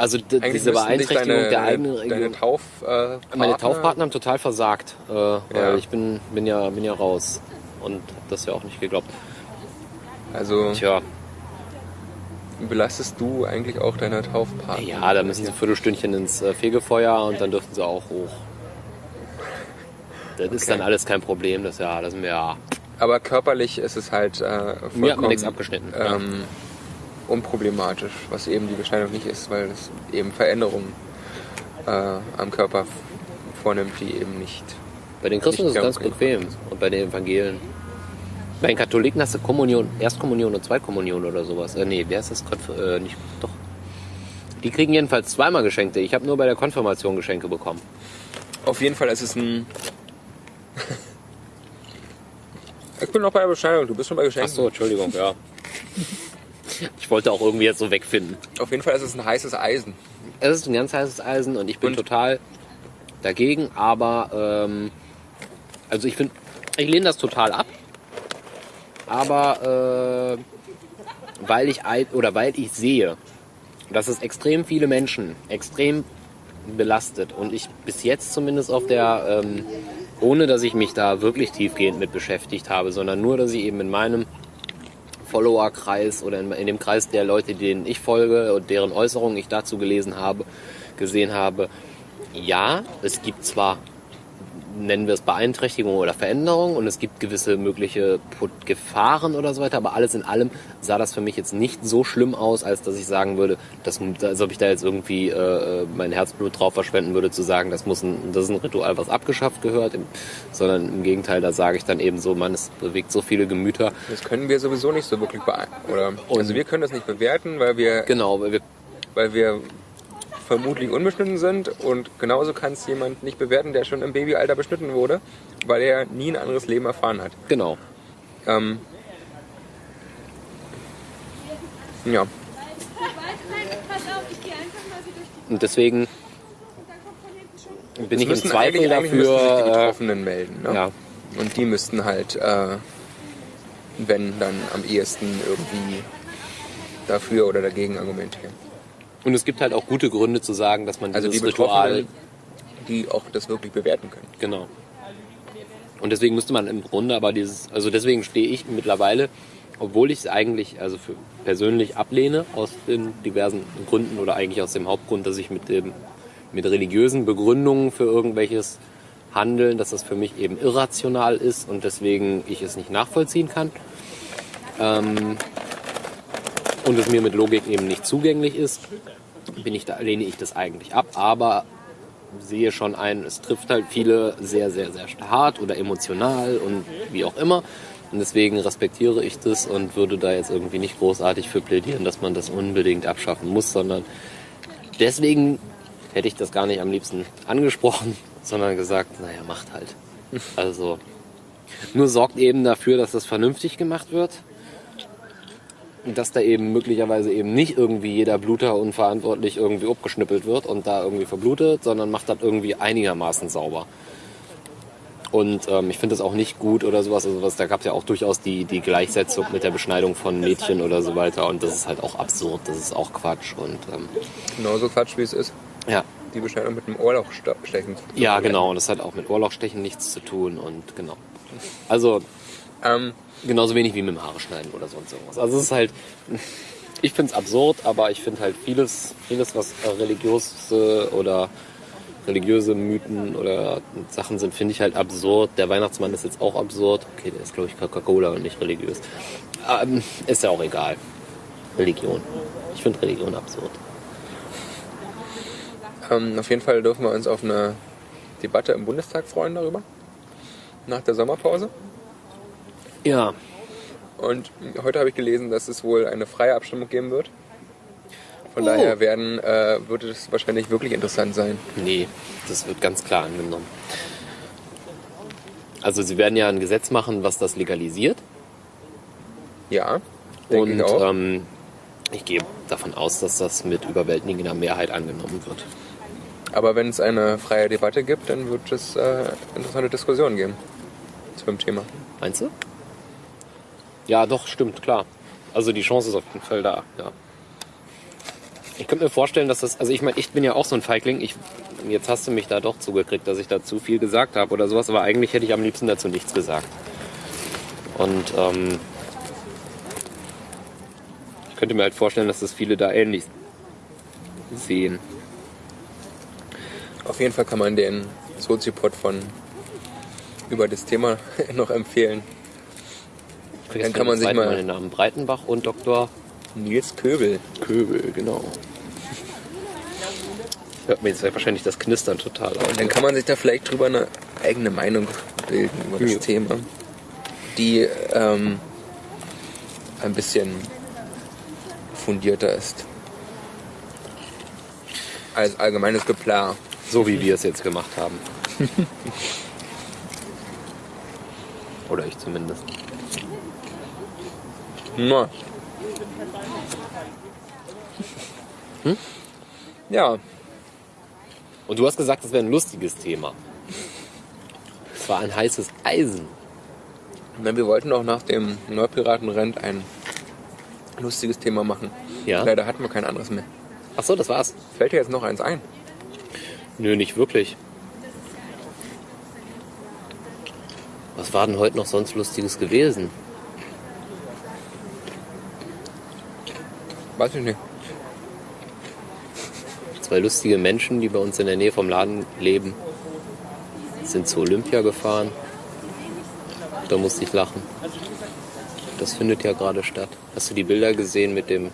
B: also diese Beeinträchtigung
A: deine,
B: der eigenen
A: deine. Tauf, äh,
B: Meine
A: Partner-
B: Taufpartner haben total versagt, äh, weil
A: Ja.
B: ich bin, bin ja bin ja raus und hab das ja auch nicht geglaubt.
A: Also
B: Tja,
A: belastest du eigentlich auch deine Taufpartner?
B: ja, da müssen sie ein Viertelstündchen ins äh, Fegefeuer und dann dürfen sie auch hoch. Das ist
A: Okay.
B: dann alles kein Problem, das ja, das sind wir ja.
A: Aber körperlich ist es halt äh, vollkommen
B: Mir hat man nichts abgeschnitten. ja.
A: Unproblematisch, was eben die Beschneidung nicht ist, weil es eben Veränderungen äh, am Körper vornimmt, die eben nicht.
B: Bei den Christen ist es ganz bequem und bei den Evangelen. Bei den Katholiken hast du Kommunion, Erstkommunion und Zweitkommunion oder sowas. Äh, nee, wer ist das? Konf äh, nicht, doch. Die kriegen jedenfalls zweimal Geschenke. Ich habe nur bei der Konfirmation Geschenke bekommen.
A: Auf jeden Fall ist es ein. (laughs) ich bin noch bei der Beschneidung, du bist schon bei
B: Ach
A: Geschenken.
B: so, Entschuldigung, ja. (laughs) Ich wollte auch irgendwie jetzt so wegfinden.
A: Auf jeden Fall ist es ein heißes Eisen.
B: Es ist ein ganz heißes Eisen und ich bin
A: Und?
B: total dagegen, aber ähm, also ich finde, ich lehne das total ab. Aber äh, weil ich oder weil ich sehe, dass es extrem viele Menschen extrem belastet und ich bis jetzt zumindest auf der, ähm, ohne dass ich mich da wirklich tiefgehend mit beschäftigt habe, sondern nur, dass ich eben in meinem Follower-Kreis oder in, in dem Kreis der Leute, denen ich folge und deren Äußerungen ich dazu gelesen habe, gesehen habe, ja, es gibt zwar, nennen wir es Beeinträchtigungen oder Veränderungen und es gibt gewisse mögliche Gefahren oder so weiter, aber alles in allem sah das für mich jetzt nicht so schlimm aus, als dass ich sagen würde, dass, als ob ich da jetzt irgendwie äh, mein Herzblut drauf verschwenden würde, zu sagen, das muss ein, das ist ein Ritual, was abgeschafft gehört, im, sondern im Gegenteil, da sage ich dann eben so, man, es bewegt so viele Gemüter,
A: Das können wir sowieso nicht so wirklich beeinflussen. Oder?
B: Und-
A: also wir können das nicht bewerten, weil wir,
B: Genau, weil wir,
A: weil wir vermutlich unbeschnitten sind und genauso kann es jemand nicht bewerten, der schon im Babyalter beschnitten wurde, weil er nie ein anderes Leben erfahren hat.
B: genau.
A: Ähm, ja,
B: Und deswegen bin ich im Zweifel
A: eigentlich, eigentlich sich die
B: dafür.
A: Betroffenen melden. Ne?
B: Äh, ja,
A: Und die müssten halt, äh, wenn, dann am ehesten irgendwie dafür oder dagegen argumentieren.
B: Und es gibt halt auch gute Gründe zu sagen, dass man
A: Also die
B: dieses Ritual
A: Betroffenen, die auch das wirklich bewerten können.
B: Genau. Und deswegen müsste man im Grunde aber dieses, also deswegen stehe ich mittlerweile, obwohl ich es eigentlich, also für persönlich ablehne, aus den diversen Gründen oder eigentlich aus dem Hauptgrund, dass ich mit dem, mit religiösen Begründungen für irgendwelches Handeln, dass das für mich eben irrational ist und deswegen ich es nicht nachvollziehen kann. Ähm, und es mir mit Logik eben nicht zugänglich ist, bin ich da, lehne ich das eigentlich ab. Aber sehe schon ein, es trifft halt viele sehr, sehr, sehr hart oder emotional und wie auch immer. Und deswegen respektiere ich das und würde da jetzt irgendwie nicht großartig für plädieren, dass man das unbedingt abschaffen muss, sondern deswegen hätte ich das gar nicht am liebsten angesprochen, (laughs) sondern gesagt, naja, macht halt. (laughs) Also nur sorgt eben dafür, dass das vernünftig gemacht wird. Dass da eben möglicherweise eben nicht irgendwie jeder Bluter unverantwortlich irgendwie abgeschnippelt wird und da irgendwie verblutet, sondern macht das irgendwie einigermaßen sauber. Und ähm, ich finde das auch nicht gut oder sowas. Also was, da gab es ja auch durchaus die, die Gleichsetzung mit der Beschneidung von Mädchen oder so weiter. Und das ist halt auch absurd, das ist auch Quatsch. Und ähm,
A: Genauso Quatsch, wie es ist.
B: ja,
A: Die Beschneidung mit dem Ohrlochstechen. zu
B: ja, genau. Und das hat auch mit Ohrlochstechen nichts zu tun. Und genau. Also
A: Ähm,
B: genauso wenig wie mit dem Haare schneiden oder sonst irgendwas. Also es ist halt, (laughs) ich finde es absurd, aber ich finde halt vieles, vieles, was religiöse oder religiöse Mythen oder Sachen sind, finde ich halt absurd. Der Weihnachtsmann ist jetzt auch absurd. Okay, der ist glaube ich Coca-Cola und nicht religiös. Ähm, ist ja auch egal. Religion. Ich finde Religion absurd.
A: ähm, auf jeden Fall dürfen wir uns auf eine Debatte im Bundestag freuen darüber. Nach der Sommerpause.
B: Ja,
A: Und heute habe ich gelesen, dass es wohl eine freie Abstimmung geben wird. Von
B: Oh.
A: daher werden, äh, wird es wahrscheinlich wirklich interessant sein.
B: Nee, das wird ganz klar angenommen. Also sie werden ja ein Gesetz machen, was das legalisiert.
A: Ja,
B: Und
A: ich auch.
B: ähm, ich gehe davon aus, dass das mit überwältigender Mehrheit angenommen wird.
A: Aber wenn es eine freie Debatte gibt, dann wird es äh, interessante Diskussionen geben zu dem Thema.
B: Meinst du? Ja, doch, stimmt, klar. Also die Chance ist auf jeden Fall da, ja. Ich könnte mir vorstellen, dass das, also ich meine, ich bin ja auch so ein Feigling. Ich, jetzt hast du mich da doch zugekriegt, dass ich da zu viel gesagt habe oder sowas, aber eigentlich hätte ich am liebsten dazu nichts gesagt. Und ähm, ich könnte mir halt vorstellen, dass das viele da ähnlich sehen.
A: Auf jeden Fall kann man den Soziopod von über das Thema (laughs) noch empfehlen.
B: Vergesst
A: kann man sich mal-
B: den Namen Breitenbach und Dr.
A: Nils Köbel.
B: Köbel, genau. Hört mir jetzt wahrscheinlich das Knistern total auf.
A: Dann kann man sich da vielleicht drüber eine eigene Meinung bilden über das
B: Ja.
A: Thema, die ähm, ein bisschen fundierter ist. Als allgemeines Geplar.
B: So wie wir es jetzt gemacht haben. (laughs) Oder ich zumindest.
A: Na.
B: Hm?
A: Ja,
B: Und du hast gesagt, das wäre ein lustiges Thema. Es war ein heißes Eisen.
A: na, wir wollten auch nach dem Neupiratenrent ein lustiges Thema machen.
B: Ja.
A: Leider hatten wir kein anderes mehr.
B: Ach so, das war's.
A: Fällt dir jetzt noch eins ein?
B: Nö, nicht wirklich. Was war denn heute noch sonst Lustiges gewesen?
A: Weiß ich nicht.
B: Zwei lustige Menschen, die bei uns in der Nähe vom Laden leben, sind zu Olympia gefahren. Da musste ich lachen. Das findet ja gerade statt. Hast du die Bilder gesehen mit dem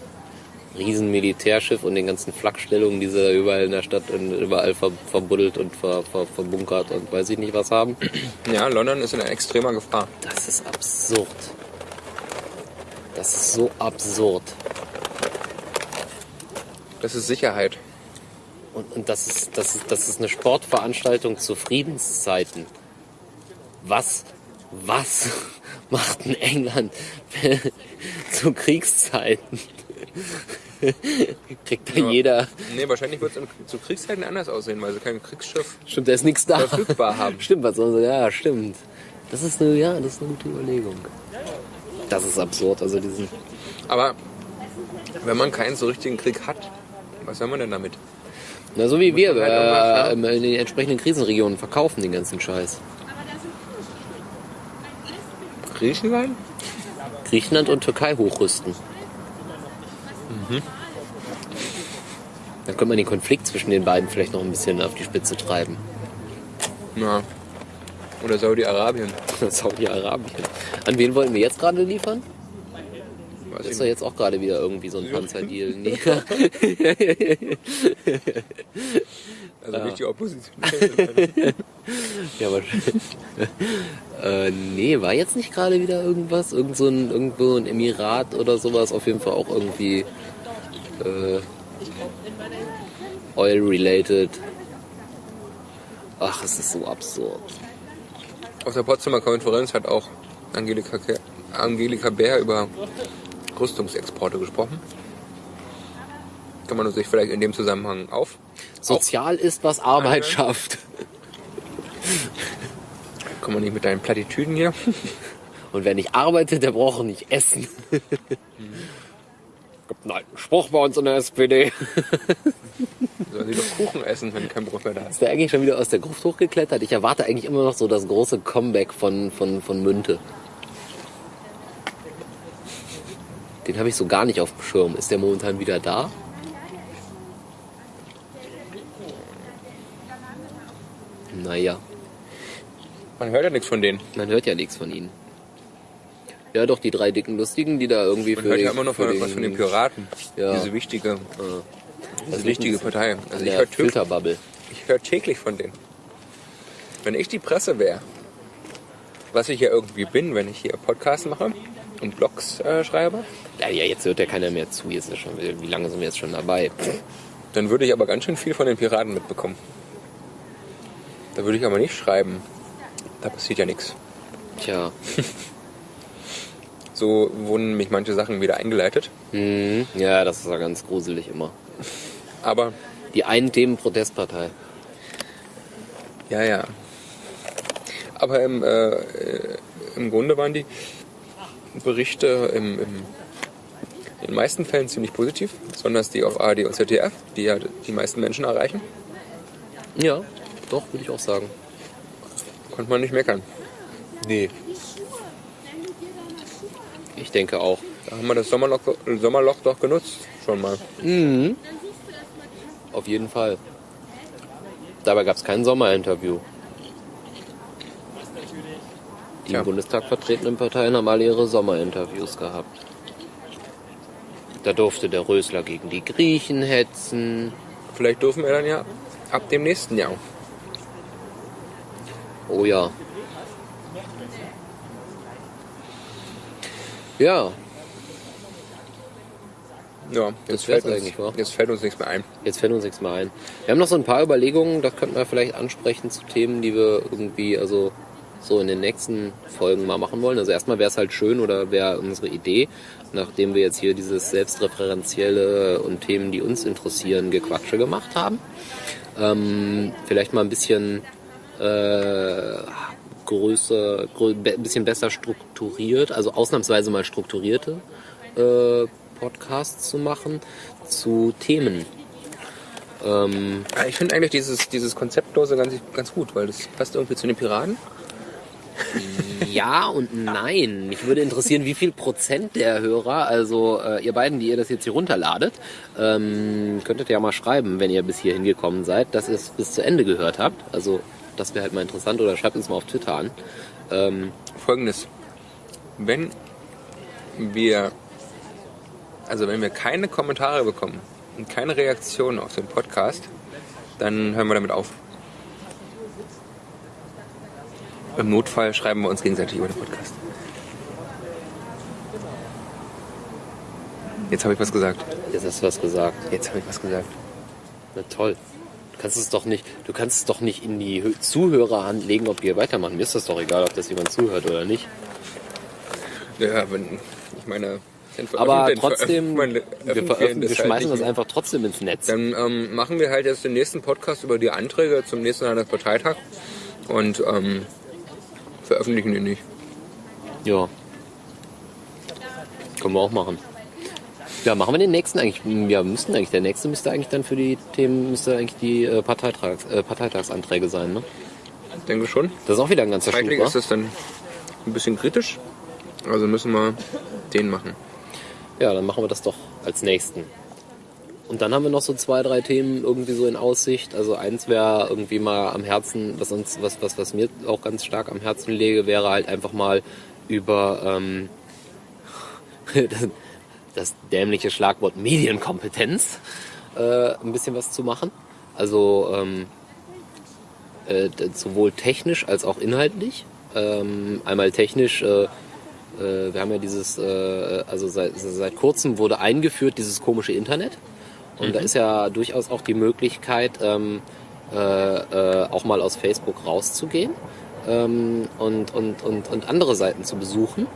B: riesen Militärschiff und den ganzen Flakstellungen, die sie da überall in der Stadt und überall ver verbuddelt und ver ver verbunkert und weiß ich nicht was haben?
A: Ja, London ist in extremer Gefahr.
B: Das ist absurd. Das ist so absurd.
A: Das ist Sicherheit.
B: Und, und das, ist, das, ist, das ist eine Sportveranstaltung zu Friedenszeiten. Was, was (laughs) macht denn England (laughs) zu Kriegszeiten? (laughs) Kriegt da
A: Ja.
B: jeder.
A: Nee, wahrscheinlich wird es zu Kriegszeiten anders aussehen, weil sie kein Kriegsschiff
B: Stimmt, da ist nichts da.
A: verfügbar haben.
B: Stimmt, was soll Ja, stimmt. Das ist eine, ja, das ist eine gute Überlegung. Das ist absurd, also diesen.
A: Aber wenn man keinen so richtigen Krieg hat, was soll man denn damit?
B: Na, so wie wir
A: man halt
B: äh, in den entsprechenden Krisenregionen verkaufen den ganzen Scheiß.
A: Griechenland?
B: Griechenland und Türkei hochrüsten. Dann könnte man den Konflikt zwischen den beiden vielleicht noch ein bisschen auf die Spitze treiben.
A: Ja. Oder Saudi-Arabien. (laughs)
B: Saudi-Arabien. An wen wollen wir jetzt gerade liefern?
A: Weiß
B: Das ist doch jetzt auch gerade wieder irgendwie so ein Panzerdeal. (laughs) Nee. (laughs)
A: Also nicht die Opposition.
B: ja, aber (laughs) äh, nee, war jetzt nicht gerade wieder irgendwas? Irgend so ein, irgendwo ein Emirat oder sowas? Auf jeden Fall auch irgendwie äh, oil-related. Ach, es ist so absurd.
A: Auf der Potsdamer Konferenz hat auch Angelika, Angelika Bär über Rüstungsexporte gesprochen. Kann man sich vielleicht in dem Zusammenhang auf.
B: Sozial ist, was Arbeit schafft. (laughs)
A: Kann man nicht mit deinen Plattitüden hier. (laughs)
B: Und wer nicht arbeitet, der braucht auch nicht essen. (laughs) Gibt einen alten Spruch bei uns in der SPD.
A: Sollen sie doch Kuchen essen, wenn kein Brot mehr da ist.
B: Ist der eigentlich schon wieder aus der Gruft hochgeklettert? Ich erwarte eigentlich immer noch so das große Comeback von, von, von Münte. Den habe ich so gar nicht auf dem Schirm. Ist der momentan wieder da? Naja,
A: Man hört ja nichts von denen.
B: man hört ja nichts von ihnen. Ja, doch, die drei dicken Lustigen, die da irgendwie
A: Man
B: für
A: hört ja
B: den-
A: immer noch von, was von den Piraten.
B: Ja.
A: Diese wichtige,
B: Äh,
A: diese wichtige Partei. Also ich höre täglich,
B: Filterbubble.
A: ich hör täglich von denen. Wenn ich die Presse wäre, was ich ja irgendwie bin, wenn ich hier Podcasts mache und Blogs äh, schreibe,
B: Ja, jetzt hört ja keiner mehr zu. Jetzt ist schon, wie lange sind wir jetzt schon dabei?
A: dann würde ich aber ganz schön viel von den Piraten mitbekommen. Da würde ich aber nicht schreiben, da passiert ja nichts.
B: Tja. (laughs)
A: So wurden mich manche Sachen wieder eingeleitet.
B: Mhm. Ja, das ist ja ganz gruselig immer.
A: Aber
B: Die einen Themen Protestpartei.
A: Ja, ja. Aber im, äh, äh, im Grunde waren die Berichte im, im, in den meisten Fällen ziemlich positiv, besonders die auf ARD und ZDF, die ja die meisten Menschen erreichen.
B: Ja, doch, würde ich auch sagen.
A: Konnte man nicht meckern.
B: Nee. Ich denke auch.
A: Da haben wir das Sommerloch, Sommerloch doch genutzt, schon mal.
B: Mhm. Auf jeden Fall. Dabei gab es kein Sommerinterview. Die im Bundestag vertretenen Parteien haben alle ihre Sommerinterviews gehabt. Da durfte der Rösler gegen die Griechen hetzen.
A: Vielleicht dürfen wir dann ja ab dem nächsten Jahr.
B: Oh ja. Ja,
A: Ja, jetzt fällt, uns,
B: eigentlich, wa?
A: jetzt fällt uns nichts mehr ein.
B: jetzt fällt uns nichts mehr ein. Wir haben noch so ein paar Überlegungen, das könnten wir vielleicht ansprechen zu Themen, die wir irgendwie, also so in den nächsten Folgen mal machen wollen. Also erstmal wäre es halt schön oder wäre unsere Idee, nachdem wir jetzt hier dieses selbstreferenzielle und Themen, die uns interessieren, Gequatsche gemacht haben, ähm, vielleicht mal ein bisschen äh, größer, grö ein bisschen besser strukturiert, also ausnahmsweise mal strukturierte äh, Podcasts zu machen zu Themen. Ähm,
A: Ja, Ich finde eigentlich dieses, dieses Konzeptlose ganz, ganz gut, weil das passt irgendwie zu den Piraten.
B: Ja und nein. Mich würde interessieren, wie viel Prozent der Hörer, also äh, ihr beiden, die ihr das jetzt hier runterladet, ähm, könntet ja mal schreiben, wenn ihr bis hierhin gekommen seid, dass ihr es bis zu Ende gehört habt. Also das wäre halt mal interessant oder schreibt uns mal auf Twitter an. Ähm,
A: Folgendes. Wenn wir, also wenn wir keine Kommentare bekommen und keine Reaktionen auf den Podcast, dann hören wir damit auf. Im Notfall schreiben wir uns gegenseitig über den Podcast. Jetzt habe ich was gesagt.
B: jetzt hast du was gesagt.
A: Jetzt habe ich was gesagt.
B: Na toll. Du kannst es doch nicht, du kannst es doch nicht in die Hö- Zuhörerhand legen, ob wir weitermachen. Mir ist das doch egal, ob das jemand zuhört oder nicht.
A: Ja, wenn, ich meine,
B: Aber trotzdem, wir, wir
A: halt
B: schmeißen
A: nicht
B: das einfach trotzdem ins Netz.
A: Dann ähm, machen wir halt jetzt den nächsten Podcast über die Anträge zum nächsten Landesparteitag und ähm, veröffentlichen die nicht.
B: Ja. Können wir auch machen. Ja, machen wir den nächsten eigentlich. Ja, müssten eigentlich. Der nächste müsste eigentlich dann für die Themen, müsste eigentlich die äh, Parteitags, äh, Parteitagsanträge sein, ne?
A: Ich denke schon.
B: Das ist auch wieder ein ganzer wa?
A: ist das dann ein bisschen kritisch. Also müssen wir den machen.
B: Ja, dann machen wir das doch als nächsten. Und dann haben wir noch so zwei, drei Themen irgendwie so in Aussicht. Also eins wäre irgendwie mal am Herzen, was uns, was, was, was mir auch ganz stark am Herzen lege, wäre halt einfach mal über ähm, (laughs) das, das dämliche Schlagwort Medienkompetenz äh, ein bisschen was zu machen. Also ähm, äh, sowohl technisch als auch inhaltlich. Ähm, einmal technisch, äh, äh, wir haben ja dieses, äh, also seit, seit kurzem wurde eingeführt dieses komische Internet. Und da ist ja durchaus auch die Möglichkeit, ähm, äh, äh, auch mal aus Facebook rauszugehen ähm, und, und, und, und andere Seiten zu besuchen.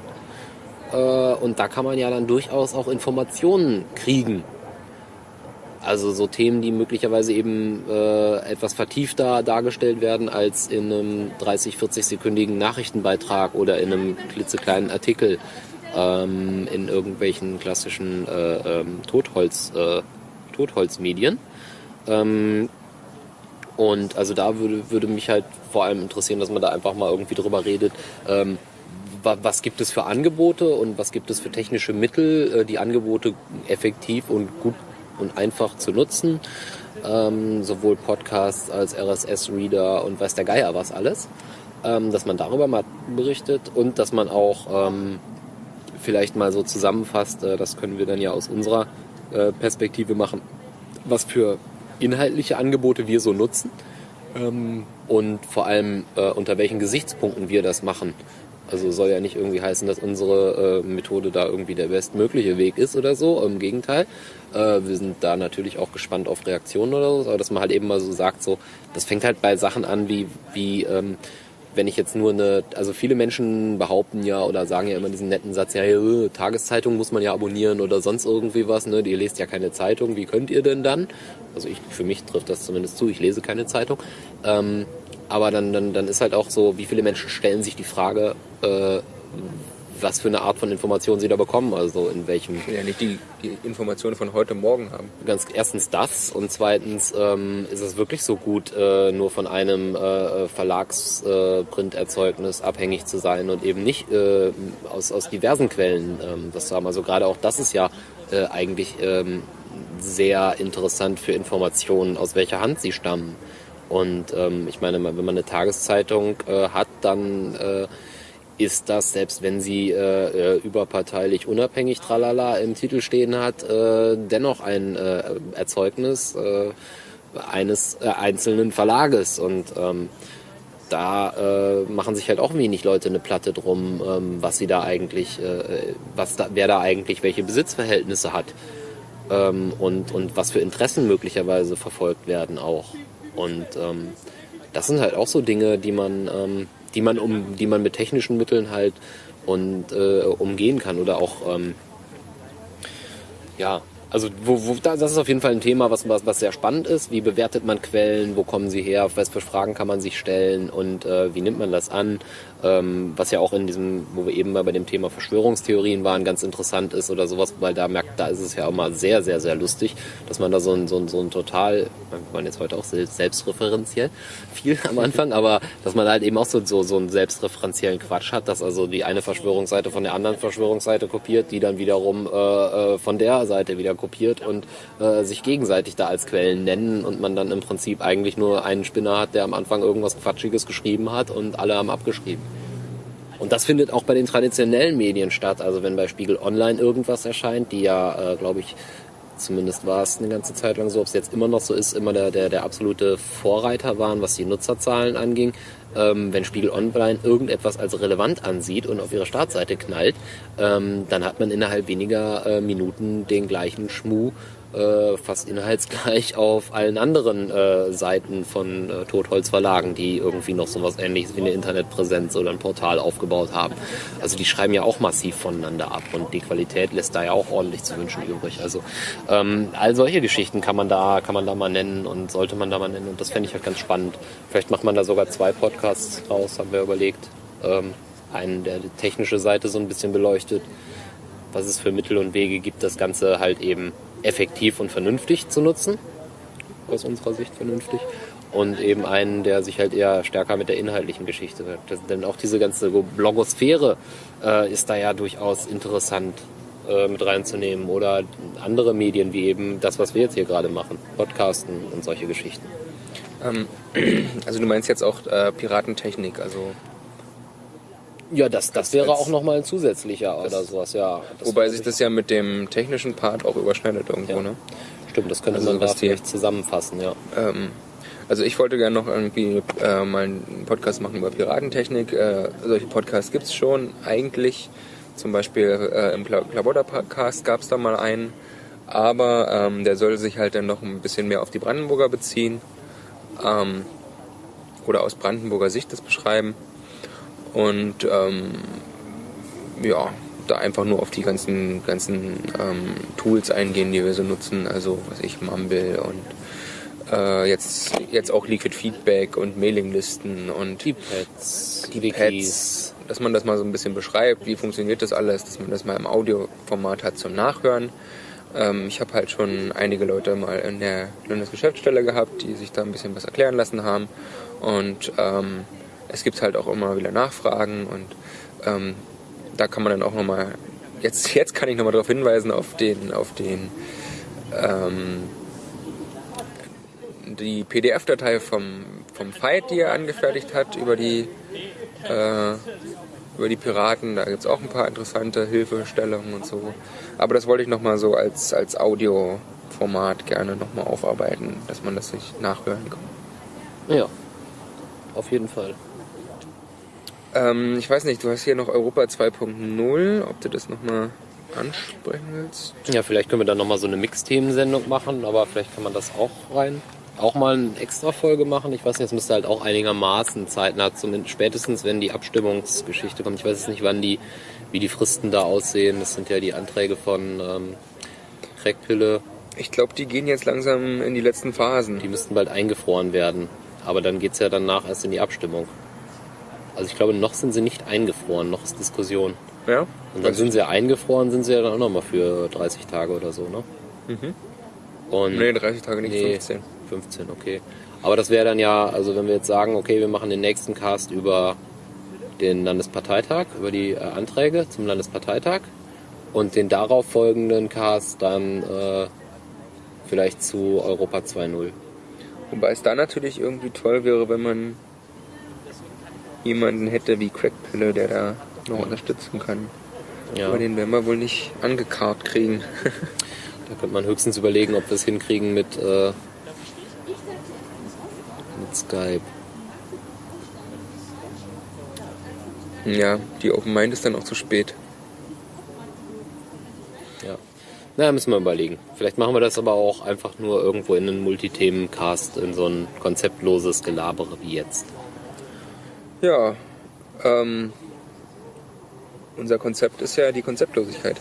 B: Äh, und da kann man ja dann durchaus auch Informationen kriegen. Also so Themen, die möglicherweise eben äh, etwas vertiefter dargestellt werden als in einem 30, 40-sekündigen Nachrichtenbeitrag oder in einem klitzekleinen Artikel ähm, in irgendwelchen klassischen äh, ähm, Totholz, äh, Totholzmedien. Ähm, und also da würde, würde mich halt vor allem interessieren, dass man da einfach mal irgendwie drüber redet, ähm, wa- was gibt es für Angebote und was gibt es für technische Mittel, äh, die Angebote effektiv und gut und einfach zu nutzen. Ähm, sowohl Podcasts als RSS-Reader und weiß der Geier was alles. Ähm, dass man darüber mal berichtet und dass man auch ähm, vielleicht mal so zusammenfasst, äh, das können wir dann ja aus unserer Perspektive machen, was für inhaltliche Angebote wir so nutzen ähm, und vor allem äh, unter welchen Gesichtspunkten wir das machen. Also soll ja nicht irgendwie heißen, dass unsere äh, Methode da irgendwie der bestmögliche Weg ist oder so. Im Gegenteil. Äh, wir sind da natürlich auch gespannt auf Reaktionen oder so, aber dass man halt eben mal so sagt, so, das fängt halt bei Sachen an wie, wie ähm, wenn ich jetzt nur eine, also viele Menschen behaupten ja oder sagen ja immer diesen netten Satz, ja, äh, Tageszeitung muss man ja abonnieren oder sonst irgendwie was, ne? Ihr lest ja keine Zeitung, wie könnt ihr denn dann? Also ich, für mich trifft das zumindest zu, ich lese keine Zeitung. Ähm, aber dann, dann, dann ist halt auch so, wie viele Menschen stellen sich die Frage, äh, was für eine Art von Information sie da bekommen, also in welchem
A: Ich will ja nicht die, die Informationen von heute Morgen haben.
B: ganz erstens das und zweitens ähm, ist es wirklich so gut, äh, nur von einem äh, Verlagsprinterzeugnis abhängig zu sein und eben nicht äh, aus, aus diversen Quellen ähm, das zu haben. Also gerade auch das ist ja äh, eigentlich ähm, sehr interessant für Informationen, aus welcher Hand sie stammen. Und ähm, ich meine, wenn man eine Tageszeitung äh, hat, dann äh, ist das, selbst wenn sie äh, äh, überparteilich unabhängig tralala im Titel stehen hat, äh, dennoch ein äh, Erzeugnis äh, eines äh, einzelnen Verlages. Und ähm, da äh, machen sich halt auch wenig Leute eine Platte drum, ähm, was sie da eigentlich, äh, was da, wer da eigentlich welche Besitzverhältnisse hat ähm, und, und was für Interessen möglicherweise verfolgt werden auch. Und ähm, das sind halt auch so Dinge, die man, ähm, die man um, die man mit technischen Mitteln halt und äh, umgehen kann oder auch ähm, ja, also wo, wo, da- das ist auf jeden Fall ein Thema, was, was, was sehr spannend ist. Wie bewertet man Quellen? Wo kommen sie her? Was für Fragen kann man sich stellen? Und äh, wie nimmt man das an? Ähm, was ja auch in diesem, wo wir eben mal bei dem Thema Verschwörungstheorien waren, ganz interessant ist oder sowas, weil da merkt, da ist es ja mal sehr, sehr, sehr lustig, dass man da so ein, so ein, so ein total, wir waren jetzt heute auch sel- selbstreferenziell (laughs) viel am Anfang, aber dass man halt eben auch so, so, so einen selbstreferenziellen Quatsch hat, dass also die eine Verschwörungsseite von der anderen Verschwörungsseite kopiert, die dann wiederum äh, äh, von der Seite wieder kopiert und äh, sich gegenseitig da als Quellen nennen und man dann im Prinzip eigentlich nur einen Spinner hat, der am Anfang irgendwas Quatschiges geschrieben hat und alle haben abgeschrieben. Und das findet auch bei den traditionellen Medien statt. Also wenn bei Spiegel Online irgendwas erscheint, die ja, äh, glaube ich, zumindest war es eine ganze Zeit lang so, ob es jetzt immer noch so ist, immer der, der, der absolute Vorreiter waren, was die Nutzerzahlen anging. Ähm, wenn Spiegel Online irgendetwas als relevant ansieht und auf ihre Startseite knallt, ähm, dann hat man innerhalb weniger äh, Minuten den gleichen Schmuh äh, fast inhaltsgleich (laughs) auf allen anderen äh, Seiten von äh, Totholzverlagen, die irgendwie noch so was ähnliches wie eine Internetpräsenz oder ein Portal aufgebaut haben. Also die schreiben ja auch massiv voneinander ab und die Qualität lässt da ja auch ordentlich zu wünschen übrig. Also ähm, all solche Geschichten kann man da kann man da mal nennen und sollte man da mal nennen und das fände ich halt ganz spannend. Vielleicht macht man da sogar zwei Podcasts draus, haben wir überlegt. ähm, einen der die technische Seite so ein bisschen beleuchtet, was es für Mittel und Wege gibt, das Ganze halt eben effektiv und vernünftig zu nutzen. Aus unserer Sicht vernünftig. Und eben einen, der sich halt eher stärker mit der inhaltlichen Geschichte das, Denn auch diese ganze Blogosphäre äh, ist da ja durchaus interessant äh, mit reinzunehmen. Oder andere Medien wie eben das, was wir jetzt hier gerade machen. Podcasten und solche Geschichten.
A: Ähm, (clears throat) also du meinst jetzt auch äh, Piratentechnik, also
B: Ja, das, das wäre auch nochmal ein zusätzlicher oder sowas, ja.
A: Wobei sich das ja mit dem technischen Part auch überschneidet irgendwo,
B: Ja.
A: ne?
B: Stimmt, das könnte
A: Also
B: man da vielleicht zusammenfassen, ja.
A: Ähm, also ich wollte gerne noch irgendwie äh, mal einen Podcast machen über Piratentechnik. Äh, solche Podcasts gibt's schon eigentlich. Zum Beispiel äh, im Klabotter-Podcast gab's da mal einen. Aber ähm, der soll sich halt dann noch ein bisschen mehr auf die Brandenburger beziehen. Ähm, oder aus Brandenburger Sicht das beschreiben. Und ähm, ja, da einfach nur auf die ganzen, ganzen ähm, Tools eingehen, die wir so nutzen. Also was ich, Mumble und äh, jetzt, jetzt auch Liquid Feedback und Mailinglisten und
B: Die Pads,
A: die. Pads, dass man das mal so ein bisschen beschreibt, wie funktioniert das alles, dass man das mal im Audioformat hat zum Nachhören. Ähm, ich habe halt schon einige Leute mal in der Landesgeschäftsstelle gehabt, die sich da ein bisschen was erklären lassen haben. Und ähm, es gibt halt auch immer wieder Nachfragen und ähm, da kann man dann auch nochmal, jetzt, (laughs) jetzt kann ich nochmal darauf hinweisen, auf den, auf den ähm, die PDF-Datei vom, vom Fight, die er angefertigt hat über die, äh, über die Piraten. Da gibt es auch ein paar interessante Hilfestellungen und so. Aber das wollte ich nochmal so als, als Audioformat gerne nochmal aufarbeiten, dass man das sich nachhören kann.
B: Ja, auf jeden Fall.
A: Ähm, ich weiß nicht, du hast hier noch Europa 2.0, ob du das nochmal ansprechen willst?
B: Ja, vielleicht können wir dann nochmal so eine Mix-Themensendung machen, aber vielleicht kann man das auch rein. Auch mal eine extra Folge machen. Ich weiß nicht, es müsste halt auch einigermaßen zeitnah, zumindest spätestens wenn die Abstimmungsgeschichte kommt. Ich weiß jetzt nicht, wann die, wie die Fristen da aussehen. Das sind ja die Anträge von ähm, Crackpille.
A: Ich glaube, die gehen jetzt langsam in die letzten Phasen.
B: Die müssten bald eingefroren werden. Aber dann geht's ja danach erst in die Abstimmung. Also ich glaube, noch sind sie nicht eingefroren, noch ist Diskussion.
A: Ja?
B: Und dann sind sie ja eingefroren, sind sie ja dann auch nochmal für 30 Tage oder so, ne?
A: Mhm.
B: Und
A: Nee, 30 Tage nicht,
B: Nee.
A: 15.
B: 15, okay. Aber das wäre dann ja, also wenn wir jetzt sagen, okay, wir machen den nächsten Cast über den Landesparteitag, über die äh, Anträge zum Landesparteitag und den darauf folgenden Cast dann äh, vielleicht zu Europa 2.0.
A: Wobei es da natürlich irgendwie toll wäre, wenn man jemanden hätte wie Crackpille, der da noch unterstützen kann.
B: Ja,
A: Aber den werden wir wohl nicht angekarrt kriegen. (laughs)
B: da könnte man höchstens überlegen, ob wir es hinkriegen mit, äh, mit Skype.
A: ja, die Open Mind ist dann auch zu spät.
B: Ja. Naja, müssen wir überlegen. Vielleicht machen wir das aber auch einfach nur irgendwo in einen Multithemen-Cast, in so ein konzeptloses Gelabere wie jetzt.
A: Ja, ähm, unser Konzept ist ja die Konzeptlosigkeit,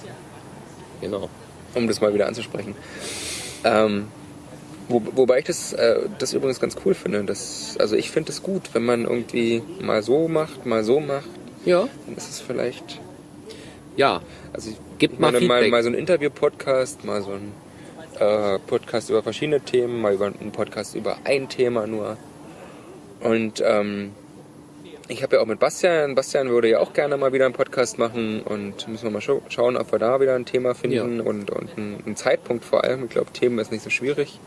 B: Genau.
A: um das mal wieder anzusprechen. Ähm, wo, wobei ich das, äh, das übrigens ganz cool finde. Das, also ich finde es gut, wenn man irgendwie mal so macht, mal so macht,
B: Ja.
A: dann ist es vielleicht
B: Ja.
A: Also ich
B: Gib
A: ich
B: mal
A: mal, mal so ein Interview-Podcast, mal so ein äh, Podcast über verschiedene Themen, mal über einen Podcast über ein Thema nur. Und ähm, ich habe ja auch mit Bastian, Bastian würde ja auch gerne mal wieder einen Podcast machen und müssen wir mal schau schauen, ob wir da wieder ein Thema finden
B: Ja.
A: und, und einen, einen Zeitpunkt vor allem. Ich glaube, Themen ist nicht so schwierig.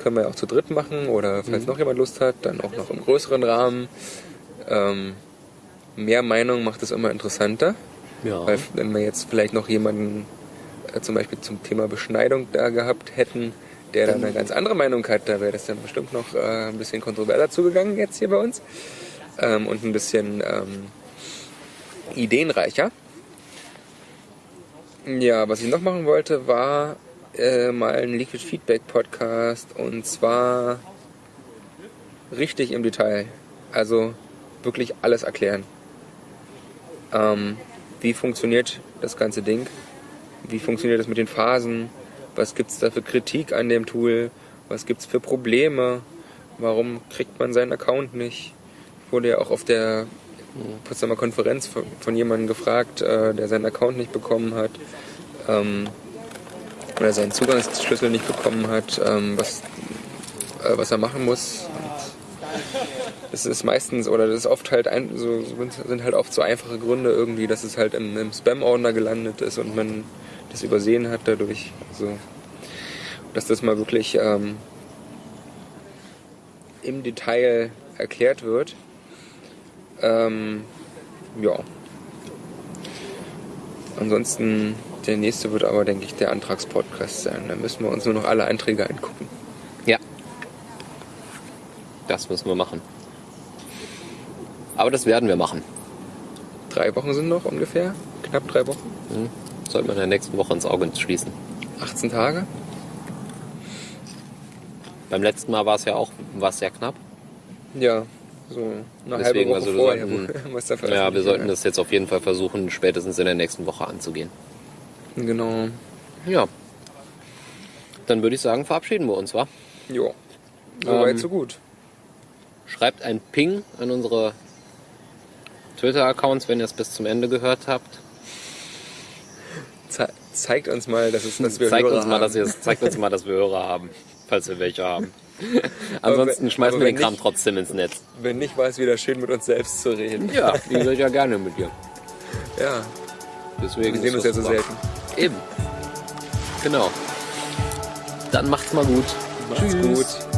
A: Können wir ja auch zu dritt machen oder falls noch jemand Lust hat, dann auch noch im größeren Rahmen. Ähm, mehr Meinung macht es immer interessanter.
B: Ja.
A: Weil wenn wir jetzt vielleicht noch jemanden äh, zum Beispiel zum Thema Beschneidung da gehabt hätten, der dann eine ganz andere Meinung hat, da wäre das dann bestimmt noch äh, ein bisschen kontroverser zugegangen jetzt hier bei uns. Ähm, und ein bisschen ähm, ideenreicher. Ja, was ich noch machen wollte, war äh, mal ein Liquid Feedback Podcast und zwar richtig im Detail. Also wirklich alles erklären. Ähm, wie funktioniert das ganze Ding? Wie funktioniert das mit den Phasen? Was gibt's da für Kritik an dem Tool? Was gibt's für Probleme? Warum kriegt man seinen Account nicht? Wurde ja auch auf der Potsdamer Konferenz von, von jemandem gefragt, äh, der seinen Account nicht bekommen hat. Ähm, oder seinen Zugangsschlüssel nicht bekommen hat, ähm, was, äh, was er machen muss. Es ist meistens, oder das ist oft halt, ein, so, sind halt oft so einfache Gründe irgendwie, dass es halt im, im Spam-Ordner gelandet ist und man das übersehen hat dadurch. Also, dass das mal wirklich ähm, im Detail erklärt wird. Ähm, ja. Ansonsten, der nächste wird aber, denke ich, der Antragspodcast sein. Da müssen wir uns nur noch alle Einträge angucken.
B: Ja. Das müssen wir machen. Aber das werden wir machen.
A: Drei Wochen sind noch ungefähr. Knapp drei Wochen.
B: Mhm. Sollten wir in der nächsten Woche ins Auge schließen.
A: 18 Tage.
B: Beim letzten Mal war es ja auch war es sehr knapp.
A: Ja, so eine
B: Deswegen,
A: halbe Woche
B: also
A: vorher.
B: sollten- Ja, wir sollten das jetzt auf jeden Fall versuchen, spätestens in der nächsten Woche anzugehen.
A: Genau.
B: Ja. Dann würde ich sagen, verabschieden wir uns, wa?
A: Jo. Soweit,
B: Ähm,
A: so gut.
B: Schreibt ein Ping an unsere Twitter-Accounts, wenn ihr es bis zum Ende gehört habt.
A: Ze zeigt uns mal, dass, es, dass wir
B: zeigt
A: Hörer
B: uns, mal,
A: haben.
B: dass ihr, zeigt uns mal, dass wir Hörer haben, falls wir welche haben. (laughs) Ansonsten schmeißen wir den Kram
A: nicht-
B: trotzdem ins Netz.
A: Wenn nicht, war es wieder schön, mit uns selbst zu reden.
B: Ja, (laughs) ich ja gerne mit dir.
A: Ja,
B: Deswegen
A: wir sehen uns ja so selten.
B: Eben. Genau. Dann macht's mal gut.
A: Macht's gut.